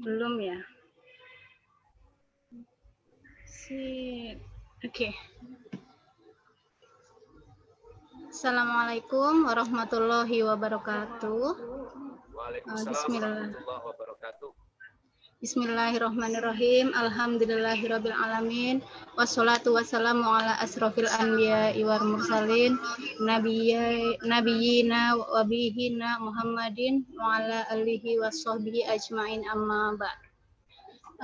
Belum ya? Si Oke. Okay. Assalamualaikum warahmatullahi wabarakatuh. Waalaikumsalam warahmatullahi wabarakatuh. Bismillahirrahmanirrahim. Alhamdulillahirabbil alamin. Wassalatu wassalamu ala asrofil anbiya wal mursalin nabiyina wa bihina Muhammadin wa ala alihi washabbihi ajmain amma ba'd.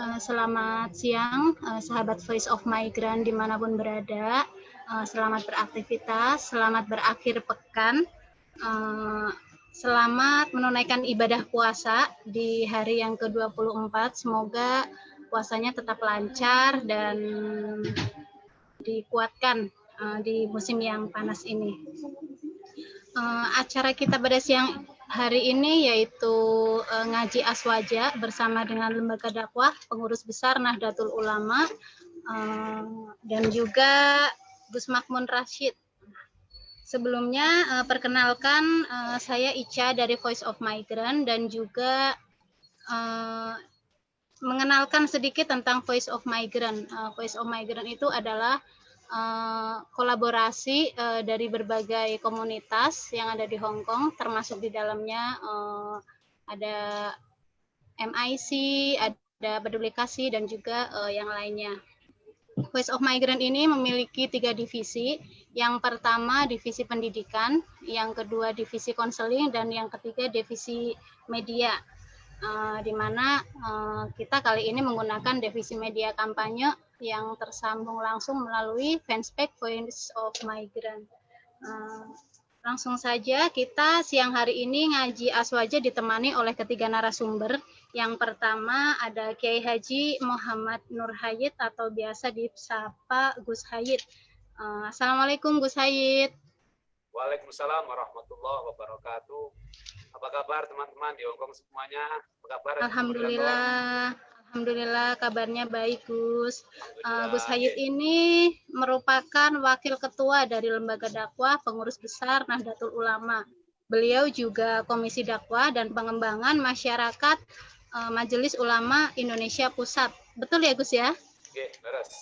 Uh, selamat siang uh, sahabat Voice of Migrant di mana pun berada. Uh, selamat beraktivitas, selamat berakhir pekan. Selamat menunaikan ibadah puasa di hari yang ke-24. Semoga puasanya tetap lancar dan dikuatkan uh, di musim yang panas ini. Uh, acara kita pada siang hari ini yaitu uh, ngaji aswaja bersama dengan lembaga dakwah pengurus besar Nahdlatul Ulama uh, dan juga Gus Makmun Rashid Sebelumnya uh, perkenalkan uh, saya Ica dari Voice of Migrant dan juga uh, mengenalkan sedikit tentang Voice of Migrant. Uh, Voice of Migrant itu adalah uh, kolaborasi uh, dari berbagai komunitas yang ada di Hong Kong, termasuk di dalamnya uh, ada MIC, ada Peduli Kasih dan juga uh, yang lainnya. Voice of Migrant ini memiliki tiga divisi. Yang pertama divisi pendidikan, yang kedua divisi konseling, dan yang ketiga divisi media. Uh, di mana uh, kita kali ini menggunakan divisi media kampanye yang tersambung langsung melalui fanspage Voice of Migrant. Uh, langsung saja kita siang hari ini ngaji aswaja ditemani oleh ketiga narasumber yang pertama ada Kiai Haji Muhammad Nur Hayit atau biasa disapa Gus Hayit. Uh, Assalamualaikum Gus Hayit. Waalaikumsalam warahmatullahi wabarakatuh. Apa kabar teman-teman di Hongkong semuanya? Apa kabar? Alhamdulillah. Alhamdulillah kabarnya baik Gus. Uh, Gus Hayit ini merupakan wakil ketua dari lembaga dakwah pengurus besar Nahdlatul Ulama. Beliau juga Komisi Dakwah dan Pengembangan Masyarakat Majelis Ulama Indonesia Pusat. Betul ya Gus ya? Oke, beres.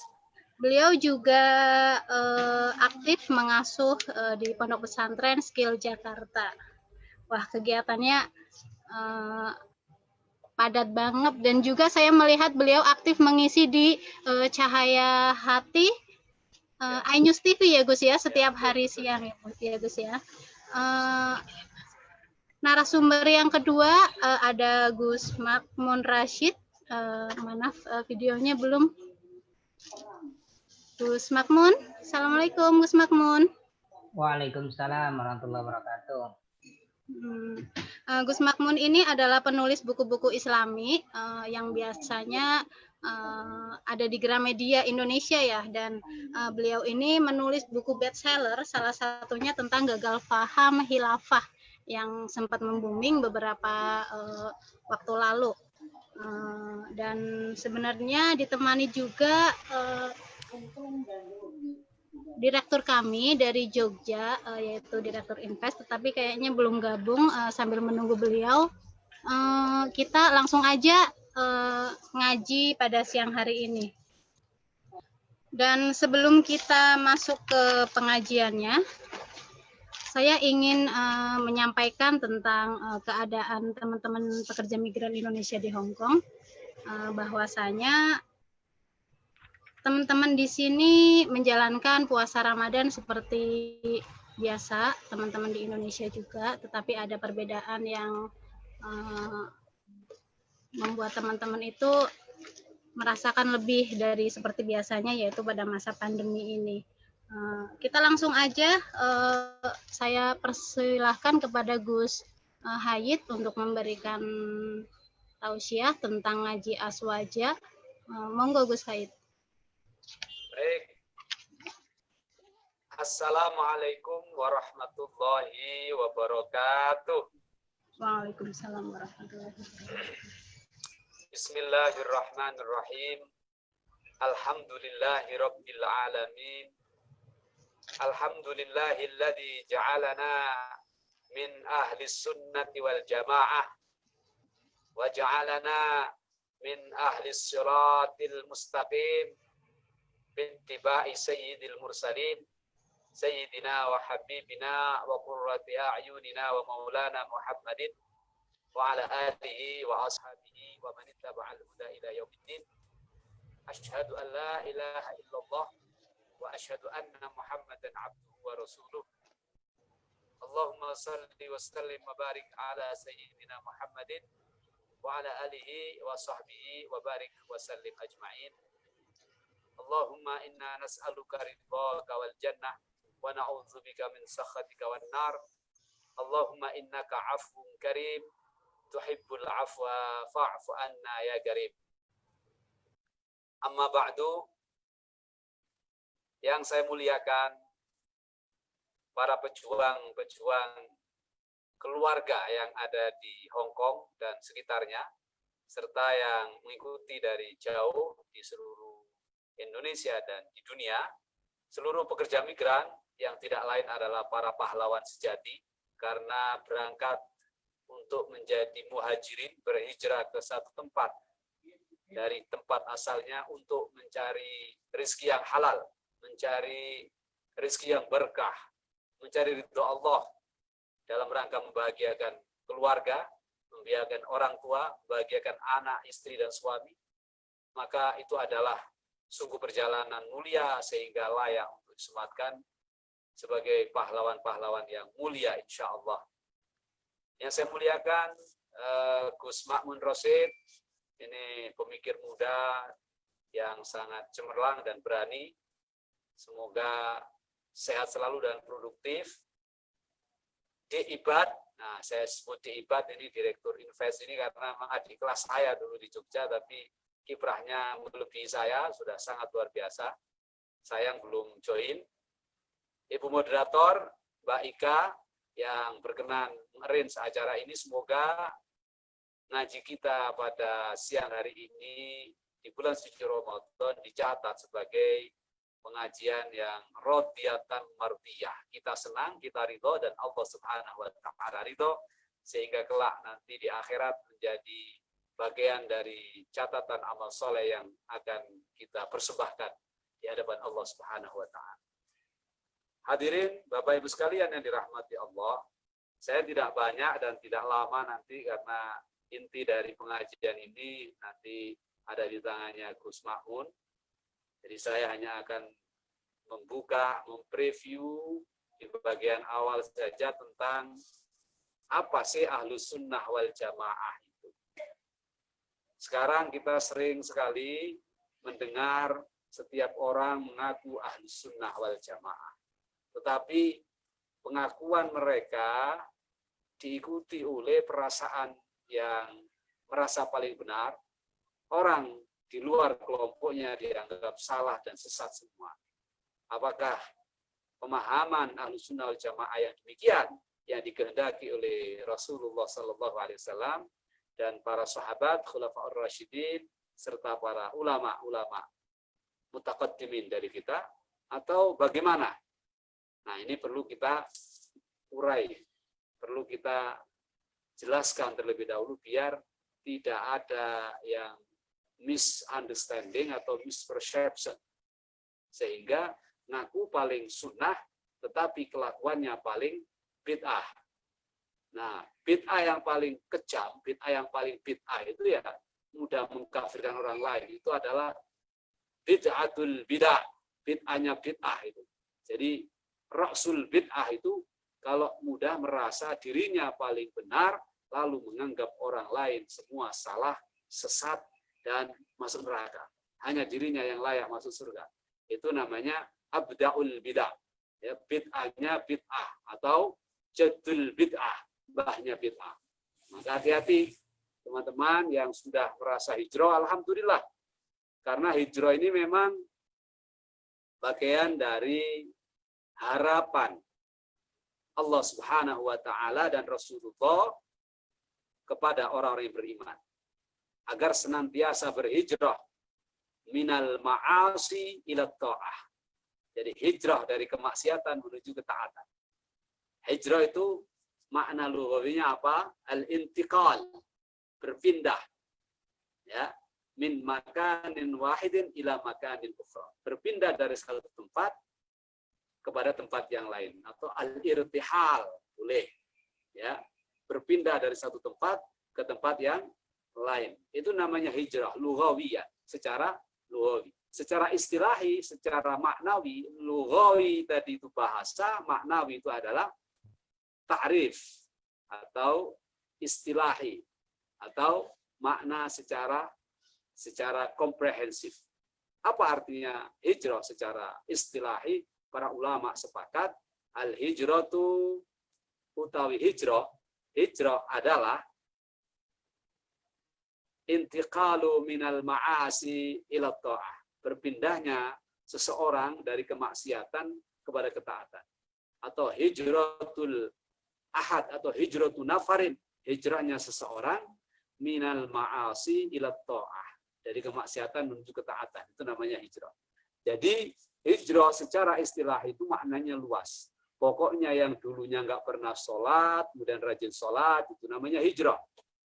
Beliau juga uh, aktif mengasuh uh, di Pondok Pesantren Skill Jakarta. Wah, kegiatannya uh, padat banget dan juga saya melihat beliau aktif mengisi di uh, Cahaya Hati uh, iNews TV ya Gus ya setiap hari siang ya Gus ya Gus ya. Uh, narasumber yang kedua uh, ada Gus Makmun Rashid. Uh, maaf uh, videonya belum. Gus Makmun, Assalamualaikum Gus Makmun. Waalaikumsalam warahmatullahi wabarakatuh. Hmm. Uh, Gus Makmun ini adalah penulis buku-buku Islami uh, yang biasanya uh, ada di Gramedia Indonesia ya dan uh, beliau ini menulis buku bestseller salah satunya tentang gagal paham hilafah yang sempat membooming beberapa uh, waktu lalu. Uh, dan sebenarnya ditemani juga uh, direktur kami dari Jogja yaitu direktur Invest tetapi kayaknya belum gabung sambil menunggu beliau kita langsung aja ngaji pada siang hari ini dan sebelum kita masuk ke pengajiannya saya ingin uh, menyampaikan tentang uh, keadaan teman-teman pekerja migran Indonesia di Hong Kong, uh, bahwasanya teman-teman di sini menjalankan puasa Ramadan seperti biasa, teman-teman di Indonesia juga, tetapi ada perbedaan yang uh, membuat teman-teman itu merasakan lebih dari seperti biasanya, yaitu pada masa pandemi ini. Eh, kita langsung aja uh, saya persilahkan kepada Gus uh, Hayit untuk memberikan tausiah tentang ngaji aswaja. Uh, monggo Gus Hayit. Baik. Assalamualaikum warahmatullahi wabarakatuh. Waalaikumsalam warahmatullahi wabarakatuh. Bismillahirrahmanirrahim. Alhamdulillahi rabbil alamin. Alhamdulillahilladzi ja'alana min ahli sunnati wal jamaah wa ja'alana min ahli siratil mustaqim bittiba'i sayyidil mursalin sayyidina wa habibina wa qurrati a'yunina wa maulana Muhammadin wa ala alihi wa ashabihi wa man ittaba'al huda ila yaumiddin asyhadu an la ilaha illallah wa asyhadu anna Muhammadan abduhu wa rasuluh. Allahumma salli wa sallim wa barik ala sayyidina Muhammadin wa ala alihi wa sahbihi wa barik wa sallim ajma'in. Allahumma inna nas'aluka ridhaka wal jannah wa na'udzubika min sakhatika wan nar. Allahumma innaka yang saya muliakan para pejuang-pejuang keluarga yang ada di Hong Kong dan sekitarnya serta yang mengikuti dari jauh di seluruh Indonesia dan di dunia seluruh pekerja migran yang tidak lain adalah para pahlawan sejati karena berangkat untuk menjadi muhajirin berhijrah ke satu tempat dari tempat asalnya untuk mencari rezeki yang halal, mencari rezeki yang berkah, mencari ridho Allah dalam rangka membahagiakan keluarga, membahagiakan orang tua, membahagiakan anak, istri, dan suami, maka itu adalah sungguh perjalanan mulia sehingga layak untuk disematkan sebagai pahlawan-pahlawan yang mulia insya Allah. Yang saya muliakan uh, Gus Makmun Rosid, ini pemikir muda yang sangat cemerlang dan berani. Semoga sehat selalu dan produktif. Di Ibad, nah saya sebut di Ibad ini Direktur Invest ini karena memang adik kelas saya dulu di Jogja, tapi kiprahnya melebihi saya, sudah sangat luar biasa. Saya yang belum join, Ibu moderator, Mbak Ika, yang berkenan mengarrange acara ini, semoga ngaji kita pada siang hari ini di bulan suci Ramadan dicatat sebagai pengajian yang rodiatan mardiyah. Kita senang, kita ridho, dan Allah subhanahu wa ta'ala ridho, sehingga kelak nanti di akhirat menjadi bagian dari catatan amal soleh yang akan kita persembahkan di hadapan Allah subhanahu wa ta'ala. Hadirin Bapak Ibu sekalian yang dirahmati Allah, saya tidak banyak dan tidak lama nanti karena inti dari pengajian ini nanti ada di tangannya Gus Mahun. Jadi saya hanya akan membuka, mempreview di bagian awal saja tentang apa sih ahlus sunnah wal jamaah itu. Sekarang kita sering sekali mendengar setiap orang mengaku ahlus sunnah wal jamaah. Tetapi pengakuan mereka diikuti oleh perasaan yang merasa paling benar, orang di luar kelompoknya dianggap salah dan sesat semua. Apakah pemahaman ahlu sunnah wal jamaah yang demikian yang dikehendaki oleh Rasulullah Sallallahu Alaihi Wasallam dan para sahabat khulafaur rasyidin serta para ulama-ulama mutakaddimin dari kita atau bagaimana Nah, ini perlu kita urai, perlu kita jelaskan terlebih dahulu biar tidak ada yang misunderstanding atau misperception. Sehingga ngaku paling sunnah, tetapi kelakuannya paling bid'ah. Nah, bid'ah yang paling kejam, bid'ah yang paling bid'ah itu ya mudah mengkafirkan orang lain. Itu adalah bid'atul bid'ah, bid'ahnya bid'ah itu. Jadi Rasul bid'ah itu kalau mudah merasa dirinya paling benar, lalu menganggap orang lain semua salah, sesat, dan masuk neraka. Hanya dirinya yang layak masuk surga. Itu namanya abda'ul bid'ah. Ya, bid'ahnya bid'ah atau jadul bid'ah, bahnya bid'ah. Maka hati-hati teman-teman yang sudah merasa hijrah, Alhamdulillah. Karena hijrah ini memang bagian dari harapan Allah Subhanahu wa taala dan Rasulullah kepada orang-orang yang beriman agar senantiasa berhijrah minal ma'asi ila ta'ah. Jadi hijrah dari kemaksiatan menuju ketaatan. Hijrah itu makna lugawinya apa? Al-intiqal, berpindah. Ya, min makanin wahidin ila makanin ukhra. Berpindah dari satu tempat kepada tempat yang lain atau al-irtihal boleh ya berpindah dari satu tempat ke tempat yang lain. Itu namanya hijrah lughawiyah. Secara lughawi secara istilahi secara maknawi lughawi tadi itu bahasa maknawi itu adalah ta'rif atau istilahi atau makna secara secara komprehensif. Apa artinya hijrah secara istilahi? Para ulama sepakat al hijratu utawi hijrah hijrah adalah intiqalu minal ma'asi ila ta'ah. Berpindahnya seseorang dari kemaksiatan kepada ketaatan. Atau hijratul ahad atau hijratul nafarin. Hijrahnya seseorang minal ma'asi ila ta'ah. Dari kemaksiatan menuju ketaatan. Itu namanya hijrah. Jadi Hijrah secara istilah itu maknanya luas. Pokoknya yang dulunya nggak pernah sholat, kemudian rajin sholat, itu namanya hijrah.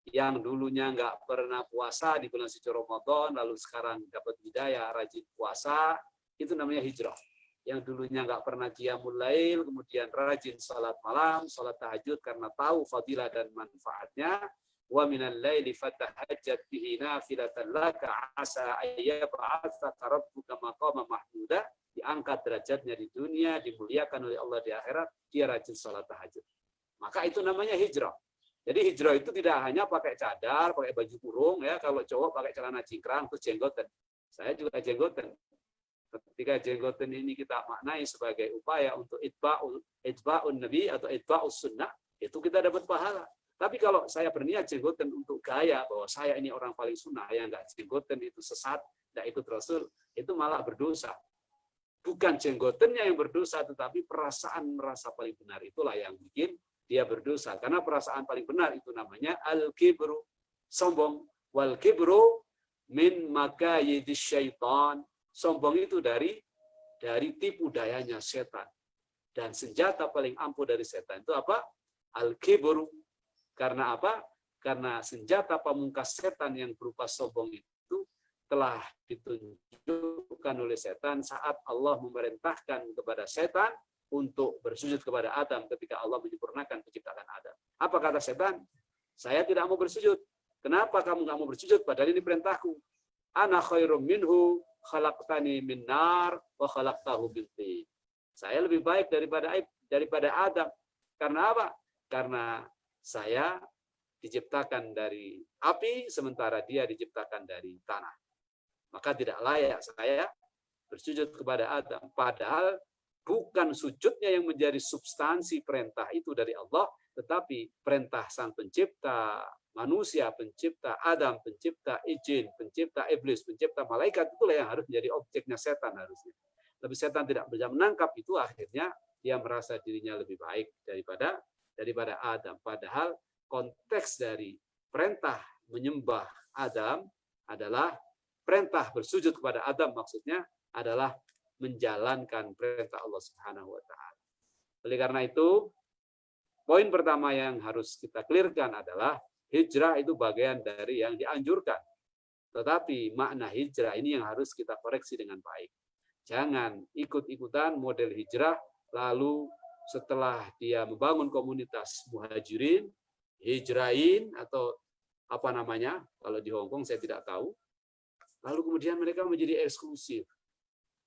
Yang dulunya nggak pernah puasa di bulan suci Ramadan, lalu sekarang dapat hidayah, rajin puasa, itu namanya hijrah. Yang dulunya nggak pernah qiyamul lail, kemudian rajin sholat malam, sholat tahajud karena tahu fadilah dan manfaatnya, wa minal laili fatahajjat bihi nafilatan laka asa ayyab'atsaka rabbuka maqama mahmuda. Diangkat derajatnya di dunia dimuliakan oleh Allah di akhirat dia rajin salat tahajud. Maka itu namanya hijrah jadi hijrah itu tidak hanya pakai cadar pakai baju kurung ya. Kalau cowok pakai celana cingkrang terus jenggotan saya juga jenggotan ketika jenggotan ini kita maknai sebagai upaya untuk itba'ul itba'un nabi atau itba'us sunnah itu kita dapat pahala. Tapi kalau saya berniat jenggoten untuk gaya bahwa saya ini orang paling sunnah yang nggak jenggoten itu sesat, nggak ikut Rasul, itu malah berdosa. Bukan jenggotennya yang berdosa, tetapi perasaan merasa paling benar. Itulah yang bikin dia berdosa. Karena perasaan paling benar itu namanya al-kibru, sombong. Wal kibru min maka syaitan. Sombong itu dari dari tipu dayanya setan. Dan senjata paling ampuh dari setan itu apa? Al-kibru, karena apa? Karena senjata pamungkas setan yang berupa sombong itu telah ditunjukkan oleh setan saat Allah memerintahkan kepada setan untuk bersujud kepada Adam ketika Allah menyempurnakan penciptaan Adam. Apa kata setan? Saya tidak mau bersujud. Kenapa kamu nggak mau bersujud? Padahal ini perintahku. Ana khairum minhu khalaqtani min nar wa khalaqtahu Saya lebih baik daripada daripada Adam. Karena apa? Karena saya diciptakan dari api, sementara dia diciptakan dari tanah. Maka tidak layak saya bersujud kepada Adam. Padahal bukan sujudnya yang menjadi substansi perintah itu dari Allah, tetapi perintah sang pencipta, manusia pencipta, Adam pencipta, izin pencipta, iblis pencipta, malaikat, itulah yang harus menjadi objeknya setan harusnya. Tapi setan tidak bisa menangkap itu, akhirnya dia merasa dirinya lebih baik daripada daripada Adam. Padahal konteks dari perintah menyembah Adam adalah perintah bersujud kepada Adam maksudnya adalah menjalankan perintah Allah Subhanahu wa taala. Oleh karena itu, poin pertama yang harus kita clearkan adalah hijrah itu bagian dari yang dianjurkan. Tetapi makna hijrah ini yang harus kita koreksi dengan baik. Jangan ikut-ikutan model hijrah lalu setelah dia membangun komunitas muhajirin, hijrain atau apa namanya, kalau di Hong Kong saya tidak tahu. Lalu kemudian mereka menjadi eksklusif.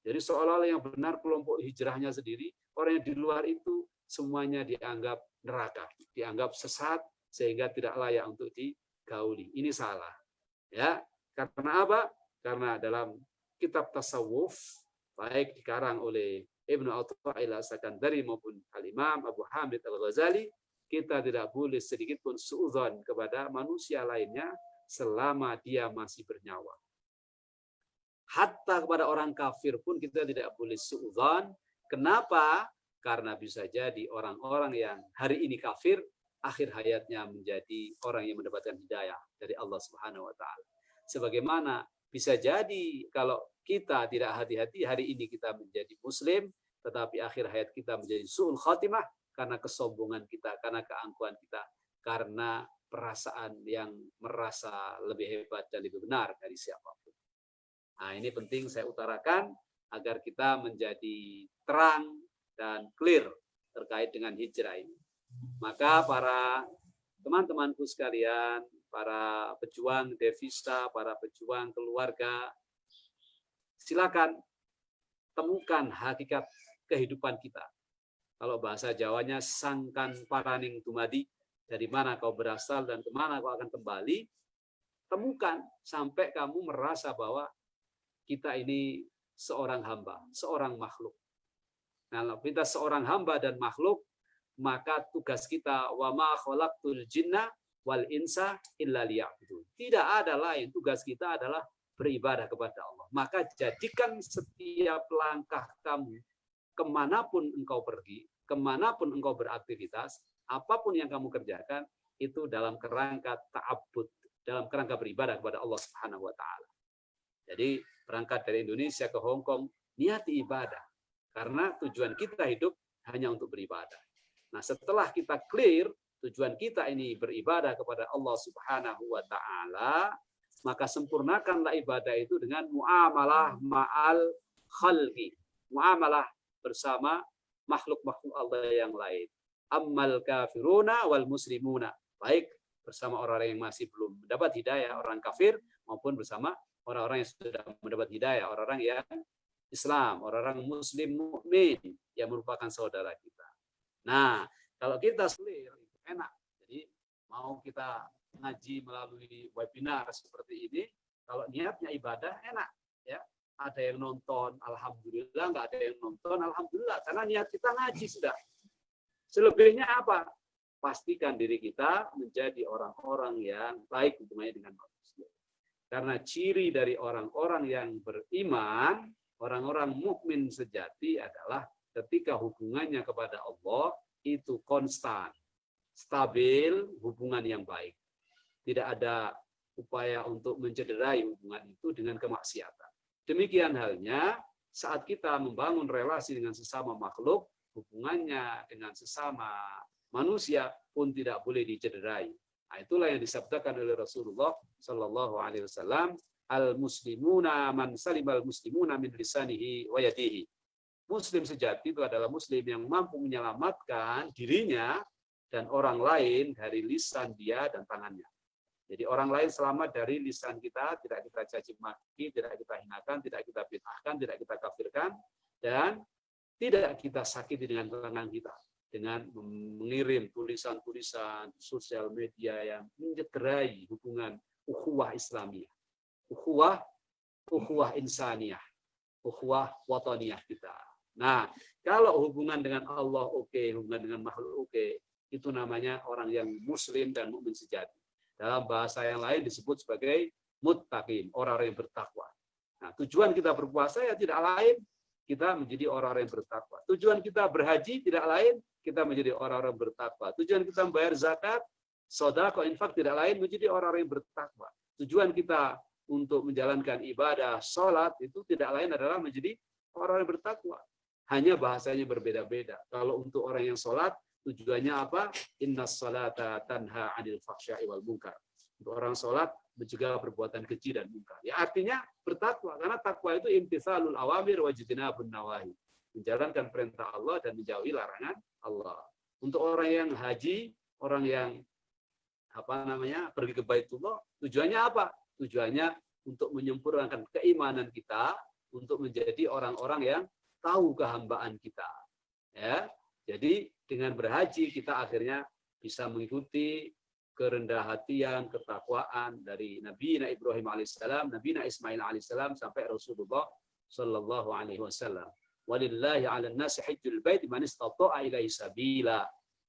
Jadi seolah-olah yang benar kelompok hijrahnya sendiri, orang yang di luar itu semuanya dianggap neraka, dianggap sesat sehingga tidak layak untuk digauli. Ini salah. Ya, karena apa? Karena dalam kitab tasawuf baik dikarang oleh Ibnu Athaillah Sakandari maupun Al-Imam Abu Hamid Al-Ghazali, kita tidak boleh sedikit pun suudzon kepada manusia lainnya selama dia masih bernyawa. Hatta kepada orang kafir pun kita tidak boleh suudzon. Kenapa? Karena bisa jadi orang-orang yang hari ini kafir, akhir hayatnya menjadi orang yang mendapatkan hidayah dari Allah Subhanahu wa taala. Sebagaimana bisa jadi kalau kita tidak hati-hati hari ini kita menjadi muslim tetapi akhir hayat kita menjadi suul khatimah karena kesombongan kita, karena keangkuhan kita. karena perasaan yang merasa lebih hebat dan lebih benar dari siapa pun. Nah, ini penting saya utarakan agar kita menjadi terang dan clear terkait dengan hijrah ini. Maka para teman-temanku sekalian, para pejuang devisa, para pejuang keluarga, silakan temukan hakikat kehidupan kita. Kalau bahasa Jawanya sangkan paraning dumadi, dari mana kau berasal dan ke mana kau akan kembali, temukan sampai kamu merasa bahwa kita ini seorang hamba, seorang makhluk. Nah, kita seorang hamba dan makhluk, maka tugas kita wa ma khalaqtul jinna wal insa illa liya'budun. Tidak ada lain tugas kita adalah beribadah kepada Allah. Maka jadikan setiap langkah kamu ke mana pun engkau pergi, ke mana pun engkau beraktivitas, apa pun yang kamu kerjakan itu dalam kerangka ta'abbud, dalam kerangka beribadah kepada Allah Subhanahu wa taala. Jadi berangkat dari Indonesia ke Hong Kong niati ibadah karena tujuan kita hidup hanya untuk beribadah. Nah, setelah kita clear tujuan kita ini beribadah kepada Allah Subhanahu wa taala, maka sempurnakanlah ibadah itu dengan muamalah ma'al khalqi. Muamalah bersama makhluk-makhluk Allah yang lain ammal kafiruna wal muslimuna. Baik bersama orang-orang yang masih belum mendapat hidayah, orang kafir, maupun bersama orang-orang yang sudah mendapat hidayah, orang-orang yang Islam, orang-orang muslim mukmin yang merupakan saudara kita. Nah, kalau kita clear itu enak. Jadi mau kita ngaji melalui webinar seperti ini, kalau niatnya ibadah enak ya. Ada yang nonton, alhamdulillah, nggak ada yang nonton, alhamdulillah, karena niat kita ngaji sudah. Selebihnya apa? Pastikan diri kita menjadi orang-orang yang baik hubungannya dengan manusia. Karena ciri dari orang-orang yang beriman, orang-orang mukmin sejati adalah ketika hubungannya kepada Allah itu konstan, stabil, hubungan yang baik. Tidak ada upaya untuk mencederai hubungan itu dengan kemaksiatan. Demikian halnya saat kita membangun relasi dengan sesama makhluk, hubungannya dengan sesama manusia pun tidak boleh dicederai. Nah, itulah yang disabdakan oleh Rasulullah Shallallahu Alaihi Wasallam. Al muslimuna man salim al muslimuna min lisanihi wa yadihi. Muslim sejati itu adalah muslim yang mampu menyelamatkan dirinya dan orang lain dari lisan dia dan tangannya. Jadi orang lain selamat dari lisan kita, tidak kita caci maki, tidak kita hinakan, tidak kita bid'ahkan, tidak kita kafirkan, dan tidak kita sakiti dengan tangan kita dengan mengirim tulisan-tulisan sosial media yang mencederai hubungan ukhuwah Islamiyah, ukhuwah ukhuwah insaniyah, ukhuwah wataniyah kita. Nah, kalau hubungan dengan Allah oke, okay, hubungan dengan makhluk oke, okay, itu namanya orang yang muslim dan mukmin sejati. Dalam bahasa yang lain disebut sebagai muttaqin, orang-orang yang bertakwa. Nah, tujuan kita berpuasa ya tidak lain kita menjadi orang-orang yang bertakwa. Tujuan kita berhaji tidak lain, kita menjadi orang-orang bertakwa. Tujuan kita membayar zakat, sodako, infak tidak lain menjadi orang-orang yang bertakwa. Tujuan kita untuk menjalankan ibadah, sholat, itu tidak lain adalah menjadi orang yang bertakwa. Hanya bahasanya berbeda-beda. Kalau untuk orang yang sholat, tujuannya apa? Inna salata tanha anil faksya'i wal munkar. Untuk orang sholat, mencegah perbuatan keji dan munkar. Ya artinya bertakwa karena takwa itu imtithalul awamir wajibinabun nawahi. Menjalankan perintah Allah dan menjauhi larangan Allah. Untuk orang yang haji, orang yang apa namanya pergi ke Baitullah, tujuannya apa? Tujuannya untuk menyempurnakan keimanan kita, untuk menjadi orang-orang yang tahu kehambaan kita. Ya, jadi dengan berhaji kita akhirnya bisa mengikuti kerendah hatian, ketakwaan dari Nabi Ibrahim alaihissalam, Nabi Ismail alaihissalam sampai Rasulullah sallallahu alaihi wasallam. Walillahi 'alan nasi hajjul bait man istata'a ilaihi sabila.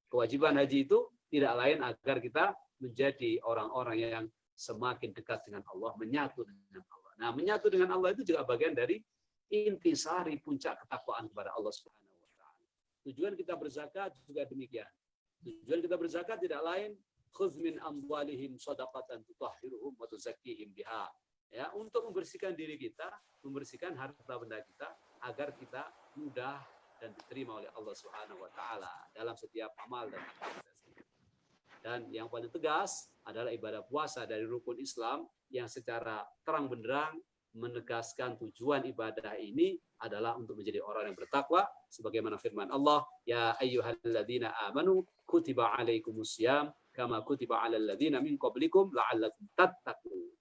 Kewajiban haji itu tidak lain agar kita menjadi orang-orang yang semakin dekat dengan Allah, menyatu dengan Allah. Nah, menyatu dengan Allah itu juga bagian dari intisari puncak ketakwaan kepada Allah Subhanahu wa taala. Tujuan kita berzakat juga demikian. Tujuan kita berzakat tidak lain khudh min amwalihim sadaqatan tutahhiruhum wa tuzakkihim biha. Ya, untuk membersihkan diri kita, membersihkan harta benda kita agar kita mudah dan diterima oleh Allah Subhanahu wa taala dalam setiap amal dan aktivitas. Dan yang paling tegas adalah ibadah puasa dari rukun Islam yang secara terang benderang menegaskan tujuan ibadah ini adalah untuk menjadi orang yang bertakwa sebagaimana firman Allah ya ayyuhalladzina amanu kutiba alaikumusiyam kama kutiba alal ladzina min qablikum la'allakum tattaqun.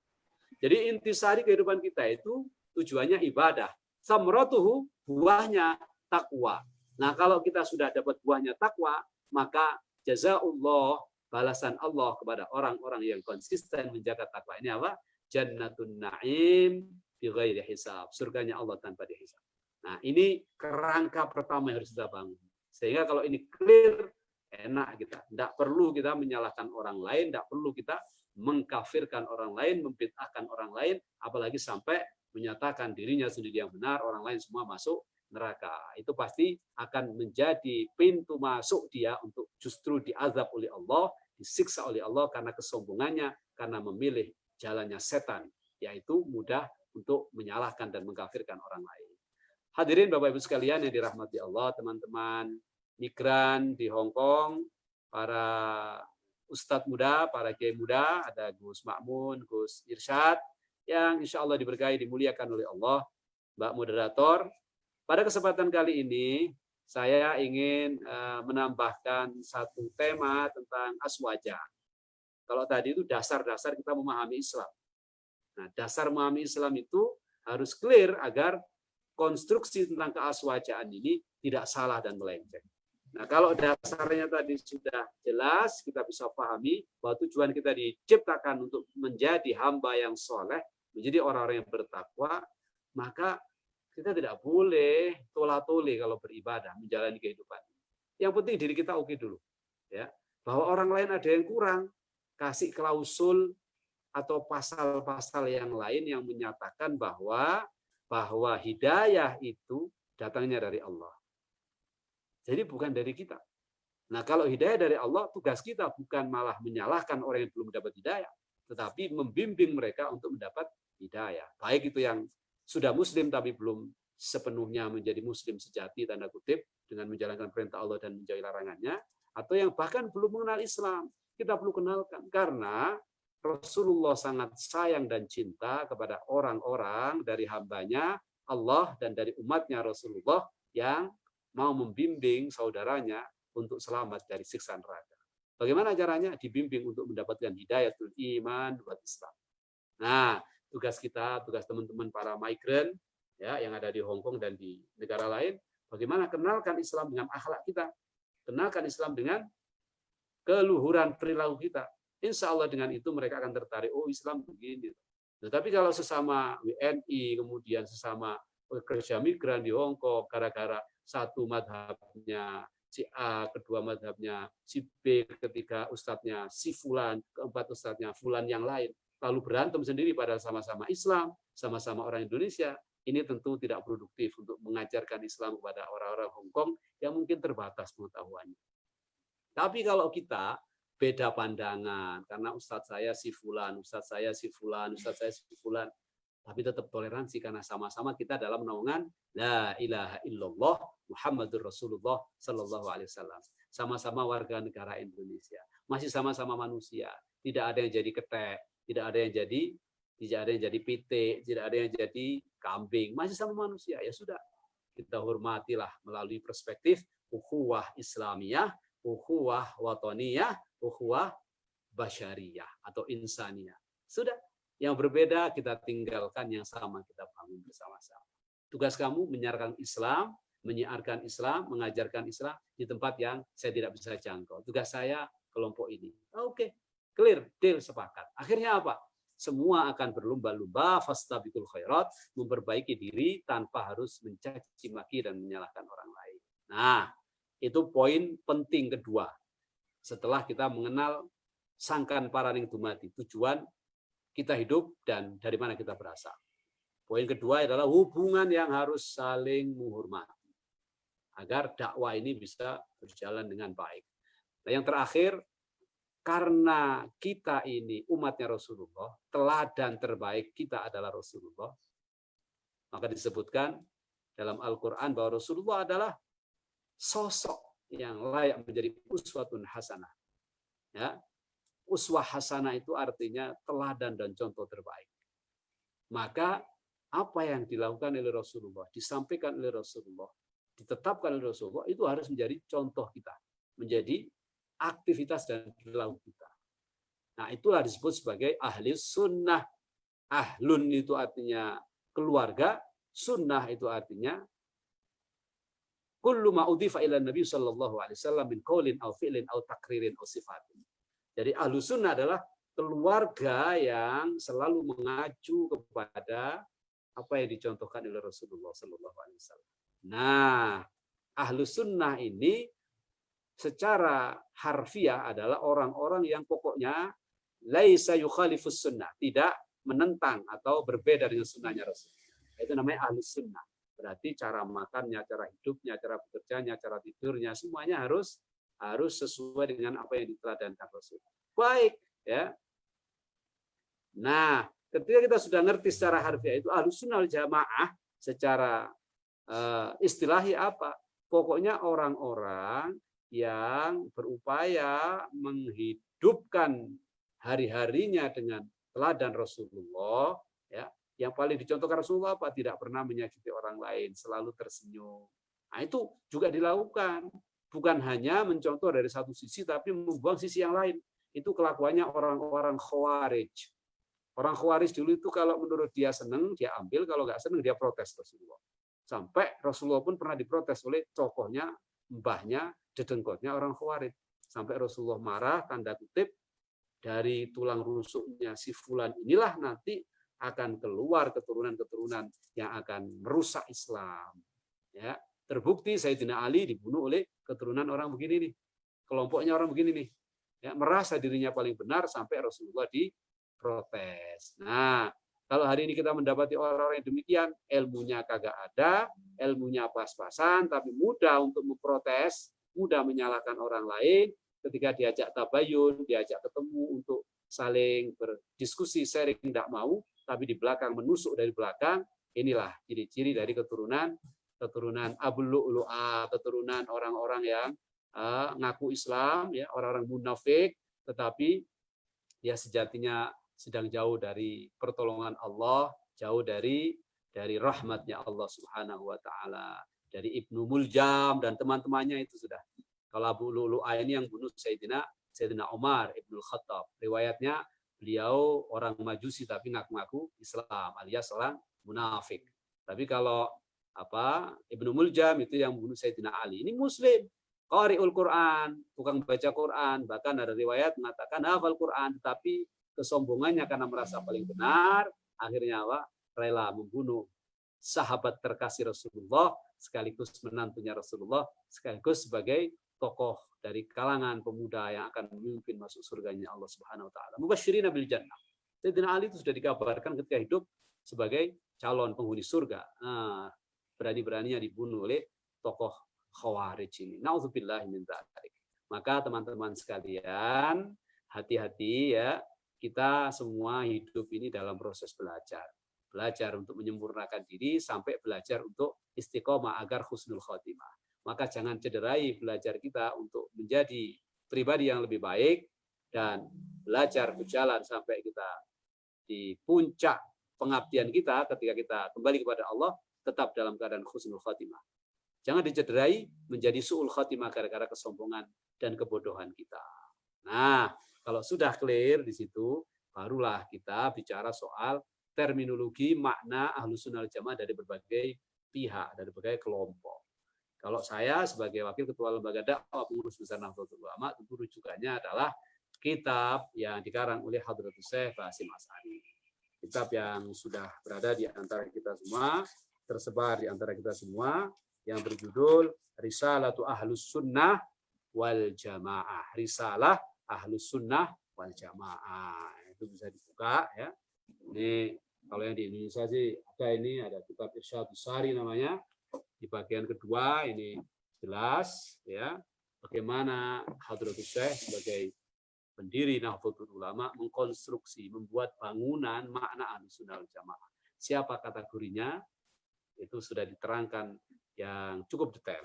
Jadi intisari kehidupan kita itu tujuannya ibadah. Samratuhu buahnya takwa. Nah, kalau kita sudah dapat buahnya takwa, maka jazaullah balasan Allah kepada orang-orang yang konsisten menjaga takwa ini apa? Jannatun Naim bi ghairi hisab. Surganya Allah tanpa dihisab. Nah, ini kerangka pertama yang harus kita bangun. Sehingga kalau ini clear, enak kita. Tidak perlu kita menyalahkan orang lain, tidak perlu kita mengkafirkan orang lain, membid'ahkan orang lain, apalagi sampai menyatakan dirinya sendiri yang benar, orang lain semua masuk neraka. Itu pasti akan menjadi pintu masuk dia untuk justru diazab oleh Allah, disiksa oleh Allah karena kesombongannya, karena memilih jalannya setan, yaitu mudah untuk menyalahkan dan mengkafirkan orang lain. Hadirin Bapak Ibu sekalian yang dirahmati Allah, teman-teman migran di Hong Kong, para ustadz muda, para kiai muda, ada Gus Makmun, Gus Irsyad, yang insya Allah diberkahi, dimuliakan oleh Allah. Mbak Moderator, pada kesempatan kali ini, saya ingin eh, menambahkan satu tema tentang aswaja. Kalau tadi itu dasar-dasar kita memahami Islam. Nah, dasar memahami Islam itu harus clear agar konstruksi tentang keaswajaan ini tidak salah dan melenceng. Nah, kalau dasarnya tadi sudah jelas, kita bisa pahami bahwa tujuan kita diciptakan untuk menjadi hamba yang soleh, menjadi orang-orang yang bertakwa, maka kita tidak boleh tola-tole kalau beribadah, menjalani kehidupan. Yang penting diri kita oke dulu. ya Bahwa orang lain ada yang kurang, kasih klausul atau pasal-pasal yang lain yang menyatakan bahwa bahwa hidayah itu datangnya dari Allah. Jadi bukan dari kita. Nah, kalau hidayah dari Allah, tugas kita bukan malah menyalahkan orang yang belum mendapat hidayah, tetapi membimbing mereka untuk mendapat hidayah. Baik itu yang sudah muslim tapi belum sepenuhnya menjadi muslim sejati tanda kutip dengan menjalankan perintah Allah dan menjauhi larangannya atau yang bahkan belum mengenal Islam. Kita perlu kenalkan karena Rasulullah sangat sayang dan cinta kepada orang-orang dari hambanya Allah dan dari umatnya Rasulullah yang mau membimbing saudaranya untuk selamat dari siksa neraka. Bagaimana caranya? Dibimbing untuk mendapatkan hidayah iman buat Islam. Nah, tugas kita, tugas teman-teman para migran ya yang ada di Hong Kong dan di negara lain, bagaimana kenalkan Islam dengan akhlak kita, kenalkan Islam dengan keluhuran perilaku kita, Insya Allah dengan itu mereka akan tertarik, oh Islam begini. Tetapi kalau sesama WNI, kemudian sesama pekerja migran di Hong Kong, gara-gara satu madhabnya si A, kedua madhabnya si B, ketiga ustadznya si Fulan, keempat ustadznya Fulan yang lain, lalu berantem sendiri pada sama-sama Islam, sama-sama orang Indonesia, ini tentu tidak produktif untuk mengajarkan Islam kepada orang-orang Hong Kong yang mungkin terbatas pengetahuannya. Tapi kalau kita beda pandangan karena ustadz saya si fulan, ustadz saya si fulan, ustadz saya si fulan. Tapi tetap toleransi karena sama-sama kita dalam naungan la ilaha illallah Muhammadur Rasulullah sallallahu alaihi wasallam. Sama-sama warga negara Indonesia. Masih sama-sama manusia. Tidak ada yang jadi ketek, tidak ada yang jadi tidak ada yang jadi pitik, tidak ada yang jadi kambing. Masih sama manusia. Ya sudah. Kita hormatilah melalui perspektif ukhuwah Islamiyah, ukhuwah watoniyah, ukhuwah basyariyah atau insaniyah. Sudah, yang berbeda kita tinggalkan, yang sama kita bangun bersama-sama. Tugas kamu menyiarkan Islam, menyiarkan Islam, mengajarkan Islam di tempat yang saya tidak bisa jangkau. Tugas saya kelompok ini. Oke, okay. clear, deal, sepakat. Akhirnya apa? Semua akan berlomba-lomba, fastabikul khairat, memperbaiki diri tanpa harus mencaci maki dan menyalahkan orang lain. Nah, itu poin penting kedua setelah kita mengenal sangkan paraning dumati, tujuan kita hidup dan dari mana kita berasal. Poin kedua adalah hubungan yang harus saling menghormati agar dakwah ini bisa berjalan dengan baik. Nah, yang terakhir, karena kita ini umatnya Rasulullah, teladan terbaik kita adalah Rasulullah, maka disebutkan dalam Al-Quran bahwa Rasulullah adalah sosok yang layak menjadi uswatun hasanah. Ya, uswah hasanah itu artinya teladan dan contoh terbaik. Maka apa yang dilakukan oleh Rasulullah, disampaikan oleh Rasulullah, ditetapkan oleh Rasulullah itu harus menjadi contoh kita, menjadi aktivitas dan perilaku kita. Nah, itulah disebut sebagai ahli sunnah. Ahlun itu artinya keluarga, sunnah itu artinya kullu ma udhifa ila Nabi sallallahu alaihi wasallam min qaulin aw fi'lin aw takririn aw sifatin. Jadi ahlu sunnah adalah keluarga yang selalu mengacu kepada apa yang dicontohkan oleh Rasulullah sallallahu alaihi wasallam. Nah, ahlu sunnah ini secara harfiah adalah orang-orang yang pokoknya laisa yukhalifus sunnah, tidak menentang atau berbeda dengan sunnahnya Rasul. Itu namanya ahli sunnah. Berarti cara makannya, cara hidupnya, cara bekerjanya, cara tidurnya, semuanya harus harus sesuai dengan apa yang diteladankan Rasul. Baik, ya. Nah, ketika kita sudah ngerti secara harfiah itu ahli sunnah jamaah secara istilahi apa? Pokoknya orang-orang yang berupaya menghidupkan hari-harinya dengan teladan Rasulullah ya. Yang paling dicontohkan Rasulullah apa? Tidak pernah menyakiti orang lain selalu tersenyum. Nah itu juga dilakukan. Bukan hanya mencontoh dari satu sisi tapi membuang sisi yang lain. Itu kelakuannya orang-orang khawarij. Orang khawarij dulu itu kalau menurut dia senang dia ambil. Kalau nggak senang dia protes Rasulullah sampai Rasulullah pun pernah diprotes oleh tokohnya mbahnya dedengkotnya orang khawarij sampai Rasulullah marah tanda kutip dari tulang rusuknya si fulan inilah nanti akan keluar keturunan-keturunan yang akan merusak Islam. Ya, terbukti Sayyidina Ali dibunuh oleh keturunan orang begini nih. Kelompoknya orang begini nih. Ya, merasa dirinya paling benar sampai Rasulullah diprotes. Nah, kalau hari ini kita mendapati orang-orang yang demikian, ilmunya kagak ada, ilmunya pas-pasan, tapi mudah untuk memprotes, mudah menyalahkan orang lain, ketika diajak tabayun, diajak ketemu untuk saling berdiskusi, sharing tidak mau, tapi di belakang menusuk dari belakang, inilah ciri-ciri dari keturunan keturunan Abu Lu'lu'a, keturunan orang-orang yang uh, ngaku Islam, ya orang-orang munafik, tetapi dia sejatinya sedang jauh dari pertolongan Allah, jauh dari dari rahmatnya Allah Subhanahu wa taala. Dari Ibnu Muljam dan teman-temannya itu sudah kalau Abu Lu'lu'ah ini yang bunuh Sayyidina Sayyidina Umar Ibnu Khattab. Riwayatnya beliau orang Majusi tapi ngaku-ngaku Islam alias orang munafik. Tapi kalau apa Ibnu Muljam itu yang bunuh Sayyidina Ali. Ini muslim, qari'ul Quran, tukang baca Quran, bahkan ada riwayat mengatakan hafal Quran, tapi kesombongannya karena merasa paling benar, akhirnya apa? rela membunuh sahabat terkasih Rasulullah sekaligus menantunya Rasulullah sekaligus sebagai tokoh dari kalangan pemuda yang akan memimpin masuk surganya Allah Subhanahu wa taala. Mubasysyirin bil jannah. Sayyidina Ali itu sudah dikabarkan ketika hidup sebagai calon penghuni surga. Nah, berani-beraninya dibunuh oleh tokoh Khawarij ini. Nauzubillah min. Maka teman-teman sekalian, hati-hati ya. Kita semua hidup ini dalam proses belajar. Belajar untuk menyempurnakan diri sampai belajar untuk istiqomah agar husnul khotimah maka jangan cederai belajar kita untuk menjadi pribadi yang lebih baik dan belajar berjalan sampai kita di puncak pengabdian kita ketika kita kembali kepada Allah tetap dalam keadaan khusnul khatimah. Jangan dicederai menjadi su'ul khatimah gara-gara kesombongan dan kebodohan kita. Nah, kalau sudah clear di situ, barulah kita bicara soal terminologi makna ahlu sunnah jamaah dari berbagai pihak, dari berbagai kelompok. Kalau saya sebagai wakil ketua lembaga dakwah pengurus besar Nahdlatul Ulama tentu rujukannya adalah kitab yang dikarang oleh Hadratus Syekh Basim As'ari. Kitab yang sudah berada di antara kita semua, tersebar di antara kita semua, yang berjudul Risalatu Ahlus Sunnah wal Jamaah. Risalah Ahlus Sunnah wal Jamaah. Itu bisa dibuka ya. Ini kalau yang di Indonesia sih ada ini ada kitab Irsyadus Sari namanya di bagian kedua ini jelas ya bagaimana Hadratus Syekh sebagai pendiri Nahdlatul Ulama mengkonstruksi, membuat bangunan makna Ahlussunnah Jamaah. Siapa kategorinya? Itu sudah diterangkan yang cukup detail.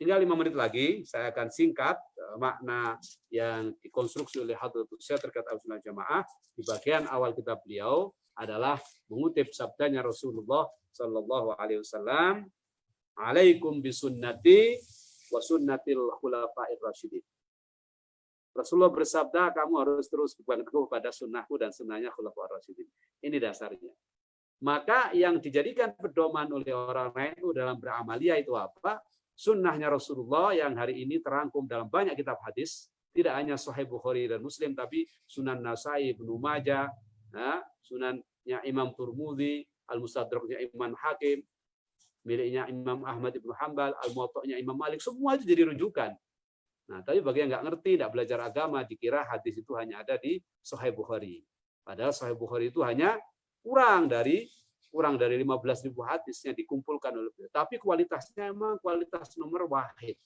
Tinggal lima menit lagi, saya akan singkat makna yang dikonstruksi oleh Hadratul Syekh terkait Ahlussunnah Jamaah di bagian awal kitab beliau adalah mengutip sabdanya Rasulullah Shallallahu Alaihi Wasallam, "Alaikum bisunnati wa sunnatil khulafa'ir rasyidin." Rasulullah bersabda, kamu harus terus berpegang pada sunnahku dan sunnahnya khulafa'ir rasyidin. Ini dasarnya. Maka yang dijadikan pedoman oleh orang lain itu dalam beramalia itu apa? Sunnahnya Rasulullah yang hari ini terangkum dalam banyak kitab hadis, tidak hanya Sahih Bukhari dan Muslim, tapi Sunan Nasai, Ibnu Majah, ya, Sunannya Imam Turmudi, Al-Mustadraknya Imam Hakim, miliknya Imam Ahmad Ibnu Hambal, Al-Muwatta'nya Imam Malik, semua itu jadi rujukan. Nah, tapi bagi yang nggak ngerti, tidak belajar agama, dikira hadis itu hanya ada di Sahih Bukhari. Padahal Sahih Bukhari itu hanya kurang dari kurang dari 15 ribu hadis yang dikumpulkan oleh beliau. Tapi kualitasnya memang kualitas nomor wahid.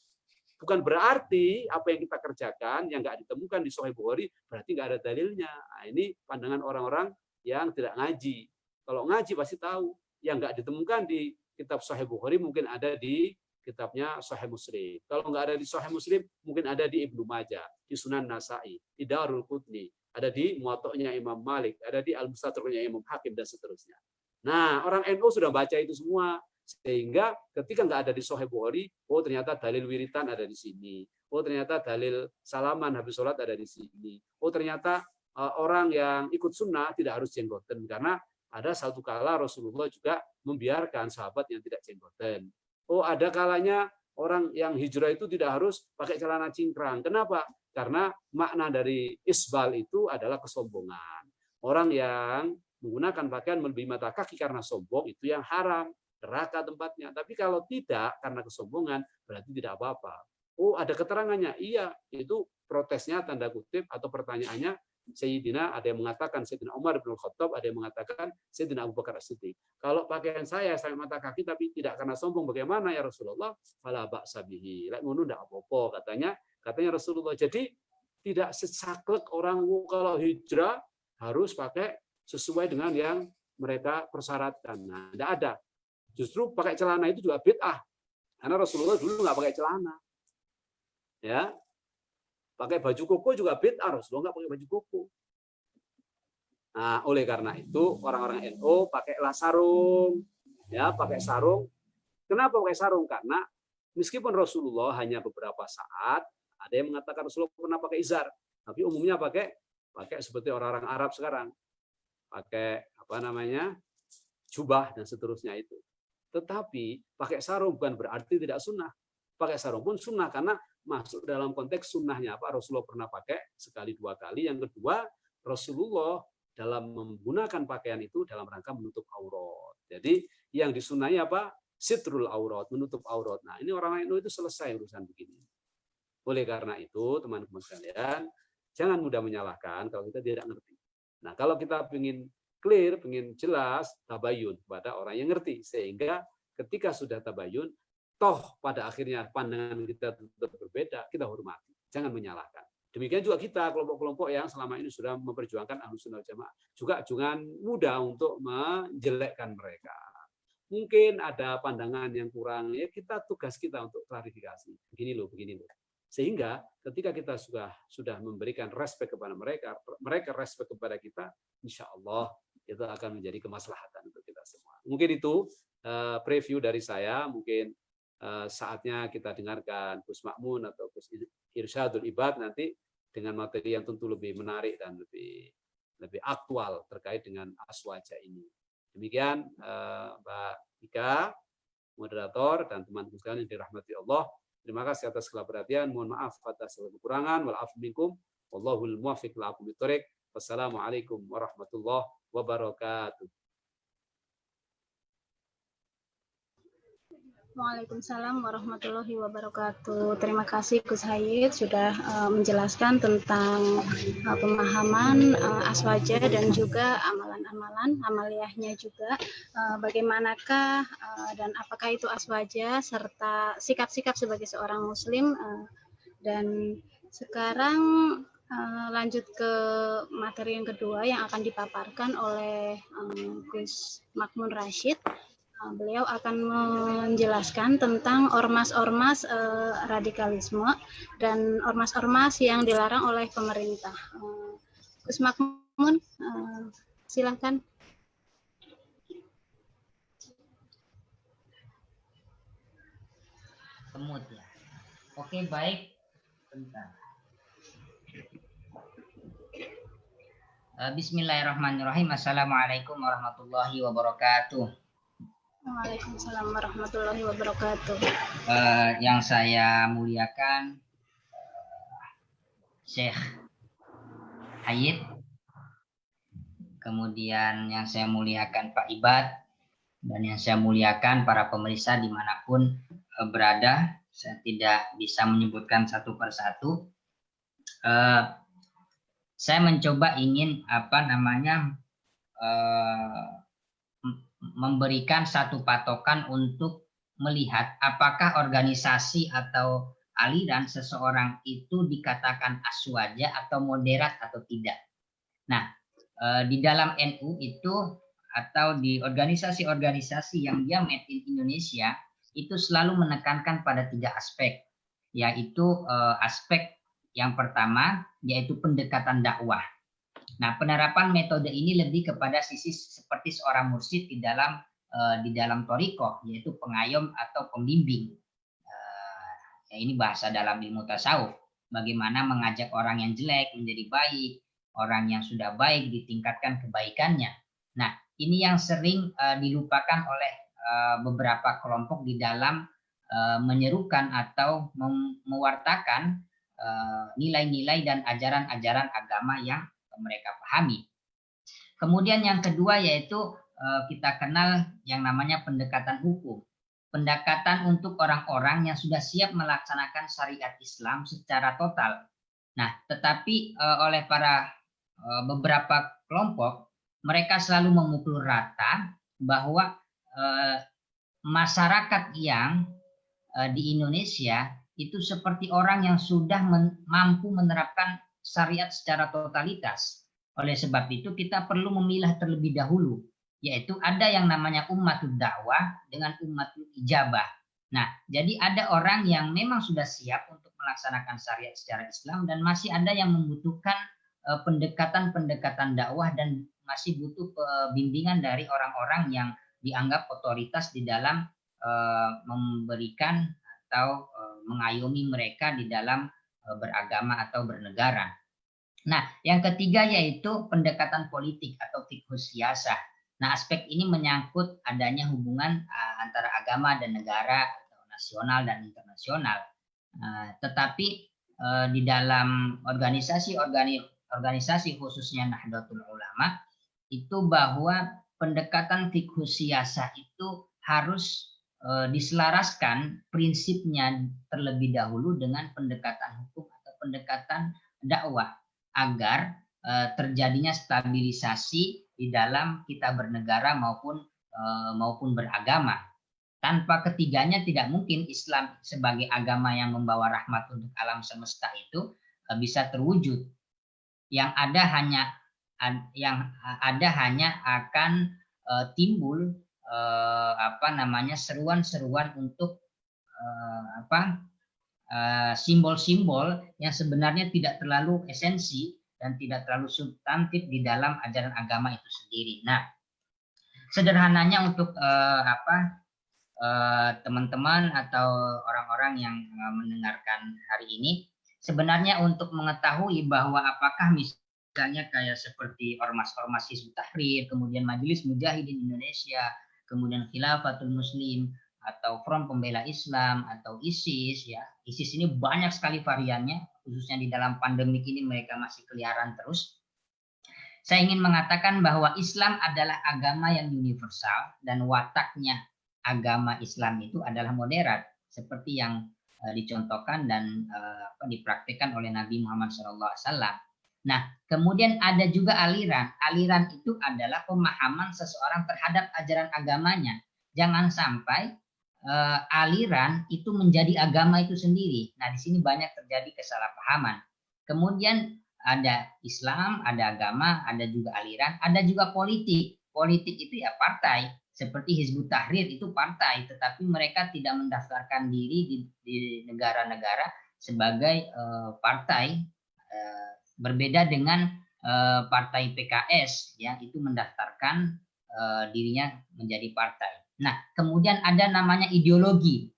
Bukan berarti apa yang kita kerjakan yang nggak ditemukan di Sahih Bukhari berarti nggak ada dalilnya. Nah, ini pandangan orang-orang yang tidak ngaji. Kalau ngaji pasti tahu yang nggak ditemukan di kitab Sahih Bukhari mungkin ada di kitabnya Sahih Muslim. Kalau nggak ada di Sahih Muslim, mungkin ada di Ibnu Majah, di Sunan Nasai, di Darul Qutni, ada di Muwatta'nya Imam Malik, ada di Al-Mustadraknya Imam Hakim dan seterusnya. Nah, orang NU sudah baca itu semua. Sehingga ketika nggak ada di Sahih Bukhari, oh ternyata dalil wiritan ada di sini. Oh ternyata dalil salaman habis sholat ada di sini. Oh ternyata uh, orang yang ikut sunnah tidak harus jenggoten. Karena ada satu kala Rasulullah juga membiarkan sahabat yang tidak jenggoten. Oh ada kalanya orang yang hijrah itu tidak harus pakai celana cingkrang. Kenapa? Karena makna dari isbal itu adalah kesombongan. Orang yang menggunakan pakaian melebihi mata kaki karena sombong itu yang haram neraka tempatnya tapi kalau tidak karena kesombongan berarti tidak apa-apa oh ada keterangannya iya itu protesnya tanda kutip atau pertanyaannya Sayyidina ada yang mengatakan Sayyidina Umar bin Khattab, ada yang mengatakan Sayyidina Abu Bakar As-Siddiq. Kalau pakaian saya sampai mata kaki tapi tidak karena sombong bagaimana ya Rasulullah? Fala ba'sa bihi. Lek ngono ndak apa-apa katanya. Katanya Rasulullah. Jadi tidak secaklek orang kalau hijrah harus pakai sesuai dengan yang mereka persyaratkan. Nah, tidak ada. Justru pakai celana itu juga bid'ah. Karena Rasulullah dulu nggak pakai celana. Ya. Pakai baju koko juga bid'ah. Rasulullah nggak pakai baju koko. Nah, oleh karena itu orang-orang NU pakailah sarung, ya, pakai sarung. Kenapa pakai sarung? Karena meskipun Rasulullah hanya beberapa saat, ada yang mengatakan Rasulullah pernah pakai izar, tapi umumnya pakai pakai seperti orang-orang Arab sekarang, pakai apa namanya jubah dan seterusnya itu. Tetapi pakai sarung bukan berarti tidak sunnah. Pakai sarung pun sunnah karena masuk dalam konteks sunnahnya apa Rasulullah pernah pakai sekali dua kali. Yang kedua Rasulullah dalam menggunakan pakaian itu dalam rangka menutup aurat. Jadi yang disunai apa? Sitrul aurat, menutup aurat. Nah ini orang lain itu selesai urusan begini. Oleh karena itu teman-teman sekalian, jangan mudah menyalahkan kalau kita tidak ngerti. Nah, kalau kita ingin clear, ingin jelas, tabayun kepada orang yang ngerti. Sehingga ketika sudah tabayun, toh pada akhirnya pandangan kita tetap berbeda, kita hormati. Jangan menyalahkan. Demikian juga kita, kelompok-kelompok yang selama ini sudah memperjuangkan ahlus sunnah jamaah. Juga jangan mudah untuk menjelekkan mereka. Mungkin ada pandangan yang kurang, ya kita tugas kita untuk klarifikasi. Begini loh, begini loh. Sehingga ketika kita sudah sudah memberikan respect kepada mereka, mereka respect kepada kita, insya Allah itu akan menjadi kemaslahatan untuk kita semua. Mungkin itu uh, preview dari saya. Mungkin uh, saatnya kita dengarkan Gus Makmun atau Gus Irsyadul Ibad nanti dengan materi yang tentu lebih menarik dan lebih lebih aktual terkait dengan aswaja ini. Demikian uh, Mbak Ika, moderator dan teman-teman sekalian yang dirahmati Allah. Terima kasih atas segala perhatian. Mohon maaf atas segala kekurangan. Wal minkum. Wallahul muwaffiq la'akum Wassalamualaikum warahmatullahi wabarakatuh. Waalaikumsalam warahmatullahi wabarakatuh. Terima kasih Gus Hayid sudah uh, menjelaskan tentang uh, pemahaman uh, aswaja dan juga amalan-amalan amaliyahnya juga. Uh, bagaimanakah uh, dan apakah itu aswaja serta sikap-sikap sebagai seorang muslim uh, dan sekarang uh, lanjut ke materi yang kedua yang akan dipaparkan oleh um, Gus Makmun Rashid beliau akan menjelaskan tentang ormas-ormas uh, radikalisme dan ormas-ormas yang dilarang oleh pemerintah. Uh, Gus Makmun, uh, silakan. Semut ya. Oke, baik. Bentar. Eh, bismillahirrahmanirrahim. Assalamualaikum warahmatullahi wabarakatuh. Waalaikumsalam warahmatullahi wabarakatuh. Uh, yang saya muliakan uh, Syekh Hayid, kemudian yang saya muliakan Pak Ibad, dan yang saya muliakan para pemeriksa di mana pun uh, berada. Saya tidak bisa menyebutkan satu persatu. Uh, saya mencoba ingin apa namanya uh, memberikan satu patokan untuk melihat apakah organisasi atau aliran seseorang itu dikatakan aswaja atau moderat atau tidak. Nah, uh, di dalam NU itu atau di organisasi-organisasi yang dia made in Indonesia itu selalu menekankan pada tiga aspek, yaitu uh, aspek yang pertama yaitu pendekatan dakwah. Nah, penerapan metode ini lebih kepada sisi seperti seorang mursyid di dalam uh, di dalam toriko, yaitu pengayom atau pembimbing. Uh, ya ini bahasa dalam ilmu tasawuf. Bagaimana mengajak orang yang jelek menjadi baik, orang yang sudah baik ditingkatkan kebaikannya. Nah, ini yang sering uh, dilupakan oleh uh, beberapa kelompok di dalam uh, menyerukan atau mewartakan nilai-nilai dan ajaran-ajaran agama yang mereka pahami. Kemudian yang kedua yaitu eh, kita kenal yang namanya pendekatan hukum. Pendekatan untuk orang-orang yang sudah siap melaksanakan syariat Islam secara total. Nah, tetapi eh, oleh para beberapa kelompok, mereka selalu memukul rata bahwa masyarakat yang di Indonesia itu seperti orang yang sudah mampu menerapkan syariat secara totalitas. Oleh sebab itu kita perlu memilah terlebih dahulu, yaitu ada yang namanya umatul dakwah dengan umatul ijabah. Nah, jadi ada orang yang memang sudah siap untuk melaksanakan syariat secara Islam dan masih ada yang membutuhkan eh, pendekatan-pendekatan dakwah dan masih butuh bimbingan dari orang-orang yang dianggap otoritas di dalam uh, memberikan atau mengayomi mereka di dalam e, beragama atau bernegara. Nah, yang ketiga yaitu pendekatan politik atau fikus siasah. Nah, aspek ini menyangkut adanya hubungan uh, antara agama dan negara atau nasional dan internasional. Uh, tetapi di dalam organisasi organi organisasi khususnya Nahdlatul Ulama itu bahwa pendekatan fikus siasah itu harus diselaraskan prinsipnya terlebih dahulu dengan pendekatan hukum atau pendekatan dakwah agar eh, terjadinya stabilisasi di dalam kita bernegara maupun eh, maupun beragama. Tanpa ketiganya tidak mungkin Islam sebagai agama yang membawa rahmat untuk alam semesta itu bisa terwujud. Yang ada hanya yang ada hanya akan timbul eh, apa namanya seruan-seruan untuk eh, apa eh, simbol-simbol uh, yang sebenarnya tidak terlalu esensi dan tidak terlalu substantif di dalam ajaran agama itu sendiri. Nah, sederhananya untuk uh, apa teman-teman uh, atau orang-orang yang uh, mendengarkan hari ini, sebenarnya untuk mengetahui bahwa apakah misalnya kayak seperti ormas-ormas Hizbut Tahrir, kemudian Majelis Mujahidin Indonesia, kemudian Khilafatul Muslim atau Front Pembela Islam atau ISIS ya. ISIS ini banyak sekali variannya, khususnya di dalam pandemi ini mereka masih keliaran terus. Saya ingin mengatakan bahwa Islam adalah agama yang universal dan wataknya agama Islam itu adalah moderat seperti yang uh, dicontohkan dan uh, dipraktikkan oleh Nabi Muhammad SAW. Nah, kemudian ada juga aliran. Aliran itu adalah pemahaman seseorang terhadap ajaran agamanya. Jangan sampai uh, aliran itu menjadi agama itu sendiri. Nah, di sini banyak terjadi kesalahpahaman. Kemudian ada Islam, ada agama, ada juga aliran, ada juga politik. Politik itu ya partai. seperti Hizbut Tahrir itu partai, tetapi mereka tidak mendaftarkan diri di negara-negara sebagai uh, partai uh, berbeda dengan uh, partai PKS yang itu mendaftarkan uh, dirinya menjadi partai. Nah, kemudian ada namanya ideologi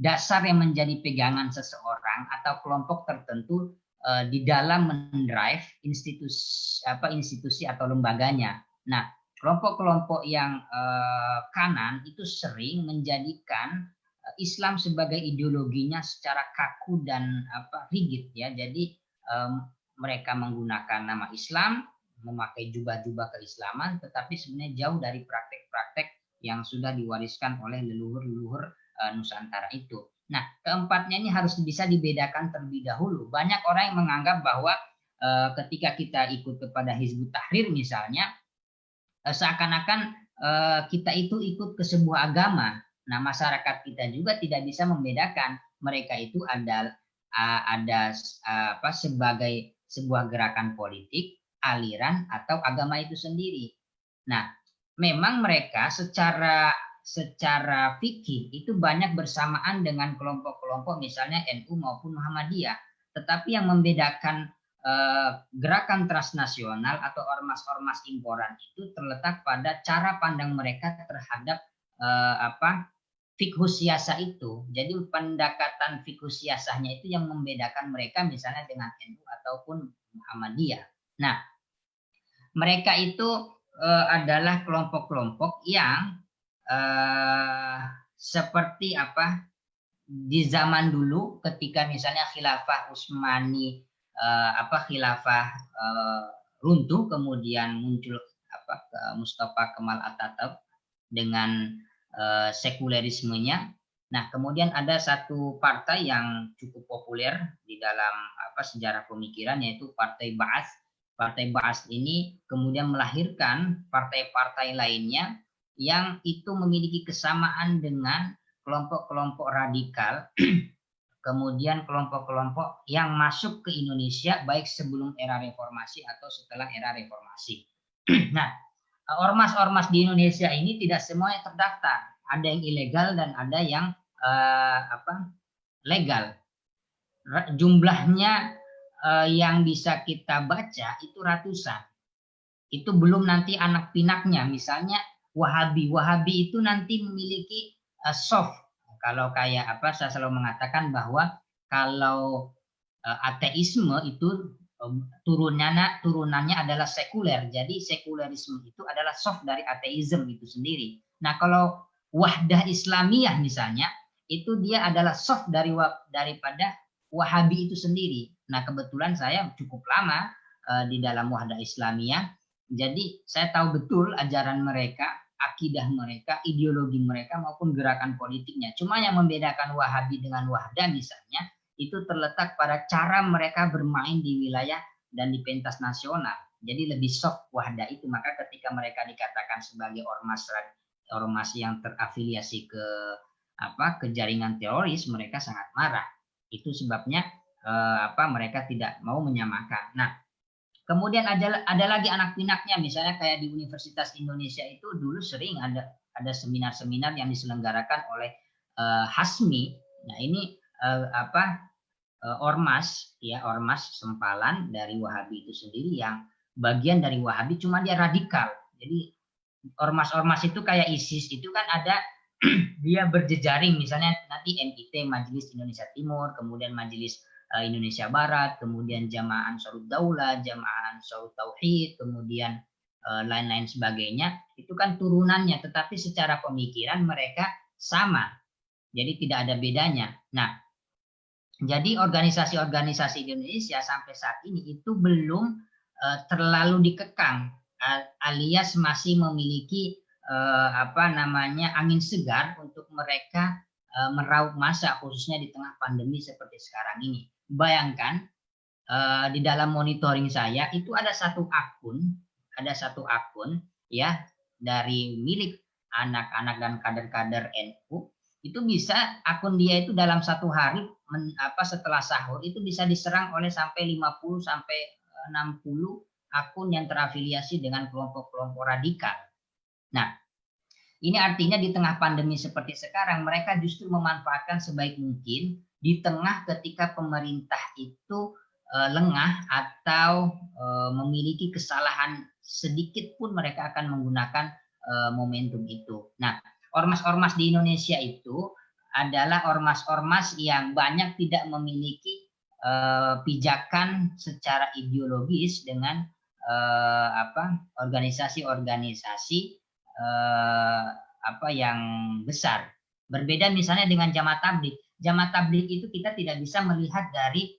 dasar yang menjadi pegangan seseorang atau kelompok tertentu uh, di dalam mendrive institusi apa institusi atau lembaganya. Nah, kelompok-kelompok yang uh, kanan itu sering menjadikan Islam sebagai ideologinya secara kaku dan apa rigid ya. Jadi um, mereka menggunakan nama Islam, memakai jubah-jubah keislaman, tetapi sebenarnya jauh dari praktek-praktek yang sudah diwariskan oleh leluhur-leluhur uh, Nusantara itu. Nah, keempatnya ini harus bisa dibedakan terlebih dahulu. Banyak orang yang menganggap bahwa uh, ketika kita ikut kepada Hizbut Tahrir misalnya, Eh, seakan-akan kita itu ikut ke sebuah agama. Nah, masyarakat kita juga tidak bisa membedakan mereka itu ada ada apa sebagai sebuah gerakan politik, aliran atau agama itu sendiri. Nah, memang mereka secara secara fikih itu banyak bersamaan dengan kelompok-kelompok misalnya NU maupun Muhammadiyah. Tetapi yang membedakan Eh, gerakan transnasional atau ormas-ormas imporan itu terletak pada cara pandang mereka terhadap uh, apa fikhus siasa itu. Jadi pendekatan fikhus siasahnya itu yang membedakan mereka misalnya dengan NU ataupun Muhammadiyah. Nah, mereka itu uh, adalah kelompok-kelompok yang uh, seperti apa di zaman dulu ketika misalnya khilafah Utsmani uh, apa khilafah uh, runtuh kemudian muncul apa Mustafa Kemal Atatürk dengan uh, sekulerismenya. Nah, kemudian ada satu partai yang cukup populer di dalam apa sejarah pemikiran yaitu Partai Baas. Partai Baas ini kemudian melahirkan partai-partai lainnya yang itu memiliki kesamaan dengan kelompok-kelompok radikal kemudian kelompok-kelompok yang masuk ke Indonesia baik sebelum era reformasi atau setelah era reformasi. nah, ormas-ormas di Indonesia ini tidak semuanya terdaftar. Ada yang ilegal dan ada yang uh, apa legal. Jumlahnya uh, yang bisa kita baca itu ratusan. Itu belum nanti anak pinaknya, misalnya Wahabi. Wahabi itu nanti memiliki uh, soft kalau kayak apa saya selalu mengatakan bahwa kalau uh, ateisme itu turunannya turunannya adalah sekuler. Jadi sekulerisme itu adalah soft dari ateisme itu sendiri. Nah, kalau wahdah Islamiyah misalnya itu dia adalah soft dari daripada Wahabi itu sendiri. Nah, kebetulan saya cukup lama uh, di dalam wahdah Islamiyah. Jadi saya tahu betul ajaran mereka akidah mereka, ideologi mereka maupun gerakan politiknya. Cuma yang membedakan Wahabi dengan Wahdah misalnya itu terletak pada cara mereka bermain di wilayah dan di pentas nasional. Jadi lebih soft Wahdah itu. Maka ketika mereka dikatakan sebagai ormas ormas yang terafiliasi ke apa ke jaringan teroris, mereka sangat marah. Itu sebabnya eh, apa mereka tidak mau menyamakan. Nah, Kemudian ada ada lagi anak pinaknya misalnya kayak di Universitas Indonesia itu dulu sering ada ada seminar-seminar yang diselenggarakan oleh uh, Hasmi. Nah, ini uh, apa ormas ya, ormas sempalan dari Wahabi itu sendiri yang bagian dari Wahabi cuma dia radikal. Jadi ormas-ormas itu kayak ISIS itu kan ada dia berjejaring misalnya nanti MIT Majelis Indonesia Timur, kemudian Majelis Eh, Indonesia Barat, kemudian Jamaah Ansarud Daulah, Jamaah Ansarud Tauhid, kemudian eh, lain-lain sebagainya, itu kan turunannya, tetapi secara pemikiran mereka sama. Jadi tidak ada bedanya. Nah, jadi organisasi-organisasi di Indonesia sampai saat ini itu belum uh, terlalu dikekang, alias masih memiliki uh, apa namanya angin segar untuk mereka uh, meraup masa khususnya di tengah pandemi seperti sekarang ini. Bayangkan uh, di dalam monitoring saya itu ada satu akun, ada satu akun ya dari milik anak-anak dan kader-kader NU itu bisa akun dia itu dalam satu hari men, apa setelah sahur itu bisa diserang oleh sampai 50 sampai 60 akun yang terafiliasi dengan kelompok-kelompok radikal. Nah, Ini artinya di tengah pandemi seperti sekarang, mereka justru memanfaatkan sebaik mungkin di tengah ketika pemerintah itu uh, lengah atau uh, memiliki kesalahan sedikit pun mereka akan menggunakan uh, momentum itu. Nah, ormas-ormas di Indonesia itu adalah ormas-ormas yang banyak tidak memiliki uh, pijakan secara ideologis dengan uh, apa organisasi-organisasi eh, apa yang besar. Berbeda misalnya dengan jamaah tablik. Jamaah tablik itu kita tidak bisa melihat dari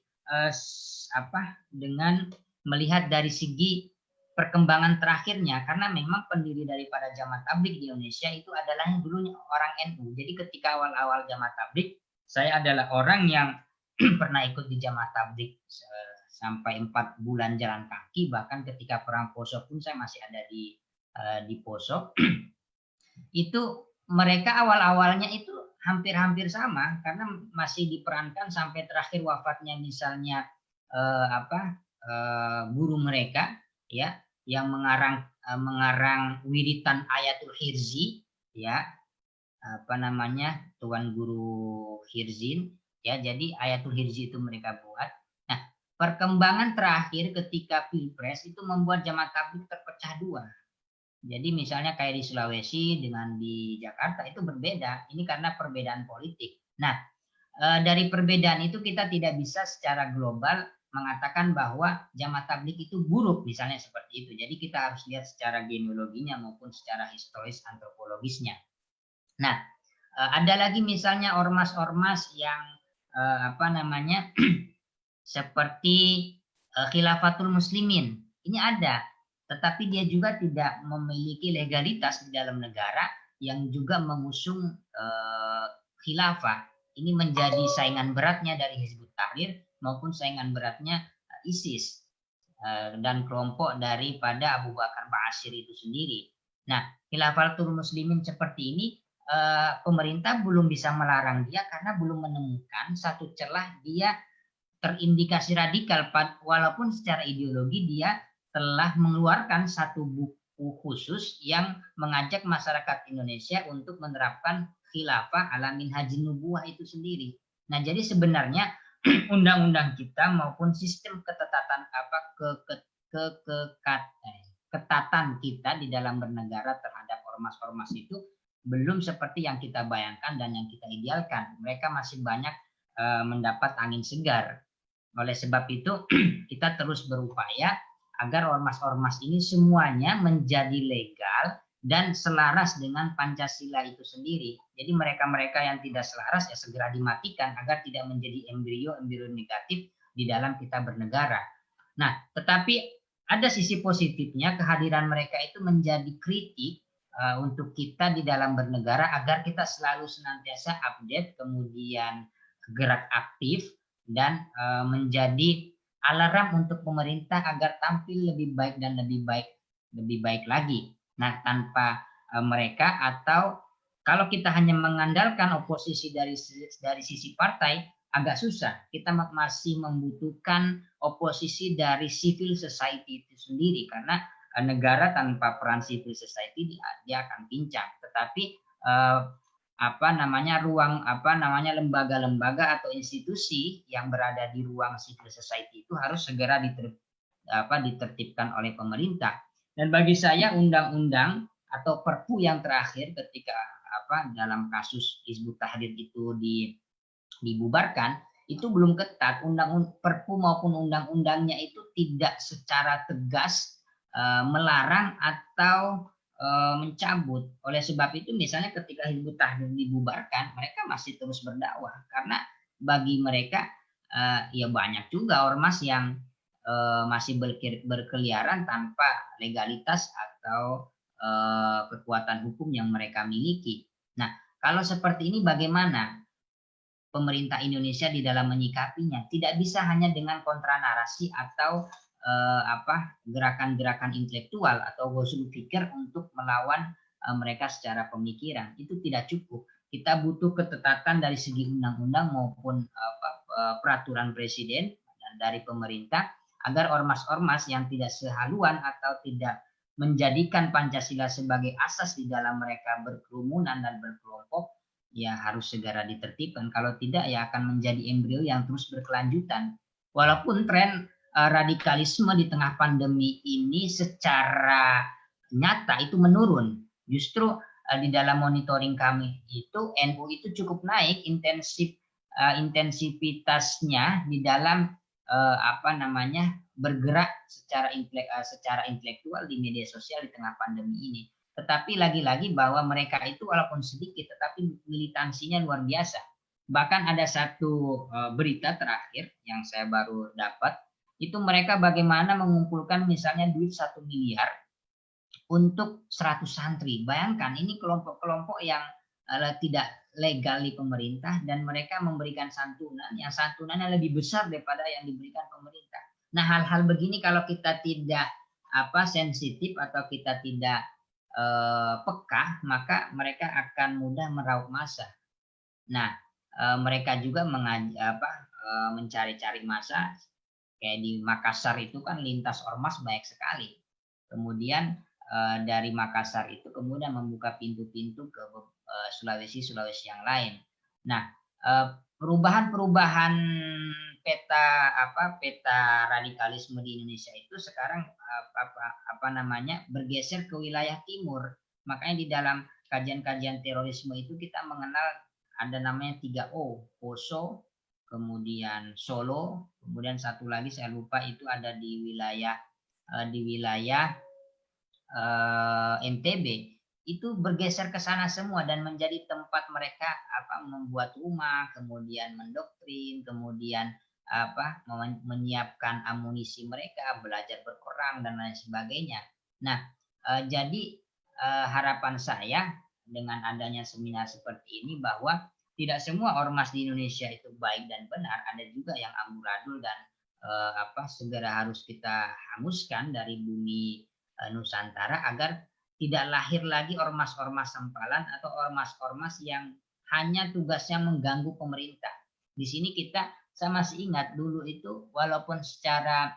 apa dengan melihat dari segi perkembangan terakhirnya karena memang pendiri daripada jamaah tablik di Indonesia itu adalah yang dulunya orang NU. Jadi ketika awal-awal jamaah tablik saya adalah orang yang pernah ikut di jamaah tablik eh, sampai empat bulan jalan kaki. Bahkan ketika perang Poso pun saya masih ada di uh, di Poso. Itu mereka awal-awalnya itu hampir-hampir sama karena masih diperankan sampai terakhir wafatnya misalnya uh, apa guru mereka ya yang mengarang uh, mengarang wiritan ayatul hirzi ya. Apa namanya? Tuan guru hirzin ya. Jadi ayatul hirzi itu mereka buat. Nah perkembangan terakhir ketika pilpres itu membuat jamaah tabligh terpecah dua. Jadi misalnya kayak di Sulawesi dengan di Jakarta itu berbeda. Ini karena perbedaan politik. Nah, e, dari perbedaan itu kita tidak bisa secara global mengatakan bahwa jamaah tablik itu buruk misalnya seperti itu. Jadi kita harus lihat secara genealoginya maupun secara historis antropologisnya. Nah, e, ada lagi misalnya ormas-ormas yang e, apa namanya seperti khilafatul muslimin. Ini ada tetapi dia juga tidak memiliki legalitas di dalam negara yang juga mengusung khilafah. Ini menjadi saingan beratnya dari Hizbut Tahrir maupun saingan beratnya uh, ISIS uh, dan kelompok daripada Abu Bakar Ba'asyir itu sendiri. Nah, khilafatul muslimin seperti ini uh, pemerintah belum bisa melarang dia karena belum menemukan satu celah dia terindikasi radikal walaupun secara ideologi dia telah mengeluarkan satu buku khusus yang mengajak masyarakat Indonesia untuk menerapkan khilafah ala haji nubuah itu sendiri. Nah, jadi sebenarnya undang-undang kita maupun sistem ketetatan apa ke ke ke, ke, ke eh, ketatan kita di dalam bernegara terhadap ormas-ormas itu belum seperti yang kita bayangkan dan yang kita idealkan. Mereka masih banyak uh, mendapat angin segar. Oleh sebab itu kita terus berupaya agar ormas-ormas ini semuanya menjadi legal dan selaras dengan Pancasila itu sendiri. Jadi mereka-mereka yang tidak selaras ya segera dimatikan agar tidak menjadi embrio-embrio negatif di dalam kita bernegara. Nah, tetapi ada sisi positifnya kehadiran mereka itu menjadi kritik uh, untuk kita di dalam bernegara agar kita selalu senantiasa update, kemudian gerak aktif dan uh, menjadi alarm untuk pemerintah agar tampil lebih baik dan lebih baik lebih baik lagi. Nah, tanpa uh, mereka atau kalau kita hanya mengandalkan oposisi dari dari sisi partai agak susah. Kita masih membutuhkan oposisi dari civil society itu sendiri karena uh, negara tanpa peran civil society dia, akan pincang. Tetapi uh, apa namanya ruang apa namanya lembaga-lembaga atau institusi yang berada di ruang civil society itu harus segera diter, apa, ditertibkan oleh pemerintah. Dan bagi saya undang-undang atau perpu yang terakhir ketika apa dalam kasus Hizbut Tahrir itu di, dibubarkan itu belum ketat undang perpu maupun undang-undangnya itu tidak secara tegas uh, melarang atau Eh, mencabut. Oleh sebab itu misalnya ketika Hizbut Tahrir dibubarkan, mereka masih terus berdakwah karena bagi mereka uh, ya banyak juga ormas yang uh, masih berkeliaran tanpa legalitas atau uh, kekuatan hukum yang mereka miliki. Nah, kalau seperti ini bagaimana pemerintah Indonesia di dalam menyikapinya? Tidak bisa hanya dengan kontra narasi atau eh, apa gerakan-gerakan intelektual atau gosul pikir untuk melawan mereka secara pemikiran itu tidak cukup kita butuh ketetatan dari segi undang-undang maupun apa, peraturan presiden dan dari pemerintah agar ormas-ormas yang tidak sehaluan atau tidak menjadikan Pancasila sebagai asas di dalam mereka berkerumunan dan berkelompok, ya harus segera ditertibkan. Kalau tidak, ya akan menjadi embrio yang terus berkelanjutan. Walaupun tren uh, radikalisme di tengah pandemi ini secara nyata itu menurun. Justru uh, di dalam monitoring kami itu NU itu cukup naik intensif uh, di dalam uh, apa namanya bergerak secara intelek, uh, secara intelektual di media sosial di tengah pandemi ini. Tetapi lagi-lagi bahwa mereka itu walaupun sedikit tetapi militansinya luar biasa. Bahkan ada satu uh, berita terakhir yang saya baru dapat itu mereka bagaimana mengumpulkan misalnya duit satu miliar untuk 100 santri. Bayangkan ini kelompok-kelompok yang uh, tidak legal di pemerintah dan mereka memberikan santunan yang santunannya lebih besar daripada yang diberikan pemerintah. Nah, hal-hal begini kalau kita tidak apa sensitif atau kita tidak eh, peka, maka mereka akan mudah meraup masa. Nah, eh, mereka juga mengaji, apa, eh, mencari-cari masa kayak di Makassar itu kan lintas ormas banyak sekali. Kemudian dari Makassar itu kemudian membuka pintu-pintu ke Eh, Sulawesi Sulawesi yang lain. Nah, eh, perubahan-perubahan peta apa peta radikalisme di Indonesia itu sekarang apa apa namanya bergeser ke wilayah timur. Makanya di dalam kajian-kajian terorisme itu kita mengenal ada namanya 3O, Poso, kemudian Solo, kemudian satu lagi saya lupa itu ada di wilayah eh, di wilayah uh, NTB itu bergeser ke sana semua dan menjadi tempat mereka apa membuat rumah, kemudian mendoktrin, kemudian apa menyiapkan amunisi mereka, belajar berperang dan lain sebagainya. Nah, eh, jadi eh, harapan saya dengan adanya seminar seperti ini bahwa tidak semua ormas di Indonesia itu baik dan benar, ada juga yang amburadul dan eh, apa segera harus kita hanguskan dari bumi eh, Nusantara agar tidak lahir lagi ormas-ormas sempalan atau ormas-ormas yang hanya tugasnya mengganggu pemerintah. Di sini kita saya masih ingat dulu itu walaupun secara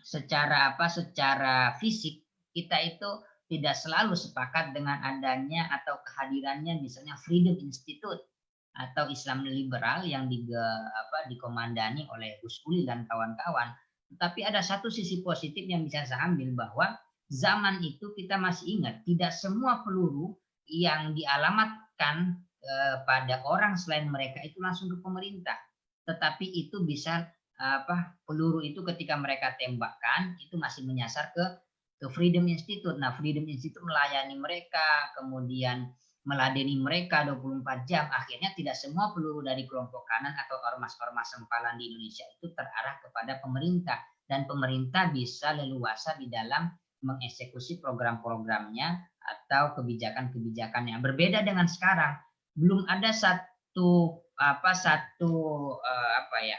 secara apa secara fisik kita itu tidak selalu sepakat dengan adanya atau kehadirannya misalnya Freedom Institute atau Islam liberal yang di, apa, dikomandani oleh Gus Uli dan kawan-kawan. Tapi ada satu sisi positif yang bisa saya ambil bahwa zaman itu kita masih ingat tidak semua peluru yang dialamatkan eh, pada orang selain mereka itu langsung ke pemerintah tetapi itu bisa apa peluru itu ketika mereka tembakkan itu masih menyasar ke ke Freedom Institute. Nah, Freedom Institute melayani mereka, kemudian meladeni mereka 24 jam. Akhirnya tidak semua peluru dari kelompok kanan atau ormas-ormas sempalan di Indonesia itu terarah kepada pemerintah dan pemerintah bisa leluasa di dalam mengeksekusi program-programnya atau kebijakan-kebijakan yang berbeda dengan sekarang. Belum ada satu apa satu uh, apa ya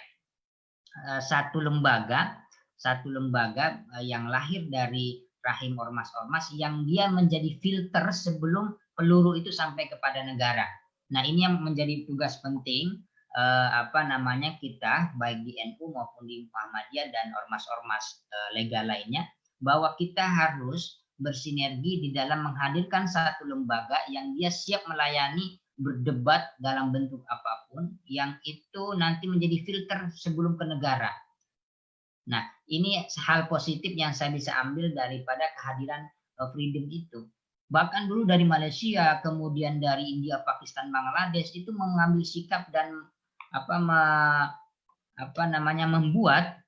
uh, satu lembaga satu lembaga uh, yang lahir dari rahim ormas-ormas yang dia menjadi filter sebelum peluru itu sampai kepada negara. Nah ini yang menjadi tugas penting apa namanya kita baik di NU maupun di Muhammadiyah dan ormas-ormas legal lainnya bahwa kita harus bersinergi di dalam menghadirkan satu lembaga yang dia siap melayani berdebat dalam bentuk apa pun yang itu nanti menjadi filter sebelum ke negara. Nah, ini hal positif yang saya bisa ambil daripada kehadiran uh, freedom itu. Bahkan dulu dari Malaysia, kemudian dari India, Pakistan, Bangladesh itu mengambil sikap dan apa ma, apa namanya membuat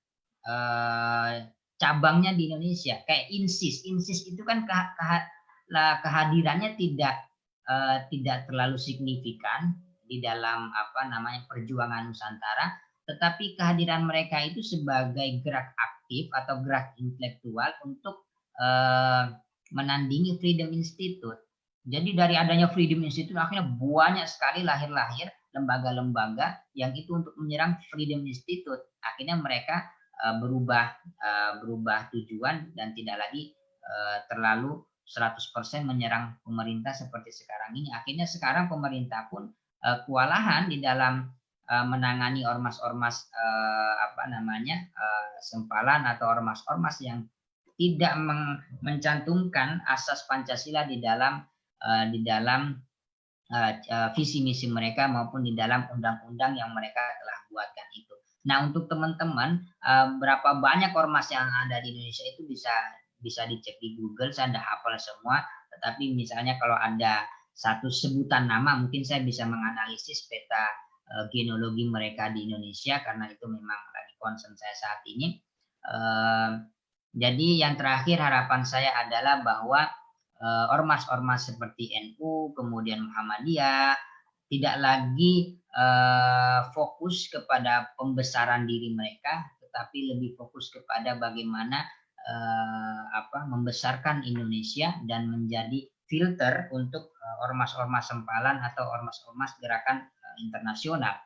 uh, cabangnya di Indonesia kayak insis insis itu kan ke, ke, kehadirannya tidak uh, tidak terlalu signifikan di dalam apa namanya perjuangan Nusantara tetapi kehadiran mereka itu sebagai gerak aktif atau gerak intelektual untuk uh, menandingi Freedom Institute. Jadi dari adanya Freedom Institute akhirnya banyak sekali lahir-lahir lembaga-lembaga yang itu untuk menyerang Freedom Institute. Akhirnya mereka Eh, berubah eh, berubah tujuan dan tidak lagi eh, terlalu 100% menyerang pemerintah seperti sekarang ini. Akhirnya sekarang pemerintah pun kewalahan di dalam menangani ormas-ormas apa namanya sempalan atau ormas-ormas yang tidak mencantumkan asas Pancasila di dalam di dalam visi misi mereka maupun di dalam undang-undang yang mereka telah buatkan itu. Nah, untuk teman-teman uh, berapa banyak ormas yang ada di Indonesia itu bisa bisa dicek di Google, saya tidak hafal semua, tetapi misalnya kalau ada satu sebutan nama mungkin saya bisa menganalisis peta uh, genealogi mereka di Indonesia karena itu memang lagi concern saya saat ini. Uh, jadi yang terakhir harapan saya adalah bahwa eh, ormas-ormas seperti NU, kemudian Muhammadiyah, tidak lagi uh, fokus kepada pembesaran diri mereka, tetapi lebih fokus kepada bagaimana uh, apa membesarkan Indonesia dan menjadi filter untuk ormas-ormas sempalan atau ormas-ormas gerakan internasional.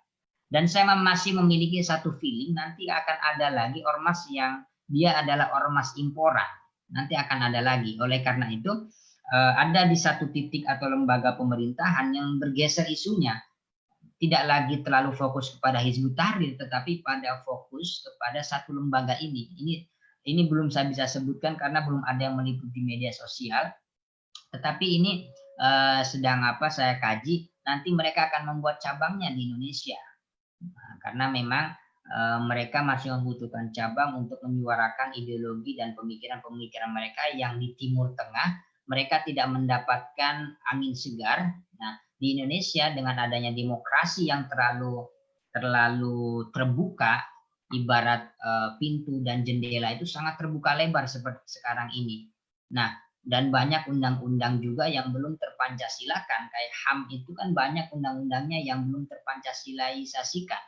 Dan saya masih memiliki satu feeling nanti akan ada lagi ormas yang dia adalah ormas imporan. Nanti akan ada lagi. Oleh karena itu, eh, ada di satu titik atau lembaga pemerintahan yang bergeser isunya. Tidak lagi terlalu fokus kepada Hizbut Tahrir, tetapi pada fokus kepada satu lembaga ini. Ini ini belum saya bisa sebutkan karena belum ada yang meliputi media sosial. Tetapi ini uh, sedang apa saya kaji. Nanti mereka akan membuat cabangnya di Indonesia. Nah, karena memang Eh, mereka masih membutuhkan cabang untuk menyuarakan ideologi dan pemikiran-pemikiran mereka yang di Timur Tengah mereka tidak mendapatkan angin segar. Nah, di Indonesia dengan adanya demokrasi yang terlalu terlalu terbuka, ibarat uh, pintu dan jendela itu sangat terbuka lebar seperti sekarang ini. Nah, dan banyak undang-undang juga yang belum terpancasilakan kayak HAM itu kan banyak undang-undangnya yang belum terpancasilaisasikan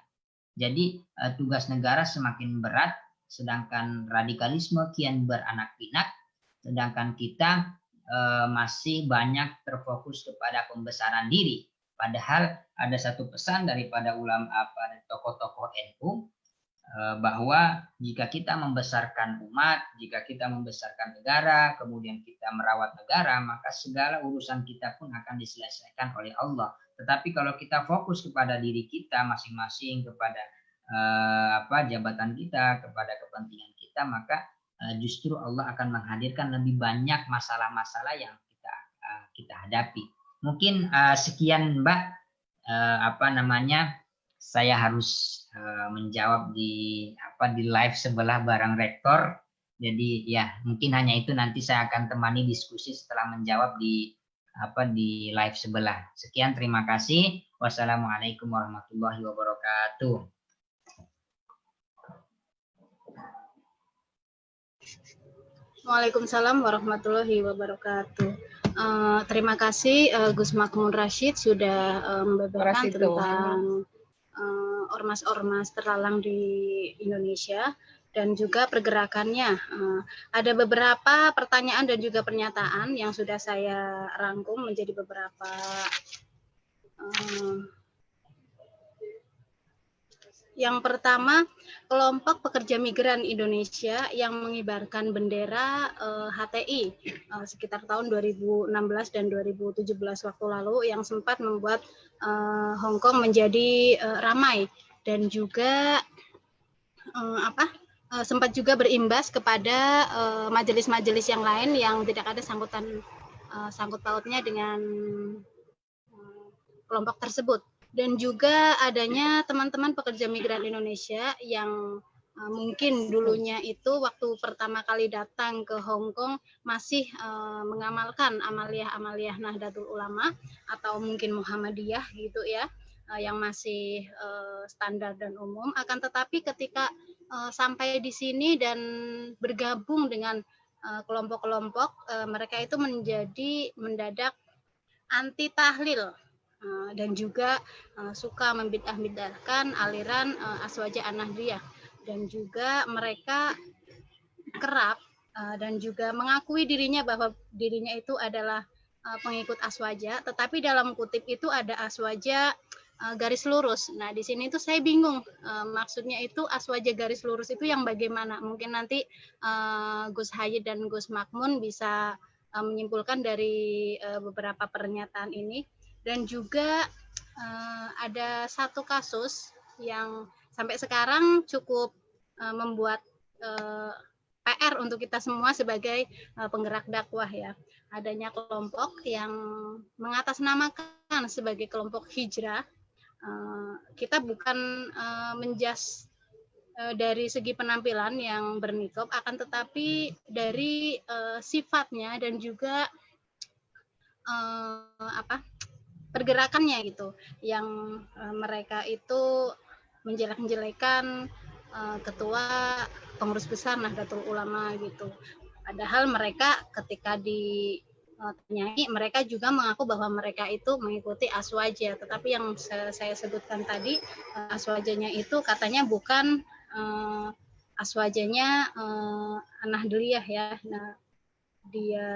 jadi uh, tugas negara semakin berat, sedangkan radikalisme kian beranak pinak, sedangkan kita uh, masih banyak terfokus kepada pembesaran diri. Padahal ada satu pesan daripada ulama apa tokoh-tokoh NU uh, bahwa jika kita membesarkan umat, jika kita membesarkan negara, kemudian kita merawat negara, maka segala urusan kita pun akan diselesaikan oleh Allah. Tetapi kalau kita fokus kepada diri kita masing-masing, kepada uh, apa jabatan kita, kepada kepentingan kita, maka justru Allah akan menghadirkan lebih banyak masalah-masalah yang kita uh, kita hadapi. Mungkin uh, sekian Mbak apa namanya saya harus menjawab di apa di live sebelah barang rektor. Jadi ya mungkin hanya itu nanti saya akan temani diskusi setelah menjawab di apa di live sebelah. Sekian terima kasih. Wassalamualaikum warahmatullahi wabarakatuh. Waalaikumsalam warahmatullahi wabarakatuh. Uh, terima kasih uh, Gus Makmun Rashid sudah uh, membeberkan tentang ormas-ormas uh, terlalang di Indonesia dan juga pergerakannya. Uh, ada beberapa pertanyaan dan juga pernyataan yang sudah saya rangkum menjadi beberapa uh, yang pertama, kelompok pekerja migran Indonesia yang mengibarkan bendera uh, eh, HTI uh, sekitar tahun 2016 dan 2017 waktu lalu yang sempat membuat uh, Hong Kong menjadi uh, ramai dan juga uh, apa uh, sempat juga berimbas kepada majelis-majelis uh, yang lain yang tidak ada sangkutan uh, sangkut pautnya dengan kelompok tersebut dan juga adanya teman-teman pekerja migran Indonesia yang uh, mungkin dulunya itu waktu pertama kali datang ke Hong Kong masih uh, mengamalkan amaliyah-amaliyah Nahdlatul Ulama atau mungkin Muhammadiyah gitu ya uh, yang masih standar dan umum. Akan tetapi ketika sampai di sini dan bergabung dengan kelompok-kelompok mereka itu menjadi mendadak anti tahlil Eh, dan juga uh, suka membidah-bidahkan aliran uh, Aswaja Anahdiyah dan juga mereka kerap dan juga mengakui dirinya bahwa dirinya itu adalah pengikut Aswaja tetapi dalam kutip itu ada Aswaja garis lurus. Nah, di sini itu saya bingung maksudnya itu Aswaja garis lurus itu yang bagaimana? Mungkin nanti Gus Hayid dan Gus Makmun bisa menyimpulkan dari beberapa pernyataan ini dan juga uh, ada satu kasus yang sampai sekarang cukup uh, membuat uh, PR untuk kita semua sebagai uh, penggerak dakwah ya. Adanya kelompok yang mengatasnamakan sebagai kelompok hijrah. Uh, kita bukan uh, menjas uh, dari segi penampilan yang bernikop, akan tetapi dari uh, sifatnya dan juga uh, apa pergerakannya gitu, yang uh, mereka itu menjelek-jelekan uh, ketua pengurus besar Nahdlatul Ulama gitu. Padahal mereka ketika di uh, mereka juga mengaku bahwa mereka itu mengikuti aswaja. Tetapi yang saya sebutkan tadi aswajanya itu katanya bukan uh, aswajanya uh, Nahdliyah ya. Nah, dia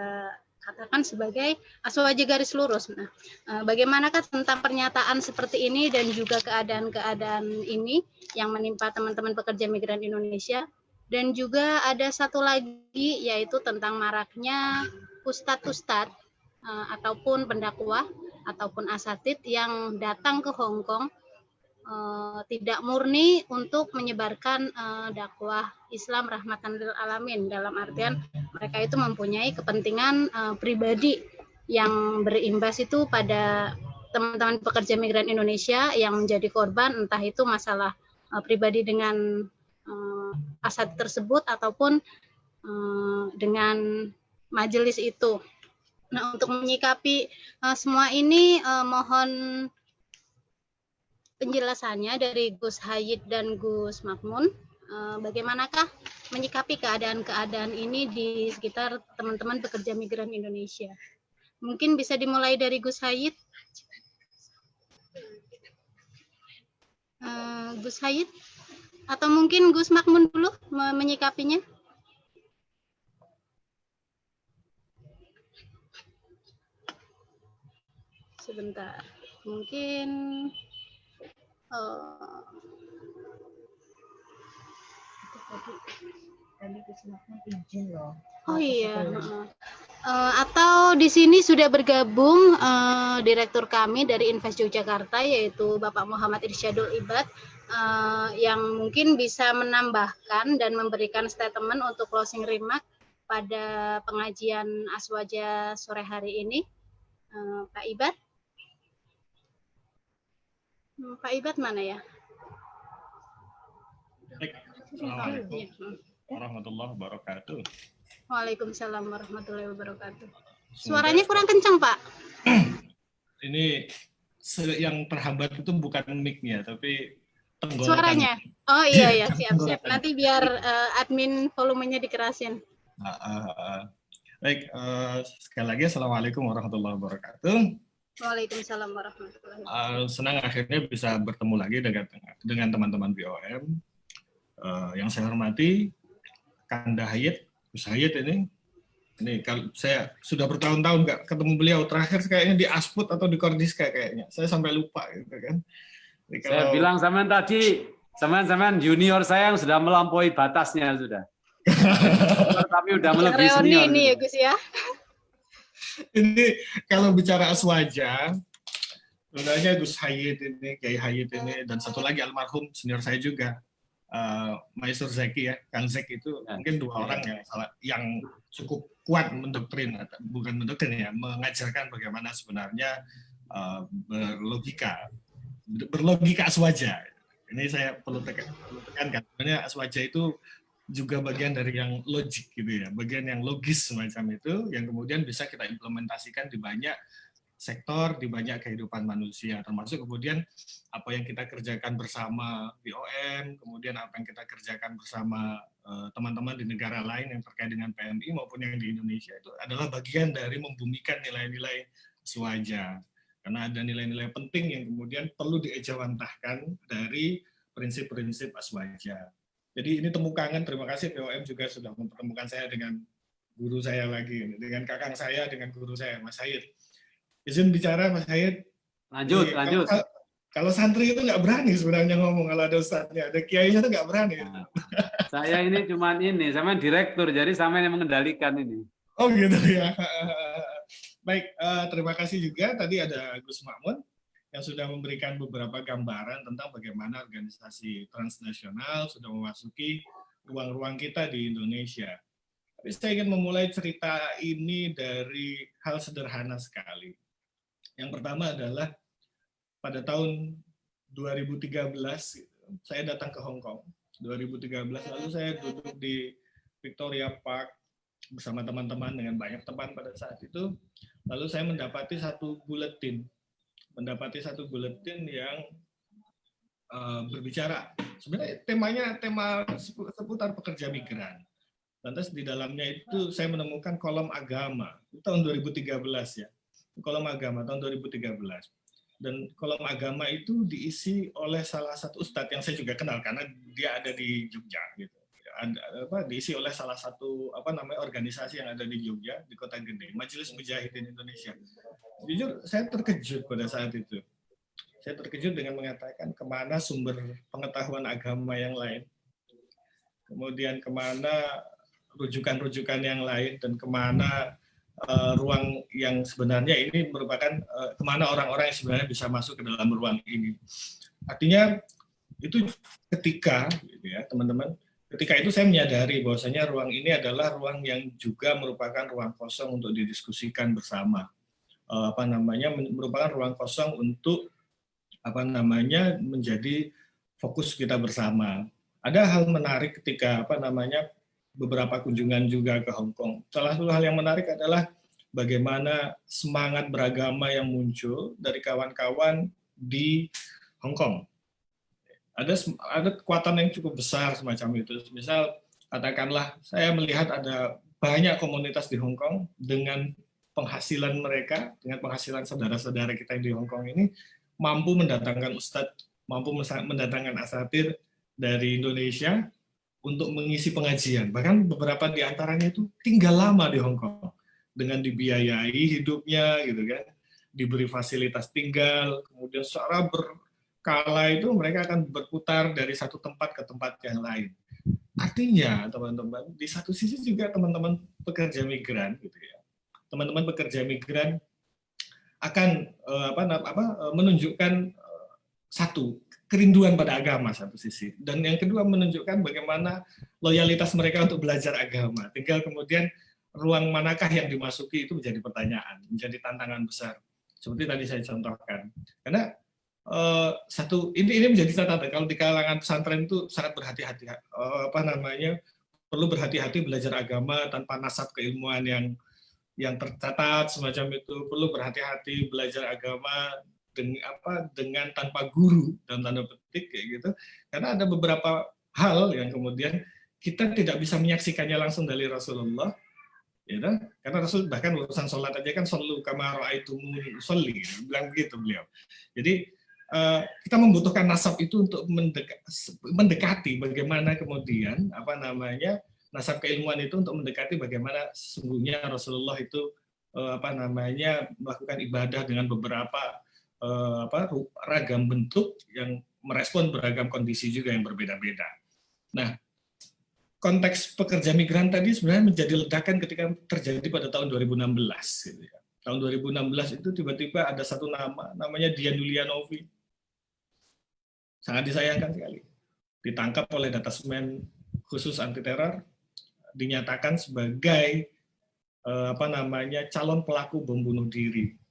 katakan sebagai aswaja garis lurus. Nah, eh, bagaimanakah tentang pernyataan seperti ini dan juga keadaan-keadaan ini yang menimpa teman-teman pekerja migran Indonesia? Dan juga ada satu lagi yaitu tentang maraknya ustadz-ustadz uh, ataupun pendakwah ataupun asatid yang datang ke Hong Kong uh, tidak murni untuk menyebarkan dakwah Islam rahmatan lil alamin dalam artian mereka itu mempunyai kepentingan uh, pribadi yang berimbas itu pada teman-teman pekerja migran Indonesia yang menjadi korban entah itu masalah uh, pribadi dengan uh, asat tersebut ataupun uh, dengan majelis itu. Nah, untuk menyikapi uh, semua ini uh, mohon penjelasannya dari Gus Hayid dan Gus Makmun. Eh, bagaimanakah menyikapi keadaan-keadaan ini di sekitar teman-teman pekerja migran Indonesia? Mungkin bisa dimulai dari Gus Hayid. Uh, Gus Hayid atau mungkin Gus Makmun dulu menyikapinya. Sebentar, mungkin Oh. Oh iya. Uh, atau di sini sudah bergabung uh, direktur kami dari Invest Yogyakarta yaitu Bapak Muhammad Irsyadul Ibad uh, yang mungkin bisa menambahkan dan memberikan statement untuk closing remark pada pengajian Aswaja sore hari ini. Uh, Pak Ibad. Hmm, Pak Ibad mana ya? Assalamualaikum warahmatullahi wabarakatuh. Waalaikumsalam warahmatullahi wabarakatuh. Suaranya kurang kencang, Pak. Ini yang terhambat itu bukan mic-nya, tapi tenggorokan. Suaranya. Oh iya ya, siap siap. Nanti biar uh, admin volumenya dikerasin. Uh, uh, uh. Baik, uh, sekali lagi Assalamualaikum warahmatullahi wabarakatuh. Waalaikumsalam warahmatullahi wabarakatuh. Uh, senang akhirnya bisa bertemu lagi dengan dengan teman-teman BOM. Uh, yang saya hormati, Kanda Hayat, Gus Hayat ini. Ini kalau saya sudah bertahun-tahun nggak ketemu beliau, terakhir kayaknya di Asput atau di Kordiska kayaknya. Saya sampai lupa gitu kan. Jadi kalau... Saya bilang sama tadi, sama-sama junior saya yang sudah melampaui batasnya sudah. Tapi udah melebihi senior. ini ya Gus ya ini kalau bicara aswaja, sebenarnya Gus Hayit ini, Kiai Hayit ini, dan satu lagi almarhum senior saya juga, uh, Maisur Zeki ya, Kang Zek itu ya. mungkin dua orang yang salah, yang cukup kuat mendoktrin, bukan mendoktrin ya, mengajarkan bagaimana sebenarnya uh, berlogika, berlogika aswaja. Ini saya perlu tekankan, sebenarnya aswaja itu juga bagian dari yang logik gitu ya, bagian yang logis semacam itu yang kemudian bisa kita implementasikan di banyak sektor, di banyak kehidupan manusia, termasuk kemudian apa yang kita kerjakan bersama BOM, kemudian apa yang kita kerjakan bersama eh, teman-teman uh, di negara lain yang terkait dengan PMI maupun yang di Indonesia itu adalah bagian dari membumikan nilai-nilai swaja. Karena ada nilai-nilai penting yang kemudian perlu diejawantahkan dari prinsip-prinsip aswaja. Jadi ini temu kangen, terima kasih POM juga sudah mempertemukan saya dengan guru saya lagi, dengan kakang saya, dengan guru saya, Mas Said. Izin bicara, Mas Said. Lanjut, Jadi, lanjut. Kalau, kalau santri itu nggak berani sebenarnya ngomong, kalau ada ustadznya, ada kiainya itu nggak berani. Nah, saya ini cuma ini, sama direktur, jadi sama yang mengendalikan ini. Oh gitu ya. Baik, uh, terima kasih juga. Tadi ada Gus Makmun yang sudah memberikan beberapa gambaran tentang bagaimana organisasi transnasional sudah memasuki ruang-ruang kita di Indonesia. Tapi saya ingin memulai cerita ini dari hal sederhana sekali. Yang pertama adalah pada tahun 2013 saya datang ke Hong Kong. 2013 lalu saya duduk di Victoria Park bersama teman-teman dengan banyak teman pada saat itu. Lalu saya mendapati satu buletin, mendapati satu buletin yang uh, berbicara. Sebenarnya temanya tema seputar pekerja migran Lantas di dalamnya itu saya menemukan kolom agama, itu tahun 2013 ya, kolom agama tahun 2013. Dan kolom agama itu diisi oleh salah satu ustadz yang saya juga kenal karena dia ada di Jogja gitu. Ada, apa, diisi oleh salah satu apa namanya organisasi yang ada di Jogja di kota gede Majelis Mujahidin Indonesia. Jujur saya terkejut pada saat itu. Saya terkejut dengan mengatakan ke mana sumber pengetahuan agama yang lain, kemudian ke mana rujukan-rujukan yang lain dan ke mana uh, ruang yang sebenarnya ini merupakan uh, ke mana orang-orang yang sebenarnya bisa masuk ke dalam ruang ini. Artinya itu ketika, gitu ya teman-teman, ketika itu saya menyadari bahwasanya ruang ini adalah ruang yang juga merupakan ruang kosong untuk didiskusikan bersama. Uh, apa namanya merupakan ruang kosong untuk apa namanya menjadi fokus kita bersama. Ada hal menarik ketika apa namanya beberapa kunjungan juga ke Hong Kong. Salah satu hal yang menarik adalah bagaimana semangat beragama yang muncul dari kawan-kawan di Hong Kong. Ada ada kekuatan yang cukup besar semacam itu. Misal katakanlah saya melihat ada banyak komunitas di Hong Kong dengan penghasilan mereka, dengan penghasilan saudara-saudara kita yang di Hong Kong ini mampu mendatangkan ustadz, mampu mendatangkan asatir dari Indonesia untuk mengisi pengajian. Bahkan beberapa di antaranya itu tinggal lama di Hong Kong dengan dibiayai hidupnya gitu kan, diberi fasilitas tinggal, kemudian secara berkala itu mereka akan berputar dari satu tempat ke tempat yang lain. Artinya, teman-teman, di satu sisi juga teman-teman pekerja migran gitu ya. Teman-teman pekerja migran akan eh, apa apa menunjukkan eh, satu kerinduan pada agama satu sisi. Dan yang kedua menunjukkan bagaimana loyalitas mereka untuk belajar agama. Tinggal kemudian ruang manakah yang dimasuki itu menjadi pertanyaan, menjadi tantangan besar. Seperti tadi saya contohkan. Karena uh, satu ini ini menjadi catatan kalau di kalangan pesantren itu sangat berhati-hati uh, apa namanya perlu berhati-hati belajar agama tanpa nasab keilmuan yang yang tercatat semacam itu perlu berhati-hati belajar agama dengan apa dengan tanpa guru dan tanda petik kayak gitu karena ada beberapa hal yang kemudian kita tidak bisa menyaksikannya langsung dari Rasulullah ya kan? karena Rasul bahkan urusan sholat aja kan selalu kamar itu sholli bilang begitu beliau jadi uh, kita membutuhkan nasab itu untuk mendekati bagaimana kemudian apa namanya nasab keilmuan itu untuk mendekati bagaimana sesungguhnya Rasulullah itu uh, apa namanya melakukan ibadah dengan beberapa Eh, apa ragam bentuk yang merespon beragam kondisi juga yang berbeda-beda. Nah, konteks pekerja migran tadi sebenarnya menjadi ledakan ketika terjadi pada tahun 2016. Gitu ya. Tahun 2016 itu tiba-tiba ada satu nama, namanya Dian Yulianovi. Sangat disayangkan sekali. Ditangkap oleh Datasmen khusus anti teror, dinyatakan sebagai eh, apa namanya calon pelaku bom bunuh diri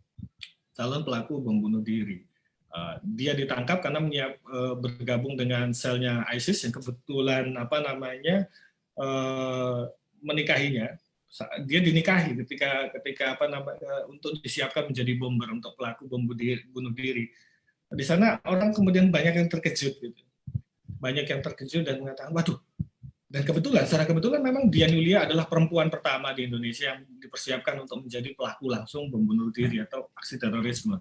calon pelaku bom bunuh diri. Uh, dia ditangkap karena menyiap, uh, bergabung dengan selnya ISIS yang kebetulan apa namanya uh, menikahinya. Dia dinikahi ketika ketika apa namanya untuk disiapkan menjadi bomber untuk pelaku bom bunuh diri. Di sana orang kemudian banyak yang terkejut gitu. Banyak yang terkejut dan mengatakan, waduh, dan kebetulan, secara kebetulan memang Dian Yulia adalah perempuan pertama di Indonesia yang dipersiapkan untuk menjadi pelaku langsung pembunuh diri atau aksi terorisme.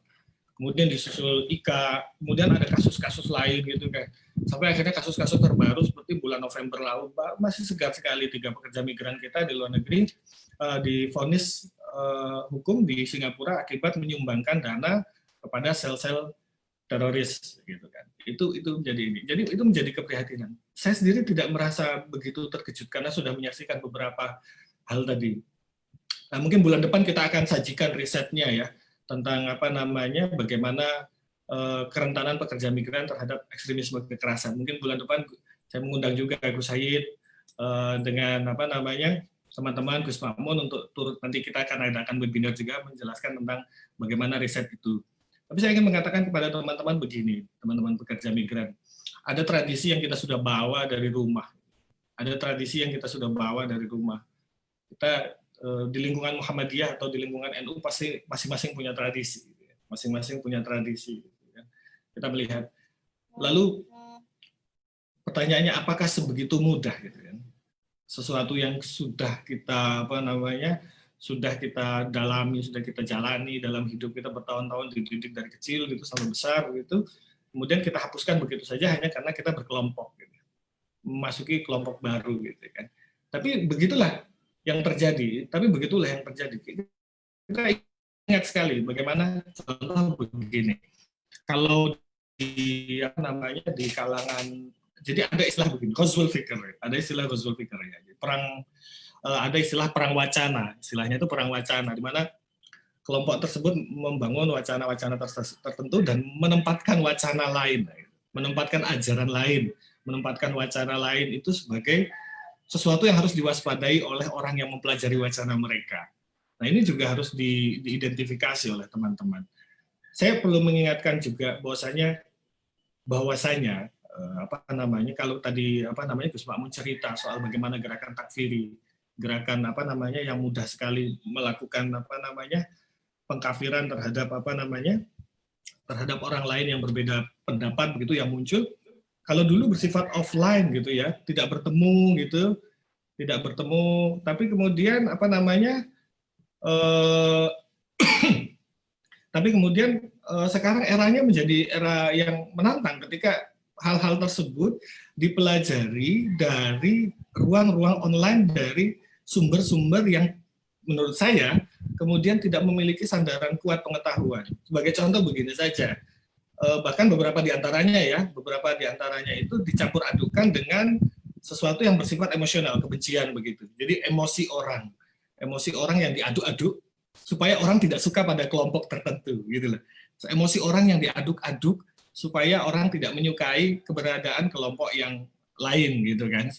Kemudian disusul Ika, kemudian ada kasus-kasus lain gitu kan. Sampai akhirnya kasus-kasus terbaru seperti bulan November lalu, masih segar sekali tiga pekerja migran kita di luar negeri uh, difonis uh, hukum di Singapura akibat menyumbangkan dana kepada sel-sel teroris gitu kan. Itu itu menjadi ini. Jadi itu menjadi keprihatinan saya sendiri tidak merasa begitu terkejut karena sudah menyaksikan beberapa hal tadi. Nah, mungkin bulan depan kita akan sajikan risetnya ya tentang apa namanya bagaimana uh, kerentanan pekerja migran terhadap ekstremisme kekerasan. Mungkin bulan depan saya mengundang juga Gus Said uh, dengan apa namanya teman-teman Gus Makmun untuk turut nanti kita akan adakan webinar juga menjelaskan tentang bagaimana riset itu. Tapi saya ingin mengatakan kepada teman-teman begini, teman-teman pekerja migran, ada tradisi yang kita sudah bawa dari rumah, ada tradisi yang kita sudah bawa dari rumah. Kita eh, di lingkungan Muhammadiyah atau di lingkungan NU pasti masing-masing punya tradisi, gitu ya. masing-masing punya tradisi. Gitu ya. Kita melihat. Lalu pertanyaannya apakah sebegitu mudah gitu kan? sesuatu yang sudah kita apa namanya sudah kita dalami sudah kita jalani dalam hidup kita bertahun-tahun dididik dari kecil gitu sampai besar gitu kemudian kita hapuskan begitu saja hanya karena kita berkelompok gitu. memasuki kelompok baru gitu kan tapi begitulah yang terjadi tapi begitulah yang terjadi kita ingat sekali bagaimana contoh begini kalau di apa namanya di kalangan jadi ada istilah begini, Ghazwul Fikr, ada istilah Ghazwul Fikr ya. Perang eh, ada istilah perang wacana, istilahnya itu perang wacana di mana kelompok tersebut membangun wacana-wacana tertentu dan menempatkan wacana lain, menempatkan ajaran lain, menempatkan wacana lain itu sebagai sesuatu yang harus diwaspadai oleh orang yang mempelajari wacana mereka. Nah ini juga harus di, diidentifikasi oleh teman-teman. Saya perlu mengingatkan juga bahwasanya bahwasanya Eh, apa namanya kalau tadi apa namanya Gus Makmun cerita soal bagaimana gerakan takfiri, gerakan apa namanya yang mudah sekali melakukan apa namanya pengkafiran terhadap apa namanya terhadap orang lain yang berbeda pendapat begitu yang muncul. Kalau dulu bersifat offline gitu ya, tidak bertemu gitu, tidak bertemu, tapi kemudian apa namanya eh, tapi kemudian eh, sekarang eranya menjadi era yang menantang ketika hal-hal tersebut dipelajari dari ruang-ruang online dari sumber-sumber yang menurut saya kemudian tidak memiliki sandaran kuat pengetahuan. Sebagai contoh begini saja, eh, bahkan beberapa di antaranya ya, beberapa di antaranya itu dicampur adukan dengan sesuatu yang bersifat emosional, kebencian begitu. Jadi emosi orang, emosi orang yang diaduk-aduk supaya orang tidak suka pada kelompok tertentu gitu loh. Emosi orang yang diaduk-aduk supaya orang tidak menyukai keberadaan kelompok yang lain gitu kan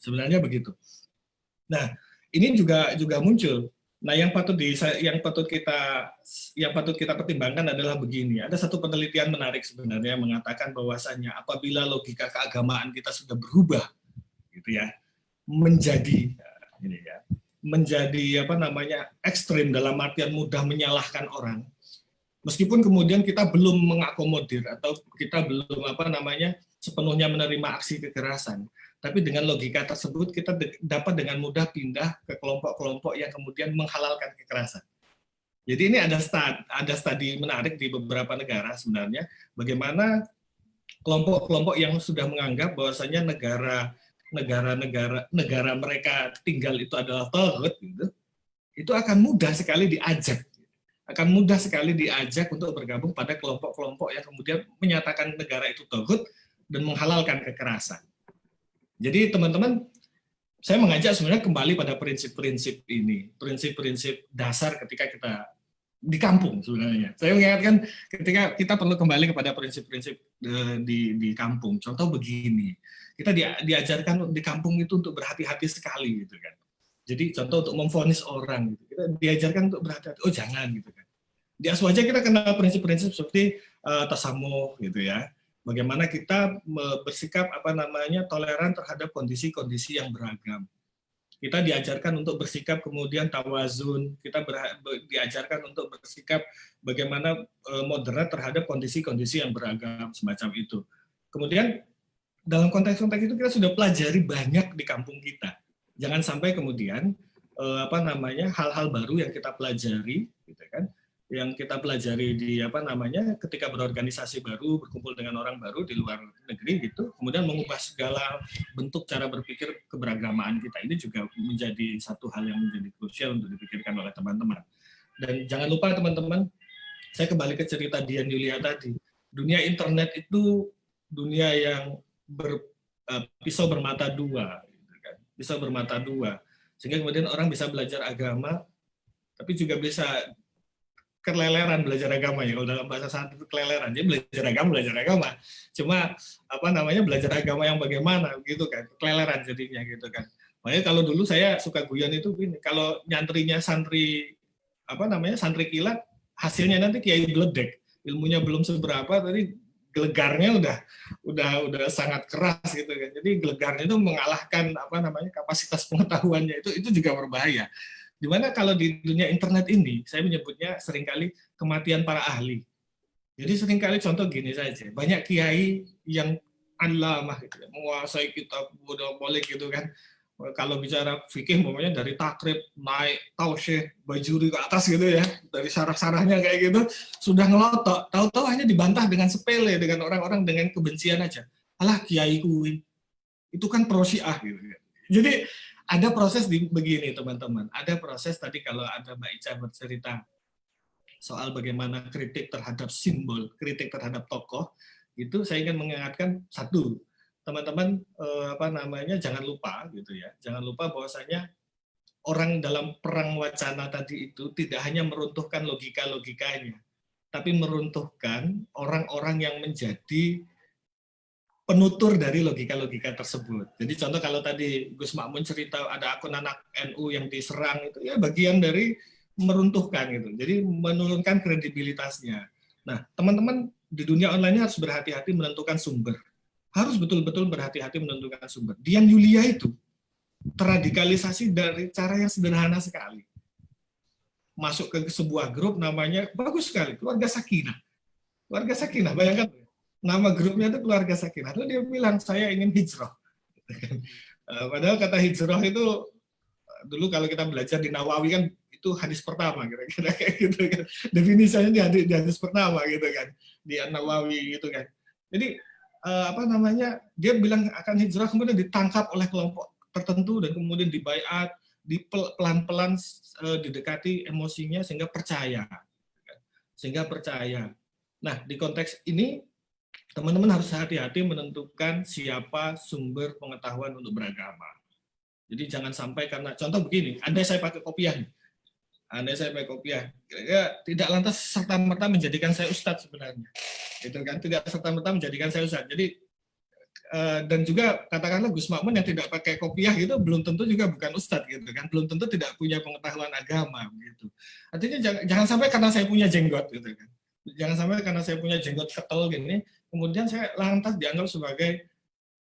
sebenarnya begitu. Nah ini juga juga muncul. Nah yang patut di yang patut kita yang patut kita pertimbangkan adalah begini. Ada satu penelitian menarik sebenarnya mengatakan bahwasannya apabila logika keagamaan kita sudah berubah gitu ya menjadi ini ya menjadi apa namanya ekstrim dalam artian mudah menyalahkan orang meskipun kemudian kita belum mengakomodir atau kita belum apa namanya sepenuhnya menerima aksi kekerasan, tapi dengan logika tersebut kita dapat dengan mudah pindah ke kelompok-kelompok yang kemudian menghalalkan kekerasan. Jadi ini ada stad, ada studi menarik di beberapa negara sebenarnya bagaimana kelompok-kelompok yang sudah menganggap bahwasanya negara negara-negara negara mereka tinggal itu adalah togut gitu, itu akan mudah sekali diajak akan mudah sekali diajak untuk bergabung pada kelompok-kelompok yang kemudian menyatakan negara itu togut dan menghalalkan kekerasan. Jadi teman-teman, saya mengajak sebenarnya kembali pada prinsip-prinsip ini, prinsip-prinsip dasar ketika kita di kampung sebenarnya. Saya mengingatkan ketika kita perlu kembali kepada prinsip-prinsip eh, di, di kampung. Contoh begini, kita di, diajarkan di kampung itu untuk berhati-hati sekali gitu kan. Jadi contoh untuk memfonis orang, gitu. kita diajarkan untuk berhati-hati. Oh jangan gitu kan. Di Aswaja kita kenal prinsip-prinsip seperti uh, tasamuh gitu ya. Bagaimana kita bersikap apa namanya toleran terhadap kondisi-kondisi yang beragam. Kita diajarkan untuk bersikap kemudian tawazun. Kita diajarkan untuk bersikap bagaimana uh, moderat terhadap kondisi-kondisi yang beragam semacam itu. Kemudian dalam konteks-konteks itu kita sudah pelajari banyak di kampung kita jangan sampai kemudian eh, apa namanya hal-hal baru yang kita pelajari gitu kan yang kita pelajari di apa namanya ketika berorganisasi baru berkumpul dengan orang baru di luar negeri gitu kemudian mengubah segala bentuk cara berpikir keberagamaan kita ini juga menjadi satu hal yang menjadi krusial untuk dipikirkan oleh teman-teman. Dan jangan lupa teman-teman saya kembali ke cerita Dian Yulia tadi. Dunia internet itu dunia yang ber, uh, pisau bermata dua bisa bermata dua. Sehingga kemudian orang bisa belajar agama, tapi juga bisa keleleran belajar agama ya. Kalau dalam bahasa saat itu keleleran, jadi belajar agama, belajar agama. Cuma apa namanya belajar agama yang bagaimana gitu kan, keleleran jadinya gitu kan. Makanya kalau dulu saya suka guyon itu gini, kalau nyantrinya santri apa namanya santri kilat, hasilnya nanti kiai bledek, ilmunya belum seberapa, tadi gelegarnya udah udah udah sangat keras gitu kan. Jadi gelegarnya itu mengalahkan apa namanya kapasitas pengetahuannya itu itu juga berbahaya. Di mana kalau di dunia internet ini, saya menyebutnya sering kali kematian para ahli. Jadi sering kali contoh gini saja, banyak kiai yang alamah gitu, ya, menguasai kitab Buddha boleh gitu kan, kalau bicara fikih pokoknya dari takrib naik tausyih bajuri ke atas gitu ya dari sarah-sarahnya kayak gitu sudah ngelotok tahu-tahu hanya dibantah dengan sepele dengan orang-orang dengan kebencian aja alah kiai kui itu kan pro syiah gitu ya. jadi ada proses di begini teman-teman. Ada proses tadi kalau ada Mbak Ica bercerita soal bagaimana kritik terhadap simbol kritik terhadap tokoh itu saya ingin mengingatkan satu teman-teman eh, apa namanya jangan lupa gitu ya. Jangan lupa bahwasanya orang dalam perang wacana tadi itu tidak hanya meruntuhkan logika logikanya tapi meruntuhkan orang-orang yang menjadi penutur dari logika-logika tersebut. Jadi contoh kalau tadi Gus Makmun cerita ada akun anak NU yang diserang itu ya bagian dari meruntuhkan gitu. Jadi menurunkan kredibilitasnya. Nah, teman-teman di dunia online harus berhati-hati menentukan sumber harus betul-betul berhati-hati menentukan sumber. Dian Yulia itu terradikalisasi dari cara yang sederhana sekali. Masuk ke sebuah grup namanya bagus sekali, keluarga Sakinah. Keluarga Sakinah, bayangkan nama grupnya itu keluarga Sakinah. Lalu dia bilang saya ingin hijrah. Eh, padahal kata hijrah itu dulu kalau kita belajar di Nawawi kan itu hadis pertama kira-kira kayak gitu kan. Definisinya di hadis, di hadis pertama gitu kan. Di Nawawi gitu kan. Jadi uh, apa namanya dia bilang akan hijrah kemudian ditangkap oleh kelompok tertentu dan kemudian dibaiat di pelan-pelan uh, didekati emosinya sehingga percaya sehingga percaya nah di konteks ini teman-teman harus hati-hati menentukan siapa sumber pengetahuan untuk beragama. Jadi jangan sampai karena contoh begini andai saya pakai kopiah nih. Andai saya pakai kopiah kira-kira tidak lantas serta merta menjadikan saya ustadz sebenarnya. Gitu kan? Tidak serta merta menjadikan saya ustadz. Jadi eh, dan juga katakanlah Gus Makmun yang tidak pakai kopiah gitu belum tentu juga bukan ustadz gitu kan? Belum tentu tidak punya pengetahuan agama gitu. Artinya jangan, sampai karena saya punya jenggot gitu kan? Jangan sampai karena saya punya jenggot ketel gini kemudian saya lantas dianggap sebagai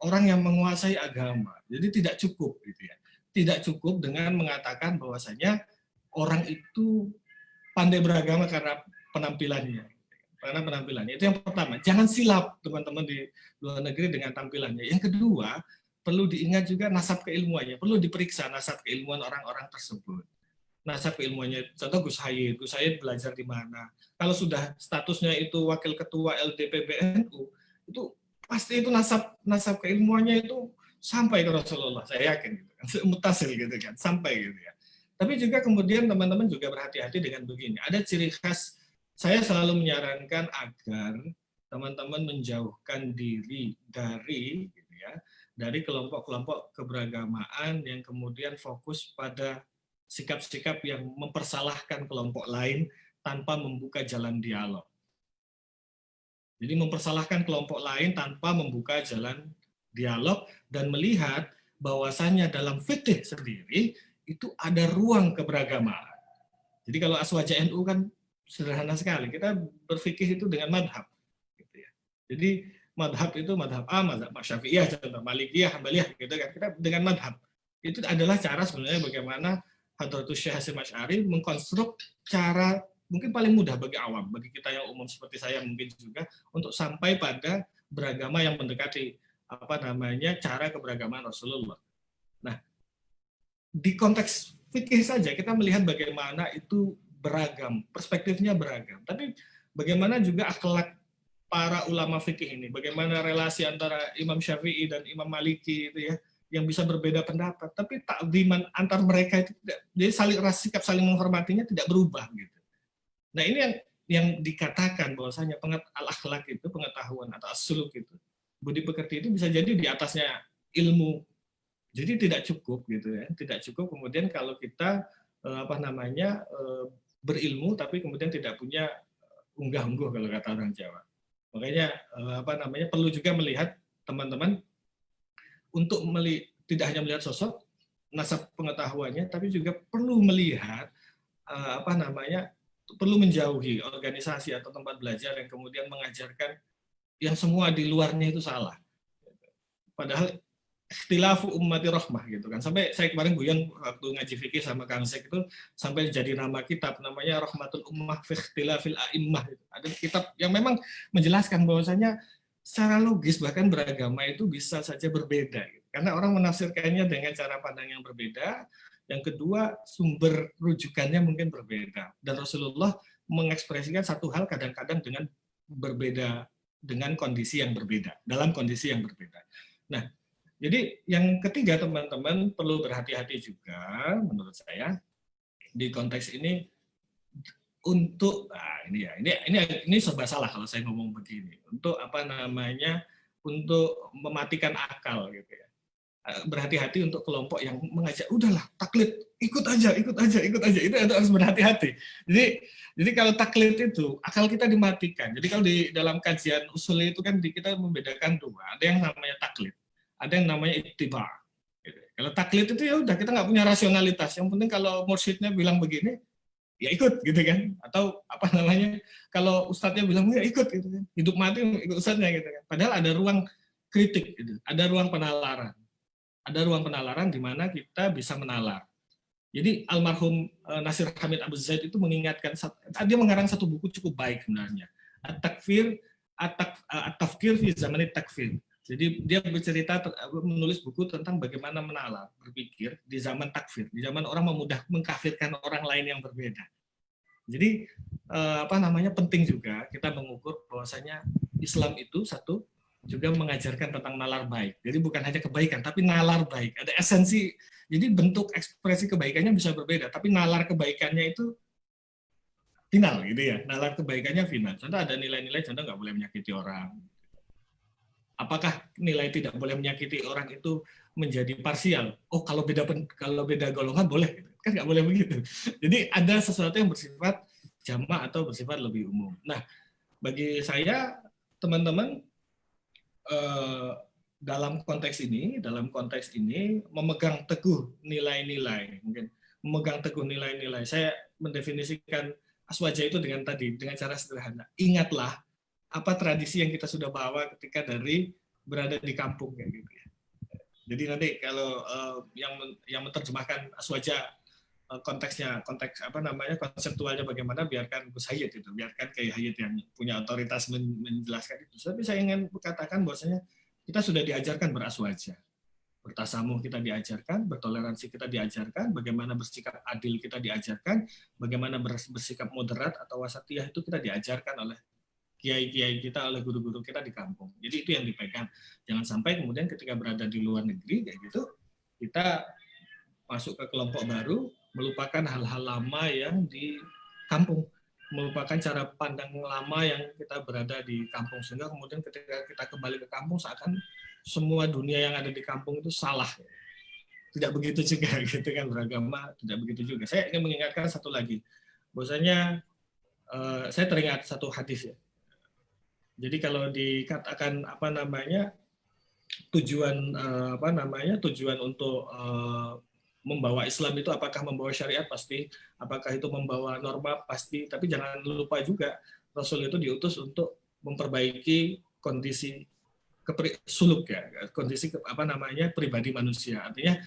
orang yang menguasai agama jadi tidak cukup gitu ya tidak cukup dengan mengatakan bahwasanya orang itu pandai beragama karena penampilannya. Karena penampilannya. Itu yang pertama. Jangan silap teman-teman di luar negeri dengan tampilannya. Yang kedua, perlu diingat juga nasab keilmuannya. Perlu diperiksa nasab keilmuan orang-orang tersebut. Nasab keilmuannya. Contoh Gus Hayid. Gus Hayid belajar di mana. Kalau sudah statusnya itu wakil ketua LDPBNU, itu pasti itu nasab nasab keilmuannya itu sampai ke Rasulullah. Saya yakin. Gitu kan. Mutasil gitu kan. Sampai gitu ya. Tapi juga kemudian teman-teman juga berhati-hati dengan begini. Ada ciri khas, saya selalu menyarankan agar teman-teman menjauhkan diri dari gitu ya, dari kelompok-kelompok keberagamaan yang kemudian fokus pada sikap-sikap yang mempersalahkan kelompok lain tanpa membuka jalan dialog. Jadi mempersalahkan kelompok lain tanpa membuka jalan dialog dan melihat bahwasanya dalam fikih sendiri itu ada ruang keberagamaan. Jadi kalau aswaja NU kan sederhana sekali. Kita berpikir itu dengan madhab. Gitu ya. Jadi madhab itu madhab A, madhab Syafi'iyah, contoh Malikiyah, Hambaliyah, gitu kan. Kita dengan madhab. Itu adalah cara sebenarnya bagaimana Hadratus Syekh Hasim Asy'ari mengkonstruk cara mungkin paling mudah bagi awam, bagi kita yang umum seperti saya mungkin juga, untuk sampai pada beragama yang mendekati apa namanya cara keberagaman Rasulullah. Nah, di konteks fikih saja kita melihat bagaimana itu beragam, perspektifnya beragam. Tapi bagaimana juga akhlak para ulama fikih ini, bagaimana relasi antara Imam Syafi'i dan Imam Maliki itu ya, yang bisa berbeda pendapat, tapi takdiman antar mereka itu tidak, jadi saling sikap saling menghormatinya tidak berubah gitu. Nah ini yang yang dikatakan bahwasanya pengat al akhlak itu pengetahuan atau asuluk itu budi pekerti itu bisa jadi di atasnya ilmu jadi tidak cukup gitu ya, tidak cukup kemudian kalau kita eh, apa namanya eh, berilmu tapi kemudian tidak punya unggah-ungguh kalau kata orang Jawa. Makanya eh, apa namanya perlu juga melihat teman-teman untuk tidak hanya melihat sosok nasab pengetahuannya, tapi juga perlu melihat uh, apa namanya perlu menjauhi organisasi atau tempat belajar yang kemudian mengajarkan yang semua di luarnya itu salah. Padahal ikhtilafu ummati rahmah gitu kan. Sampai saya kemarin guyon waktu ngaji fikih sama Kang Sek itu sampai jadi nama kitab namanya Rahmatul Ummah fi ikhtilafil a'immah. Gitu. Ada kitab yang memang menjelaskan bahwasanya secara logis bahkan beragama itu bisa saja berbeda gitu. Karena orang menafsirkannya dengan cara pandang yang berbeda. Yang kedua, sumber rujukannya mungkin berbeda. Dan Rasulullah mengekspresikan satu hal kadang-kadang dengan berbeda dengan kondisi yang berbeda, dalam kondisi yang berbeda. Nah, jadi yang ketiga teman-teman perlu berhati-hati juga menurut saya di konteks ini untuk nah ini ya ini ini ini serba salah kalau saya ngomong begini untuk apa namanya untuk mematikan akal gitu ya eh, berhati-hati untuk kelompok yang mengajak udahlah taklid ikut aja ikut aja ikut aja itu harus berhati-hati jadi jadi kalau taklid itu akal kita dimatikan jadi kalau di dalam kajian usul itu kan kita membedakan dua ada yang namanya taklid ada yang namanya ittiba. Gitu. Kalau taklid itu ya udah kita nggak punya rasionalitas. Yang penting kalau mursyidnya bilang begini, ya ikut gitu kan. Atau apa namanya, kalau ustadznya bilang ya ikut gitu kan. Hidup mati ikut ustadznya gitu kan. Padahal ada ruang kritik, gitu. ada ruang penalaran. Ada ruang penalaran di mana kita bisa menalar. Jadi almarhum eh, Nasir Hamid Abu Zaid itu mengingatkan, dia mengarang satu buku cukup baik sebenarnya. At-Takfir, At-Tafkir fi Zaman Takfir jadi dia bercerita menulis buku tentang bagaimana menalar, berpikir di zaman takfir, di zaman orang memudah mengkafirkan orang lain yang berbeda. Jadi eh, apa namanya penting juga kita mengukur bahwasanya Islam itu satu juga mengajarkan tentang nalar baik. Jadi bukan hanya kebaikan, tapi nalar baik. Ada esensi. Jadi bentuk ekspresi kebaikannya bisa berbeda, tapi nalar kebaikannya itu final gitu ya. Nalar kebaikannya final. Contoh ada nilai-nilai contoh nggak boleh menyakiti orang, apakah nilai tidak boleh menyakiti orang itu menjadi parsial? Oh, kalau beda kalau beda golongan boleh, kan nggak boleh begitu. Jadi ada sesuatu yang bersifat jamak atau bersifat lebih umum. Nah, bagi saya teman-teman eh, dalam konteks ini, dalam konteks ini memegang teguh nilai-nilai, mungkin memegang teguh nilai-nilai. Saya mendefinisikan aswaja itu dengan tadi dengan cara sederhana. Ingatlah apa tradisi yang kita sudah bawa ketika dari berada di kampung kayak gitu ya. Jadi nanti kalau uh, yang yang menerjemahkan aswaja uh, konteksnya konteks apa namanya konseptualnya bagaimana biarkan Gus Hayat itu biarkan Kiai Hayat yang punya otoritas men menjelaskan itu. Tapi saya ingin katakan bahwasanya kita sudah diajarkan beraswaja. Bertasamuh kita diajarkan, bertoleransi kita diajarkan, bagaimana bersikap adil kita diajarkan, bagaimana bersikap moderat atau wasatiyah itu kita diajarkan oleh kiai-kiai kita oleh guru-guru kita di kampung. Jadi itu yang dipegang. Jangan sampai kemudian ketika berada di luar negeri kayak gitu, kita masuk ke kelompok baru melupakan hal-hal lama yang di kampung, melupakan cara pandang lama yang kita berada di kampung sehingga kemudian ketika kita kembali ke kampung seakan semua dunia yang ada di kampung itu salah. Tidak begitu juga gitu kan beragama, tidak begitu juga. Saya ingin mengingatkan satu lagi, bahwasanya uh, saya teringat satu hadis ya jadi kalau dikatakan apa namanya tujuan eh, apa namanya tujuan untuk eh, membawa Islam itu apakah membawa syariat? Pasti, apakah itu membawa norma? Pasti, tapi jangan lupa juga Rasul itu diutus untuk memperbaiki kondisi suluk ya, kondisi apa namanya pribadi manusia. Artinya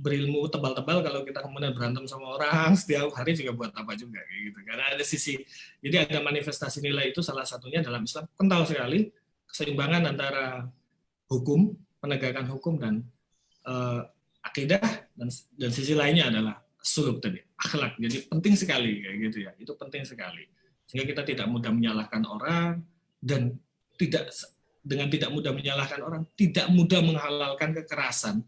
berilmu tebal-tebal kalau kita kemudian berantem sama orang setiap hari juga buat apa juga kayak gitu. Karena ada sisi jadi ada manifestasi nilai itu salah satunya dalam Islam. Kental sekali keseimbangan antara hukum penegakan hukum dan uh, akidah dan dan sisi lainnya adalah suluk tadi akhlak. Jadi penting sekali kayak gitu ya. Itu penting sekali. Sehingga kita tidak mudah menyalahkan orang dan tidak dengan tidak mudah menyalahkan orang tidak mudah menghalalkan kekerasan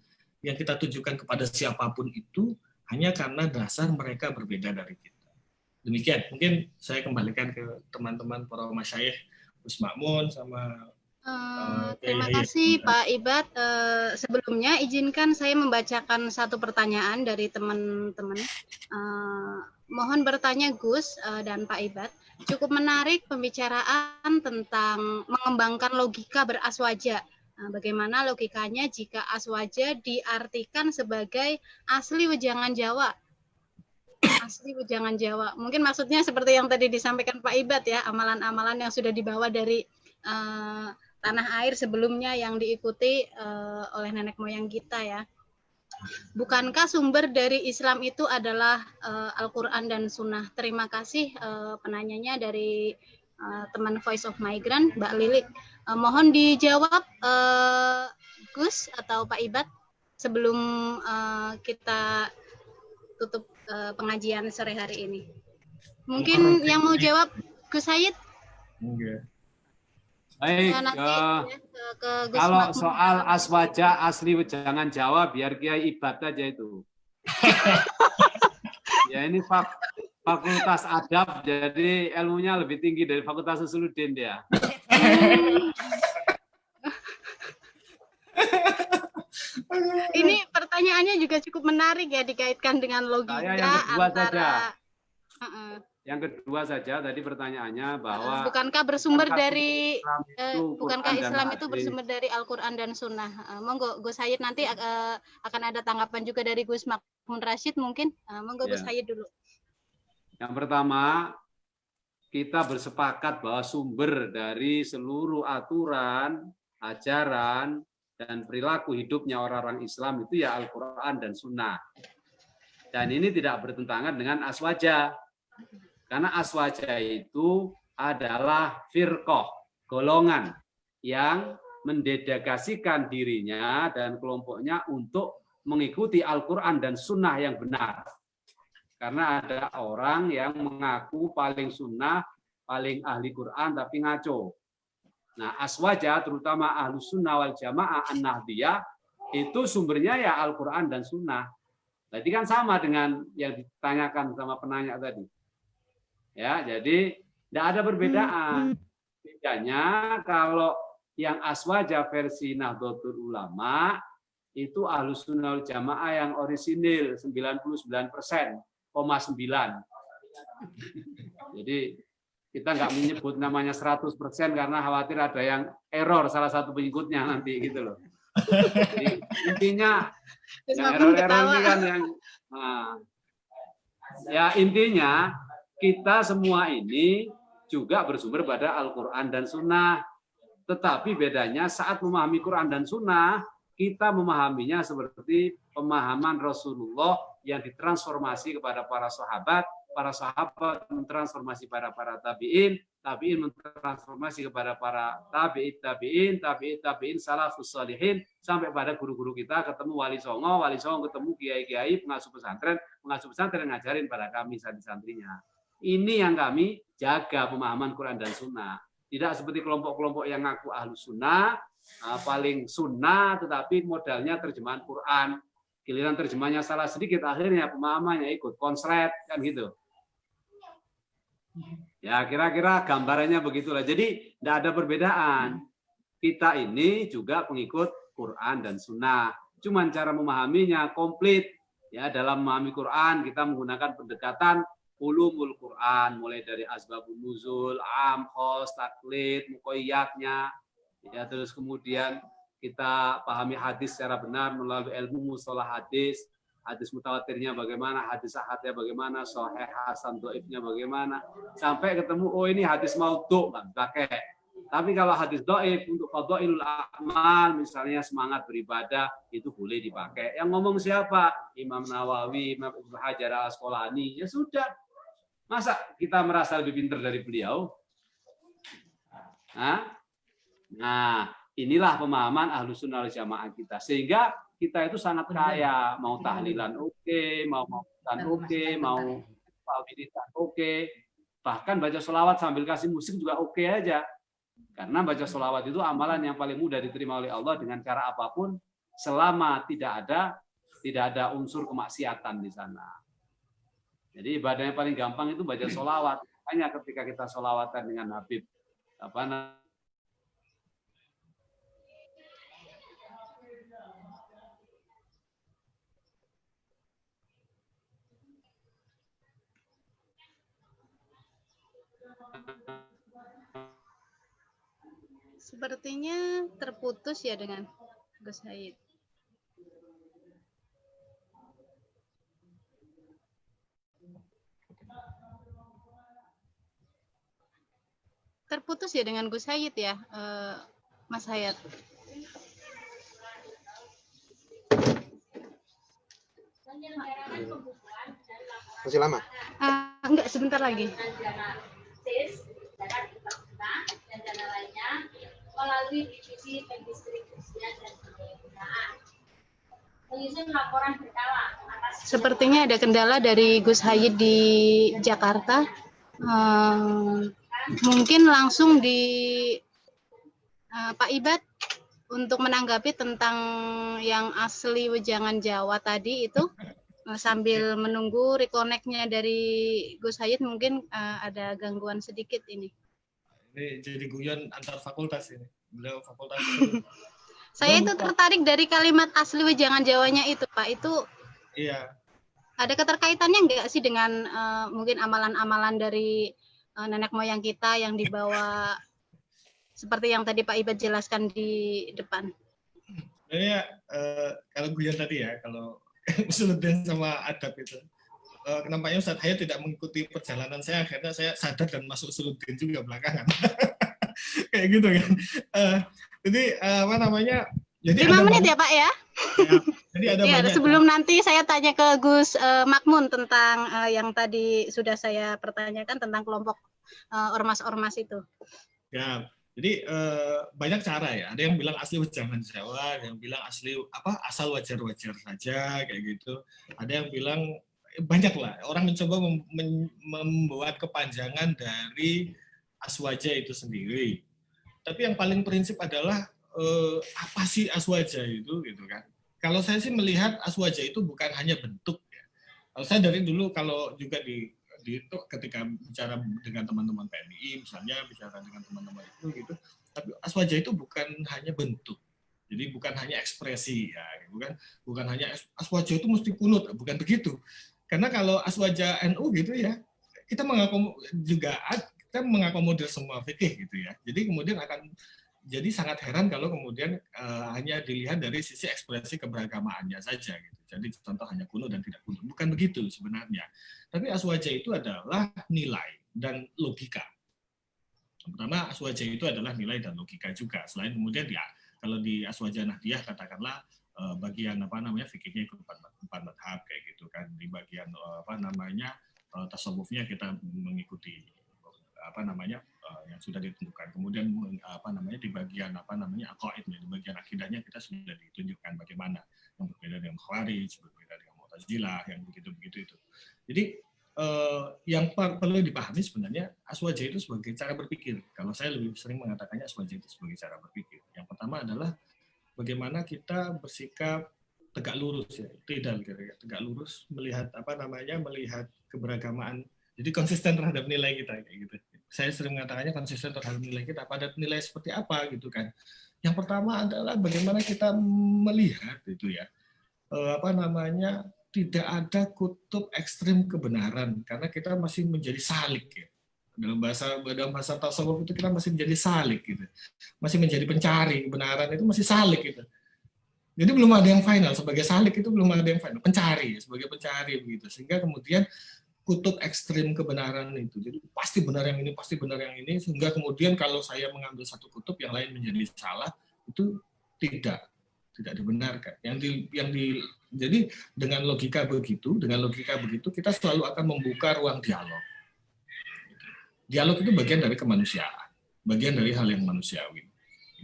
yang kita tujukan kepada siapa pun itu hanya karena dasar mereka berbeda dari kita. Demikian, mungkin saya kembalikan ke teman-teman para masyayikh Gus Makmun sama Uh, terima kasih Pak Ibad. Uh, sebelumnya izinkan saya membacakan satu pertanyaan dari teman-teman. Uh, mohon bertanya Gus uh, dan Pak Ibad. Cukup menarik pembicaraan tentang mengembangkan logika beraswaja bagaimana logikanya jika aswaja diartikan sebagai asli wejangan Jawa? Asli wejangan Jawa. Mungkin maksudnya seperti yang tadi disampaikan Pak Ibad ya, amalan-amalan yang sudah dibawa dari uh, tanah air sebelumnya yang diikuti uh, oleh nenek moyang kita ya. Bukankah sumber dari Islam itu adalah uh, Al-Quran dan Sunnah? Terima kasih uh, penanyanya dari uh, teman Voice of Migrant, Mbak Lilik. Uh, mohon dijawab uh, Gus atau Pak Ibad sebelum uh, kita tutup uh, pengajian sore hari ini. Mungkin yang mau jawab Gus Said? Enggak. Baik, nanti uh, ya, ke, ke Gus kalau Makmum. soal aswaja asli jangan jawab biar Kiai Ibad aja itu. ya ini fak fakultas adab jadi ilmunya lebih tinggi dari fakultas Usuluddin dia. Ini pertanyaannya juga cukup menarik ya dikaitkan dengan logika Saya yang kedua antara saja. Heeh. Yang kedua saja tadi pertanyaannya bahwa bukankah bersumber dari Islam eh, bukankah Islam itu bersumber dari Al-Qur'an dan Sunnah? Eh, monggo Gus Hayid nanti eh, akan ada tanggapan juga dari Gus Makmun Rashid mungkin. Eh, monggo Gus Ya. Hayid dulu. Yang pertama, kita bersepakat bahwa sumber dari seluruh aturan, ajaran, dan perilaku hidupnya orang-orang Islam itu ya Al-Quran dan Sunnah. Dan ini tidak bertentangan dengan aswaja. Karena aswaja itu adalah firqoh, golongan yang mendedikasikan dirinya dan kelompoknya untuk mengikuti Al-Quran dan Sunnah yang benar. Karena ada orang yang mengaku paling sunnah, paling ahli Quran, tapi ngaco. Nah, aswaja, terutama ahlu sunnah wal jamaah an-nahdiyah, itu sumbernya ya Al-Quran dan sunnah. Jadi kan sama dengan yang ditanyakan sama penanya tadi. Ya, jadi tidak ada perbedaan. Bedanya kalau yang aswaja versi Nahdlatul Ulama itu ahlu sunnah jamaah yang orisinil 99 persen, 9. Jadi kita nggak menyebut namanya 100% karena khawatir ada yang error salah satu pengikutnya nanti gitu loh. Jadi intinya yang error-error ini kan yang nah, ya intinya kita semua ini juga bersumber pada Al-Quran dan Sunnah. Tetapi bedanya saat memahami Quran dan Sunnah, kita memahaminya seperti pemahaman Rasulullah yang ditransformasi kepada para sahabat, para sahabat mentransformasi pada para tabiin, tabiin mentransformasi kepada para tabiin, tabiin, tabiin, tabiin, salafus salihin, sampai pada guru-guru kita ketemu wali songo, wali songo ketemu kiai-kiai, pengasuh pesantren, pengasuh pesantren ngajarin pada kami santri-santrinya. Ini yang kami jaga pemahaman Quran dan Sunnah. Tidak seperti kelompok-kelompok yang ngaku ahlu sunnah, ah, paling sunnah, tetapi modalnya terjemahan Quran. Giliran terjemahnya salah sedikit, akhirnya pemahamannya ikut konslet, kan gitu. Ya kira-kira gambarannya begitulah. Jadi tidak ada perbedaan. Kita ini juga pengikut Quran dan Sunnah. Cuman cara memahaminya komplit. Ya dalam memahami Quran kita menggunakan pendekatan ulumul Quran, mulai dari asbabun nuzul, am, khos, taklid, mukoyatnya, ya terus kemudian kita pahami hadis secara benar melalui ilmu mustalah hadis, hadis mutawatirnya bagaimana, hadis ahadnya bagaimana, sahih hasan doifnya bagaimana, sampai ketemu oh ini hadis maudhu kan pakai. Tapi kalau hadis doif untuk fadhailul amal misalnya semangat beribadah itu boleh dipakai. Yang ngomong siapa? Imam Nawawi, Imam Ibnu Hajar al Asqalani. Ya sudah. Masa kita merasa lebih pintar dari beliau? Nah, nah inilah pemahaman ahlu sunnah jamaah kita. Sehingga kita itu sangat kaya. Mau tahlilan oke, mau mautan oke, mau wiridan oke. Bahkan baca sholawat sambil kasih musik juga oke aja. Karena baca sholawat itu amalan yang paling mudah diterima oleh Allah dengan cara apa pun selama tidak ada tidak ada unsur kemaksiatan di sana. Jadi ibadah yang paling gampang itu baca sholawat. Hanya ketika kita sholawatan dengan Habib apa namanya Sepertinya terputus ya dengan Gus Haid. Terputus ya dengan Gus Hayat ya, uh, Mas Hayat. Masih lama? Uh, enggak, sebentar lagi. Melalui divisi pendistribusian dan penggunaan. Menyusun laporan berkala Sepertinya ada kendala dari Gus Hayid di Jakarta. Uh, mungkin langsung di uh, Pak Ibad untuk menanggapi tentang yang asli wejangan Jawa tadi itu sambil menunggu reconnect-nya dari Gus Hayid mungkin uh, ada gangguan sedikit ini. Ini jadi guyon antar fakultas ini. Beliau fakultas. Saya itu tertarik dari kalimat asli wejangan Jawanya itu, Pak. Itu Iya. Ada keterkaitannya enggak sih dengan uh, mungkin amalan-amalan dari uh, nenek moyang kita yang dibawa seperti yang tadi Pak Ibad jelaskan di depan? Ya, uh, kalau guyon tadi ya, kalau Usuluddin sama adab itu. Uh, nampaknya Ustaz Hayat tidak mengikuti perjalanan saya akhirnya saya sadar dan masuk Suluddin juga belakangan. Kayak gitu kan. Uh, jadi uh, apa namanya jadi lima menit ya Pak ya, ya jadi ada ya, banyak sebelum nanti saya tanya ke Gus uh, Makmun tentang uh, yang tadi sudah saya pertanyakan tentang kelompok ormas-ormas uh, itu. Ya jadi uh, banyak cara ya. Ada yang bilang asli jangan Jawa, ada yang bilang asli apa asal wajar-wajar saja kayak gitu. Ada yang bilang banyak lah orang mencoba mem membuat kepanjangan dari aswaja itu sendiri. Tapi yang paling prinsip adalah eh, apa sih aswaja itu gitu kan? Kalau saya sih melihat aswaja itu bukan hanya bentuk ya. Kalau saya dari dulu kalau juga di itu ketika bicara dengan teman-teman PMI misalnya bicara dengan teman-teman itu gitu, tapi aswaja itu bukan hanya bentuk. Jadi bukan hanya ekspresi ya, bukan bukan hanya aswaja itu mesti kunut, bukan begitu. Karena kalau aswaja NU gitu ya, kita mengakom juga kita mengakomodir semua fikih gitu ya. Jadi kemudian akan jadi sangat heran kalau kemudian uh, hanya dilihat dari sisi ekspresi keberagamaannya saja gitu. Jadi contoh hanya kuno dan tidak kuno. Bukan begitu sebenarnya. Tapi aswaja itu adalah nilai dan logika. Pertama, aswaja itu adalah nilai dan logika juga. Selain kemudian ya, kalau di aswaja nahdiyah katakanlah uh, bagian apa namanya fikirnya ikut empat, empat madhab kayak gitu kan di bagian uh, apa namanya tasawufnya kita mengikuti apa namanya uh, yang sudah ditentukan. Kemudian apa namanya di bagian apa namanya akaidnya di bagian akidahnya kita sudah ditunjukkan bagaimana. Yang berbeda dengan khawarij berbeda dengan mu'tazilah yang begitu begitu itu. Jadi uh, yang perlu dipahami sebenarnya aswaja itu sebagai cara berpikir. Kalau saya lebih sering mengatakannya aswaja itu sebagai cara berpikir. Yang pertama adalah bagaimana kita bersikap tegak lurus ya tidak tegak lurus melihat apa namanya melihat keberagamaan. Jadi konsisten terhadap nilai kita kayak gitu saya sering mengatakannya konsisten terhadap nilai kita. Pada nilai seperti apa gitu kan. Yang pertama adalah bagaimana kita melihat itu ya eh, apa namanya tidak ada kutub ekstrim kebenaran. Karena kita masih menjadi salik ya. Dalam bahasa dalam bahasa tasawuf itu kita masih menjadi salik gitu. Masih menjadi pencari kebenaran itu masih salik gitu. Jadi belum ada yang final. Sebagai salik itu belum ada yang final. Pencari sebagai pencari begitu. Sehingga kemudian kutub ekstrim kebenaran itu jadi pasti benar yang ini pasti benar yang ini sehingga kemudian kalau saya mengambil satu kutub yang lain menjadi salah itu tidak tidak dibenarkan yang di yang di jadi dengan logika begitu dengan logika begitu kita selalu akan membuka ruang dialog dialog itu bagian dari kemanusiaan, bagian dari hal yang manusiawi,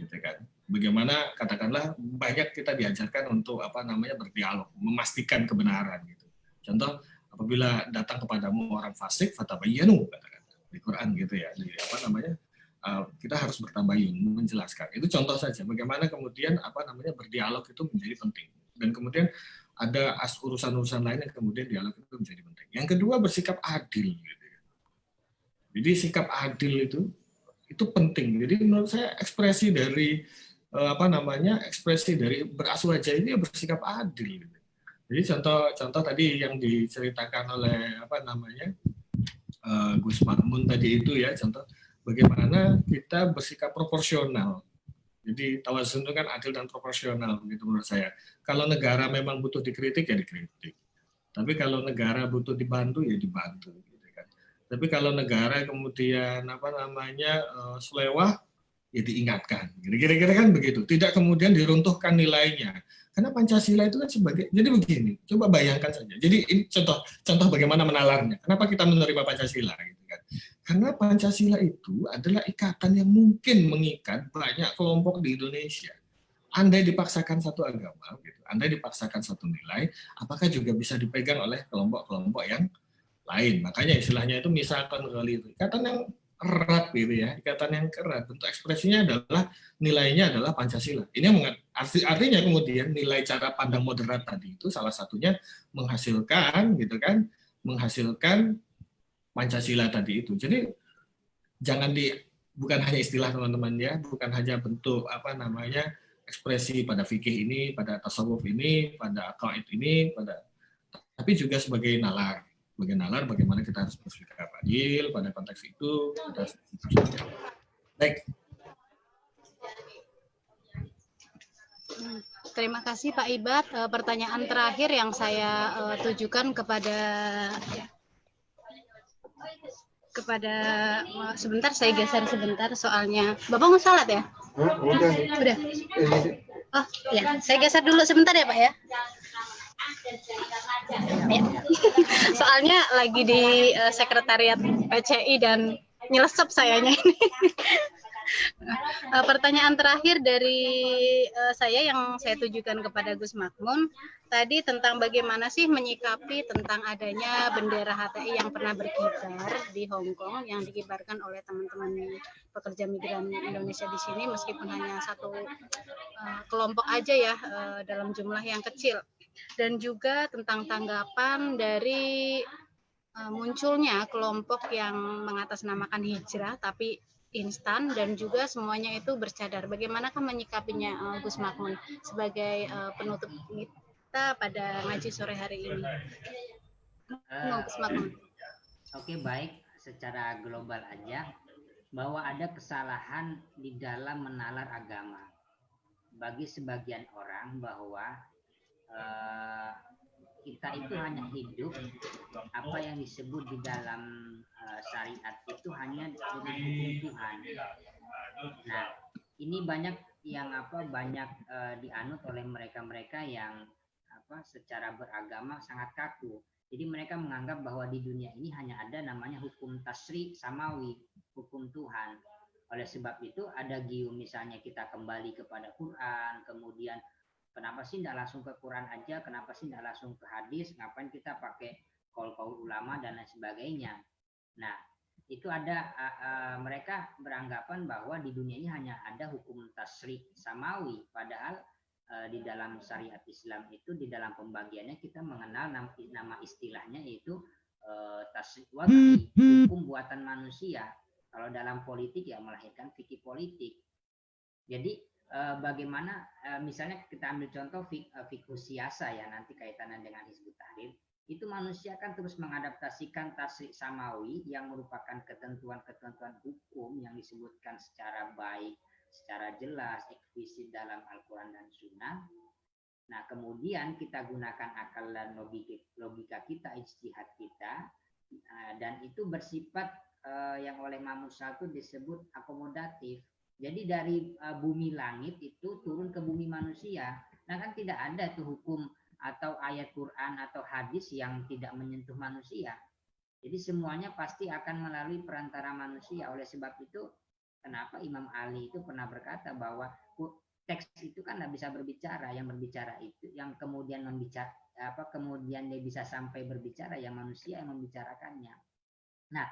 gitu kan. Bagaimana katakanlah banyak kita diajarkan untuk apa namanya berdialog, memastikan kebenaran gitu. Contoh apabila datang kepadamu orang fasik, fatabayyanu katakan di Quran gitu ya. Jadi apa namanya? Uh, kita harus bertabayun menjelaskan. Itu contoh saja bagaimana kemudian apa namanya berdialog itu menjadi penting. Dan kemudian ada urusan-urusan lain yang kemudian dialog itu menjadi penting. Yang kedua bersikap adil gitu jadi sikap adil itu itu penting. Jadi menurut saya ekspresi dari eh, apa namanya ekspresi dari beraswaja ini ya bersikap adil. Jadi contoh contoh tadi yang diceritakan oleh apa namanya uh, Gus Makmun tadi itu ya contoh bagaimana kita bersikap proporsional Jadi tawazun itu kan adil dan proporsional begitu menurut saya. Kalau negara memang butuh dikritik ya dikritik. Tapi kalau negara butuh dibantu ya dibantu. Gitu kan. Tapi kalau negara kemudian apa namanya uh, selewah ya diingatkan. Kira-kira kan begitu. Tidak kemudian diruntuhkan nilainya. Karena Pancasila itu kan sebagai jadi begini. Coba bayangkan saja. Jadi ini contoh contoh bagaimana menalarnya. Kenapa kita menerima Pancasila gitu kan? Karena Pancasila itu adalah ikatan yang mungkin mengikat banyak kelompok di Indonesia. Andai dipaksakan satu agama, gitu, andai dipaksakan satu nilai, apakah juga bisa dipegang oleh kelompok-kelompok yang lain? Makanya istilahnya itu misalkan kali itu ikatan yang erat gitu ya, ikatan yang erat. Bentuk ekspresinya adalah nilainya adalah Pancasila. Ini artinya kemudian nilai cara pandang moderat tadi itu salah satunya menghasilkan gitu kan, menghasilkan Pancasila tadi itu. Jadi jangan di bukan hanya istilah teman-teman ya, bukan hanya bentuk apa namanya ekspresi pada fikih ini, pada tasawuf ini, pada akaid ini, pada tapi juga sebagai nalar sebagai nalar bagaimana kita harus bersikap adil pada konteks itu. Kita Baik. Terima kasih Pak Ibat. Eh, pertanyaan terakhir yang saya eh, tujukan kepada kepada eh, sebentar saya geser sebentar soalnya Bapak mau salat ya? udah. Udah. Oh ya, saya geser dulu sebentar ya Pak ya. Ya. Soalnya lagi di uh, sekretariat PCI dan nyelesep sayanya ini. uh, pertanyaan terakhir dari uh, saya yang saya tujukan kepada Gus Makmun tadi tentang bagaimana sih menyikapi tentang adanya bendera HTI yang pernah berkibar di Hong Kong yang dikibarkan oleh teman-teman pekerja migran Indonesia di sini meskipun hanya satu uh, kelompok aja ya uh, dalam jumlah yang kecil dan juga tentang tanggapan dari uh, munculnya kelompok yang mengatasnamakan hijrah tapi instan dan juga semuanya itu bercadar. Bagaimanakah menyikapinya uh, Gus Makmun sebagai uh, penutup kita pada ngaji sore hari ini? Uh, Gus Makmun. Oke okay, baik, secara global aja bahwa ada kesalahan di dalam menalar agama. Bagi sebagian orang bahwa uh, kita itu hanya hidup apa yang disebut di dalam uh, syariat itu hanya dengan hukum Tuhan. Nah, ini banyak yang apa banyak uh, dianut oleh mereka-mereka yang apa secara beragama sangat kaku. Jadi mereka menganggap bahwa di dunia ini hanya ada namanya hukum tasri samawi, hukum Tuhan. Oleh sebab itu ada gium misalnya kita kembali kepada Quran, kemudian Kenapa sih tidak langsung ke Quran aja? Kenapa sih tidak langsung ke hadis? Ngapain kita pakai kol-kol ulama dan lain sebagainya? Nah, itu ada uh, uh, mereka beranggapan bahwa di dunia ini hanya ada hukum tasrik samawi, padahal uh, di dalam syariat Islam itu di dalam pembagiannya kita mengenal nama, istilahnya yaitu uh, tasrik wada'i, hukum buatan manusia. Kalau dalam politik ya melahirkan fikih politik. Jadi bagaimana uh, misalnya kita ambil contoh fik, uh, siasa ya nanti kaitannya dengan Hizbut Tahrir itu manusia kan terus mengadaptasikan tasrik samawi yang merupakan ketentuan-ketentuan hukum yang disebutkan secara baik, secara jelas, eksplisit dalam Al-Quran dan Sunnah. Nah, kemudian kita gunakan akal dan logika, logika kita, ijtihad kita, dan itu bersifat yang oleh Mamusa itu disebut akomodatif. Jadi dari uh, bumi langit itu turun ke bumi manusia. Nah kan tidak ada tuh hukum atau ayat Quran atau hadis yang tidak menyentuh manusia. Jadi semuanya pasti akan melalui perantara manusia. Oleh sebab itu, kenapa Imam Ali itu pernah berkata bahwa teks itu kan tidak bisa berbicara. Yang berbicara itu, yang kemudian membicara apa kemudian dia bisa sampai berbicara, yang manusia yang membicarakannya. Nah,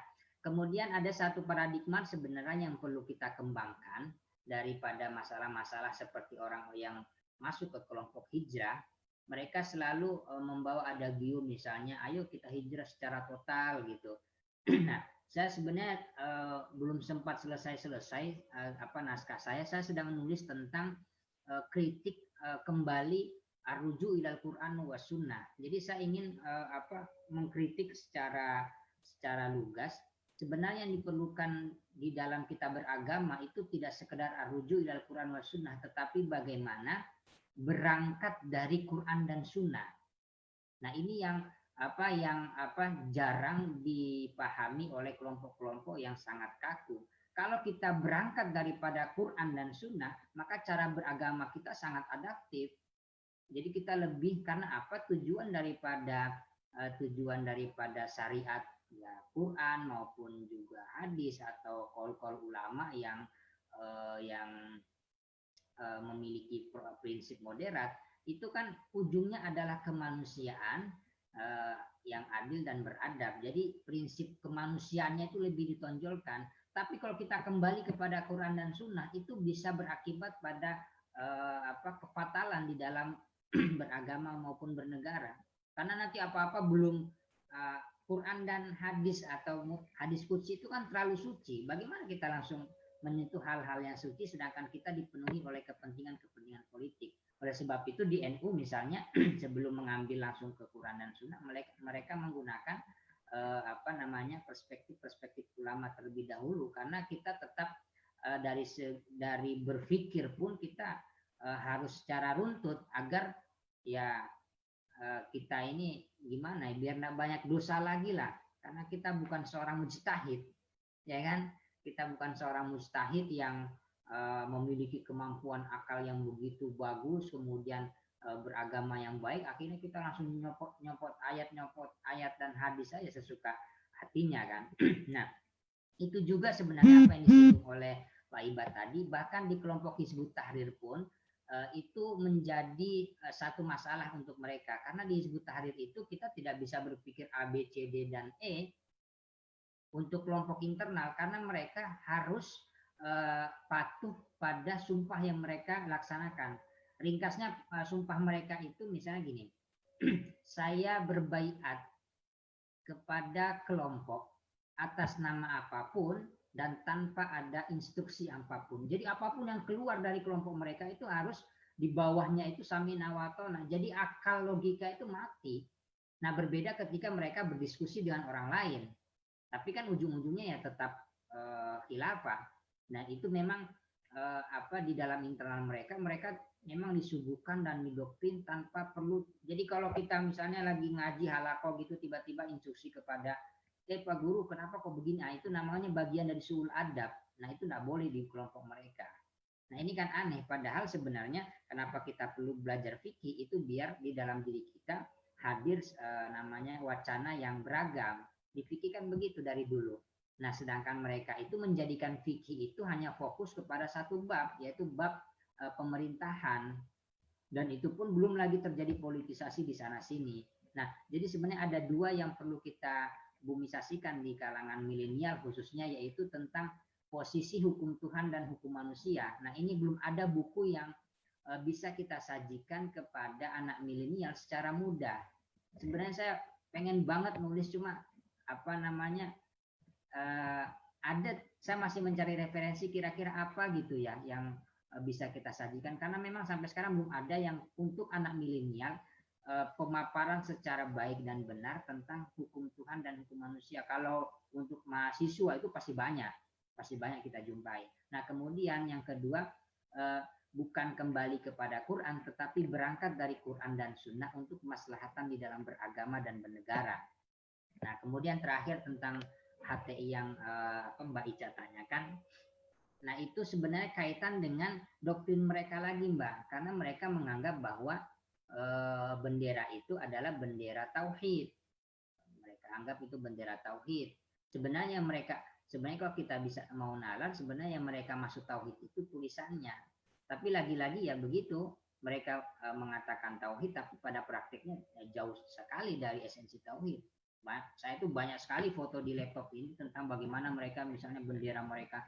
Kemudian ada satu paradigma sebenarnya yang perlu kita kembangkan daripada masalah-masalah seperti orang yang masuk ke kelompok hijrah, mereka selalu e, membawa ada gium misalnya, ayo kita hijrah secara total gitu. nah, saya sebenarnya uh, belum sempat selesai-selesai uh, apa naskah saya, saya sedang menulis tentang uh, kritik kembali arruju ilal Quran wa. Jadi saya ingin apa mengkritik secara secara lugas sebenarnya yang diperlukan di dalam kita beragama itu tidak sekedar arruju ilal Quran wa sunnah, tetapi bagaimana berangkat dari Quran dan sunnah. Nah ini yang apa yang apa jarang dipahami oleh kelompok-kelompok yang sangat kaku. Kalau kita berangkat daripada Quran dan Sunnah, maka cara beragama kita sangat adaptif. Jadi kita lebih karena apa tujuan daripada uh, tujuan daripada syariat ya Quran maupun juga hadis atau kol-kol ulama yang uh, yang uh, memiliki prinsip moderat itu kan ujungnya adalah kemanusiaan uh, yang adil dan beradab. Jadi prinsip kemanusiaannya itu lebih ditonjolkan. Tapi kalau kita kembali kepada Quran dan Sunnah itu bisa berakibat pada uh, apa kefatalan di dalam beragama maupun bernegara. Karena nanti apa-apa belum uh, Quran dan hadis atau hadis kudsi itu kan terlalu suci. Bagaimana kita langsung menyentuh hal-hal yang suci sedangkan kita dipenuhi oleh kepentingan-kepentingan politik. Oleh sebab itu di NU misalnya sebelum mengambil langsung ke Quran dan Sunnah mereka menggunakan eh, apa namanya perspektif-perspektif ulama terlebih dahulu karena kita tetap eh, dari dari berpikir pun kita eh, harus secara runtut agar ya kita ini gimana ya biar nggak banyak dosa lagi lah. Karena kita bukan seorang mujtahid ya kan? Kita bukan seorang mujtahid yang uh, memiliki kemampuan akal yang begitu bagus kemudian uh, beragama yang baik akhirnya kita langsung nyopot nyopot ayat nyopot ayat dan hadis saja sesuka hatinya kan? Nah itu juga sebenarnya apa yang disebut oleh Pak Iba tadi. Bahkan di kelompok Hizbut Tahrir pun Eh, itu menjadi eh, satu masalah untuk mereka karena di Hizbut Tahrir itu kita tidak bisa berpikir A, B, C, D dan E untuk kelompok internal karena mereka harus uh, patuh pada sumpah yang mereka laksanakan. Ringkasnya sumpah mereka itu misalnya gini, saya berbaiat kepada kelompok atas nama apa pun dan tanpa ada instruksi apa pun. Jadi apa pun yang keluar dari kelompok mereka itu harus di bawahnya itu sami nawatona. Jadi akal logika itu mati. Nah berbeda ketika mereka berdiskusi dengan orang lain. Tapi kan ujung-ujungnya ya tetap uh, khilafah. Nah itu memang uh, apa di dalam internal mereka, mereka memang disuguhkan dan didoktrin tanpa perlu. Jadi kalau kita misalnya lagi ngaji halako gitu tiba-tiba instruksi kepada eh Pak Guru kenapa kok begini? Nah, itu namanya bagian dari suul adab. Nah itu tidak boleh di kelompok mereka. Nah ini kan aneh. Padahal sebenarnya kenapa kita perlu belajar fikih itu biar di dalam diri kita hadir eh, namanya wacana yang beragam. Di fikih kan begitu dari dulu. Nah sedangkan mereka itu menjadikan fikih itu hanya fokus kepada satu bab yaitu bab eh, pemerintahan dan itu pun belum lagi terjadi politisasi di sana sini. Nah, jadi sebenarnya ada dua yang perlu kita bumisasikan di kalangan milenial khususnya yaitu tentang posisi hukum Tuhan dan hukum manusia. Nah, ini belum ada buku yang uh, bisa kita sajikan kepada anak milenial secara mudah. Sebenarnya saya pengen banget nulis cuma apa namanya uh, ada saya masih mencari referensi kira-kira apa gitu ya yang uh, bisa kita sajikan karena memang sampai sekarang belum ada yang untuk anak milenial pemaparan secara baik dan benar tentang hukum Tuhan dan hukum manusia. Kalau untuk mahasiswa itu pasti banyak, pasti banyak kita jumpai. Nah, kemudian yang kedua eh, bukan kembali kepada Quran, tetapi berangkat dari Quran dan Sunnah untuk kemaslahatan di dalam beragama dan bernegara. Nah, kemudian terakhir tentang HTI yang eh, Mbak Ica tanyakan, Nah, itu sebenarnya kaitan dengan doktrin mereka lagi, Mbak. Karena mereka menganggap bahwa Eh, bendera itu adalah bendera tauhid. Mereka anggap itu bendera tauhid. Sebenarnya mereka sebenarnya kalau kita bisa mau nalar sebenarnya yang mereka masuk tauhid itu tulisannya. Tapi lagi-lagi ya begitu mereka uh, mengatakan tauhid tapi pada praktiknya ya, jauh sekali dari esensi tauhid. Saya itu banyak sekali foto di laptop ini tentang bagaimana mereka misalnya bendera mereka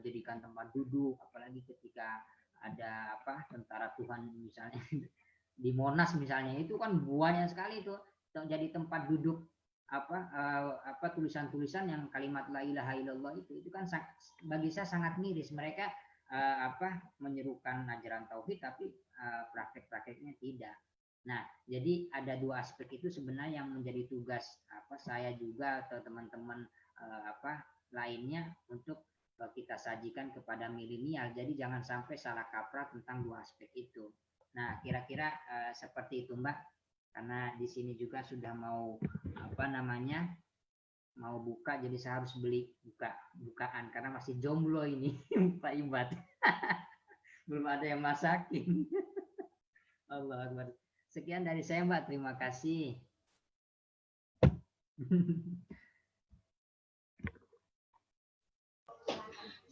jadikan tempat duduk apalagi ketika ada apa tentara Tuhan misalnya di Monas misalnya itu kan buahnya sekali itu jadi tempat duduk apa uh, apa tulisan-tulisan yang kalimat la ilaha illallah itu itu kan bagi saya sangat miris mereka uh, apa menyerukan ajaran tauhid tapi uh, praktek-prakteknya tidak. Nah, jadi ada dua aspek itu sebenarnya yang menjadi tugas apa saya juga atau teman-teman apa lainnya untuk kita sajikan kepada milenial. Jadi jangan sampai salah kaprah tentang dua aspek itu. Nah, kira-kira uh, seperti itu, Mbak. Karena di sini juga sudah mau apa namanya? mau buka jadi saya harus beli buka bukaan karena masih jomblo ini Pak Ibad. Belum ada yang masakin. Allah Akbar. Sekian dari saya Mbak, terima kasih.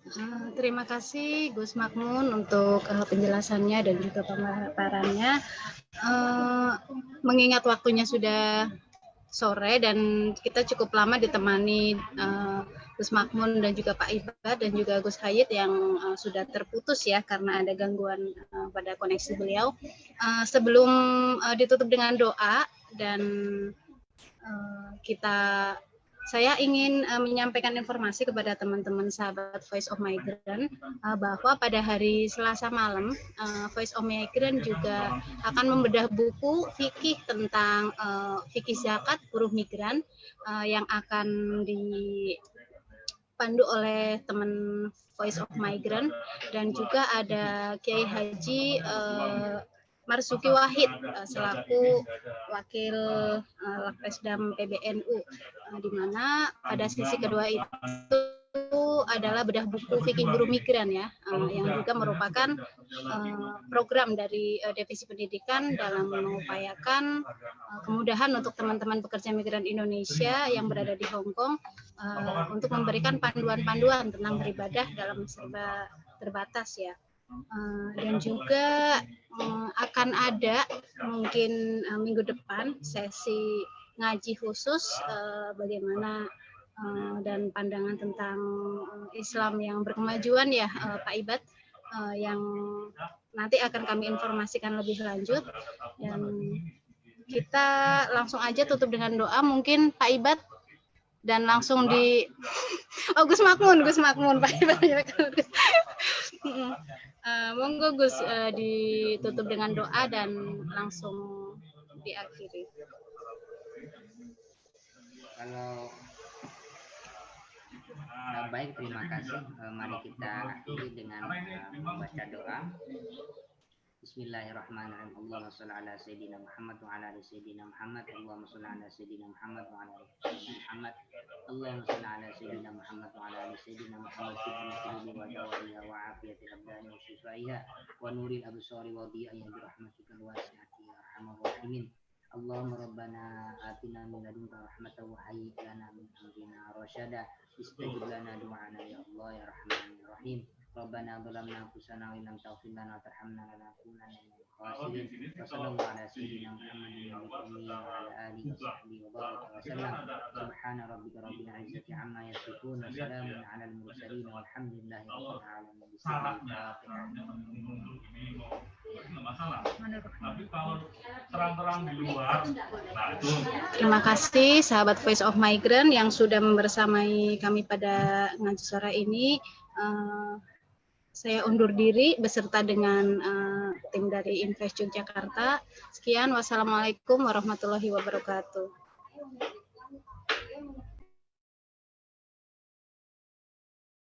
Ah, terima kasih Gus Makmun untuk uh, penjelasannya dan juga pemaparannya. Uh, mengingat waktunya sudah sore dan kita cukup lama ditemani uh, Gus Makmun dan juga Pak Ibad dan juga Gus Hayit yang sudah terputus ya karena ada gangguan pada koneksi beliau. Sebelum ditutup dengan doa dan kita saya ingin uh, menyampaikan informasi kepada teman-teman sahabat Voice of Migrant uh, bahwa pada hari Selasa malam uh, Voice of Migrant juga akan membedah buku fikih tentang uh, fikih zakat buruh migran uh, yang akan dipandu oleh teman Voice of Migrant. Dan juga ada Kiai Haji uh, Marsuki Wahid uh, selaku wakil uh, Lakpesdam PBNU uh, di mana pada sisi kedua itu adalah bedah buku fikih buruh migran ya yang juga merupakan program dari divisi pendidikan dalam mengupayakan kemudahan untuk teman-teman pekerja migran Indonesia yang berada di Hong Kong untuk memberikan panduan-panduan tentang beribadah dalam serba terbatas ya uh, dan juga uh, akan ada mungkin uh, minggu depan sesi ngaji khusus bagaimana dan pandangan tentang Islam yang berkemajuan ya Pak Ibad yang nanti akan kami informasikan lebih lanjut. Dan kita langsung aja tutup dengan doa. Mungkin Pak Ibad dan langsung di oh Gus Makmun Gus Makmun Pak Ibad uh, monggo Gus uh, ditutup dengan doa dan langsung diakhiri. Kalau uh, baik terima kasih. Uh, mari kita akhiri dengan uh, membaca doa. Bismillahirrahmanirrahim. Allahumma shalli ala sayyidina Muhammad wa ala ali sayyidina Muhammad. Allahumma shalli ala sayyidina Muhammad wa ala ali sayyidina Muhammad. Allahumma shalli ala sayyidina Muhammad wa ala ali sayyidina Muhammad fi qulubi wa dawaiha wa afiyatil abdani wa shifaiha wa nuril absari wa dhi'ayya bi rahmatikal wasi'ati ya arhamar rahimin. Allahumma rabbana atina min ladunka rahmatan wa hayyi lana min amrina rasyada. Istajib lana du'ana ya Allah ya Rahman ya Rahim. ربنا ظلمنا انفسنا وان لم تغفر لنا وترحمنا لنكونن من الخاسرين وصلى الله على سيدنا محمد النبي وعلى اله وصحبه وبارك وسلم سبحان ربك رب العزه عما يصفون وسلام على المرسلين والحمد لله رب العالمين بسم الله Terima kasih sahabat Voice of Migrant yang sudah membersamai kami pada ngaji sore ini. Uh, saya undur diri beserta dengan uh, tim dari Invest Yogyakarta. Sekian, wassalamualaikum warahmatullahi wabarakatuh.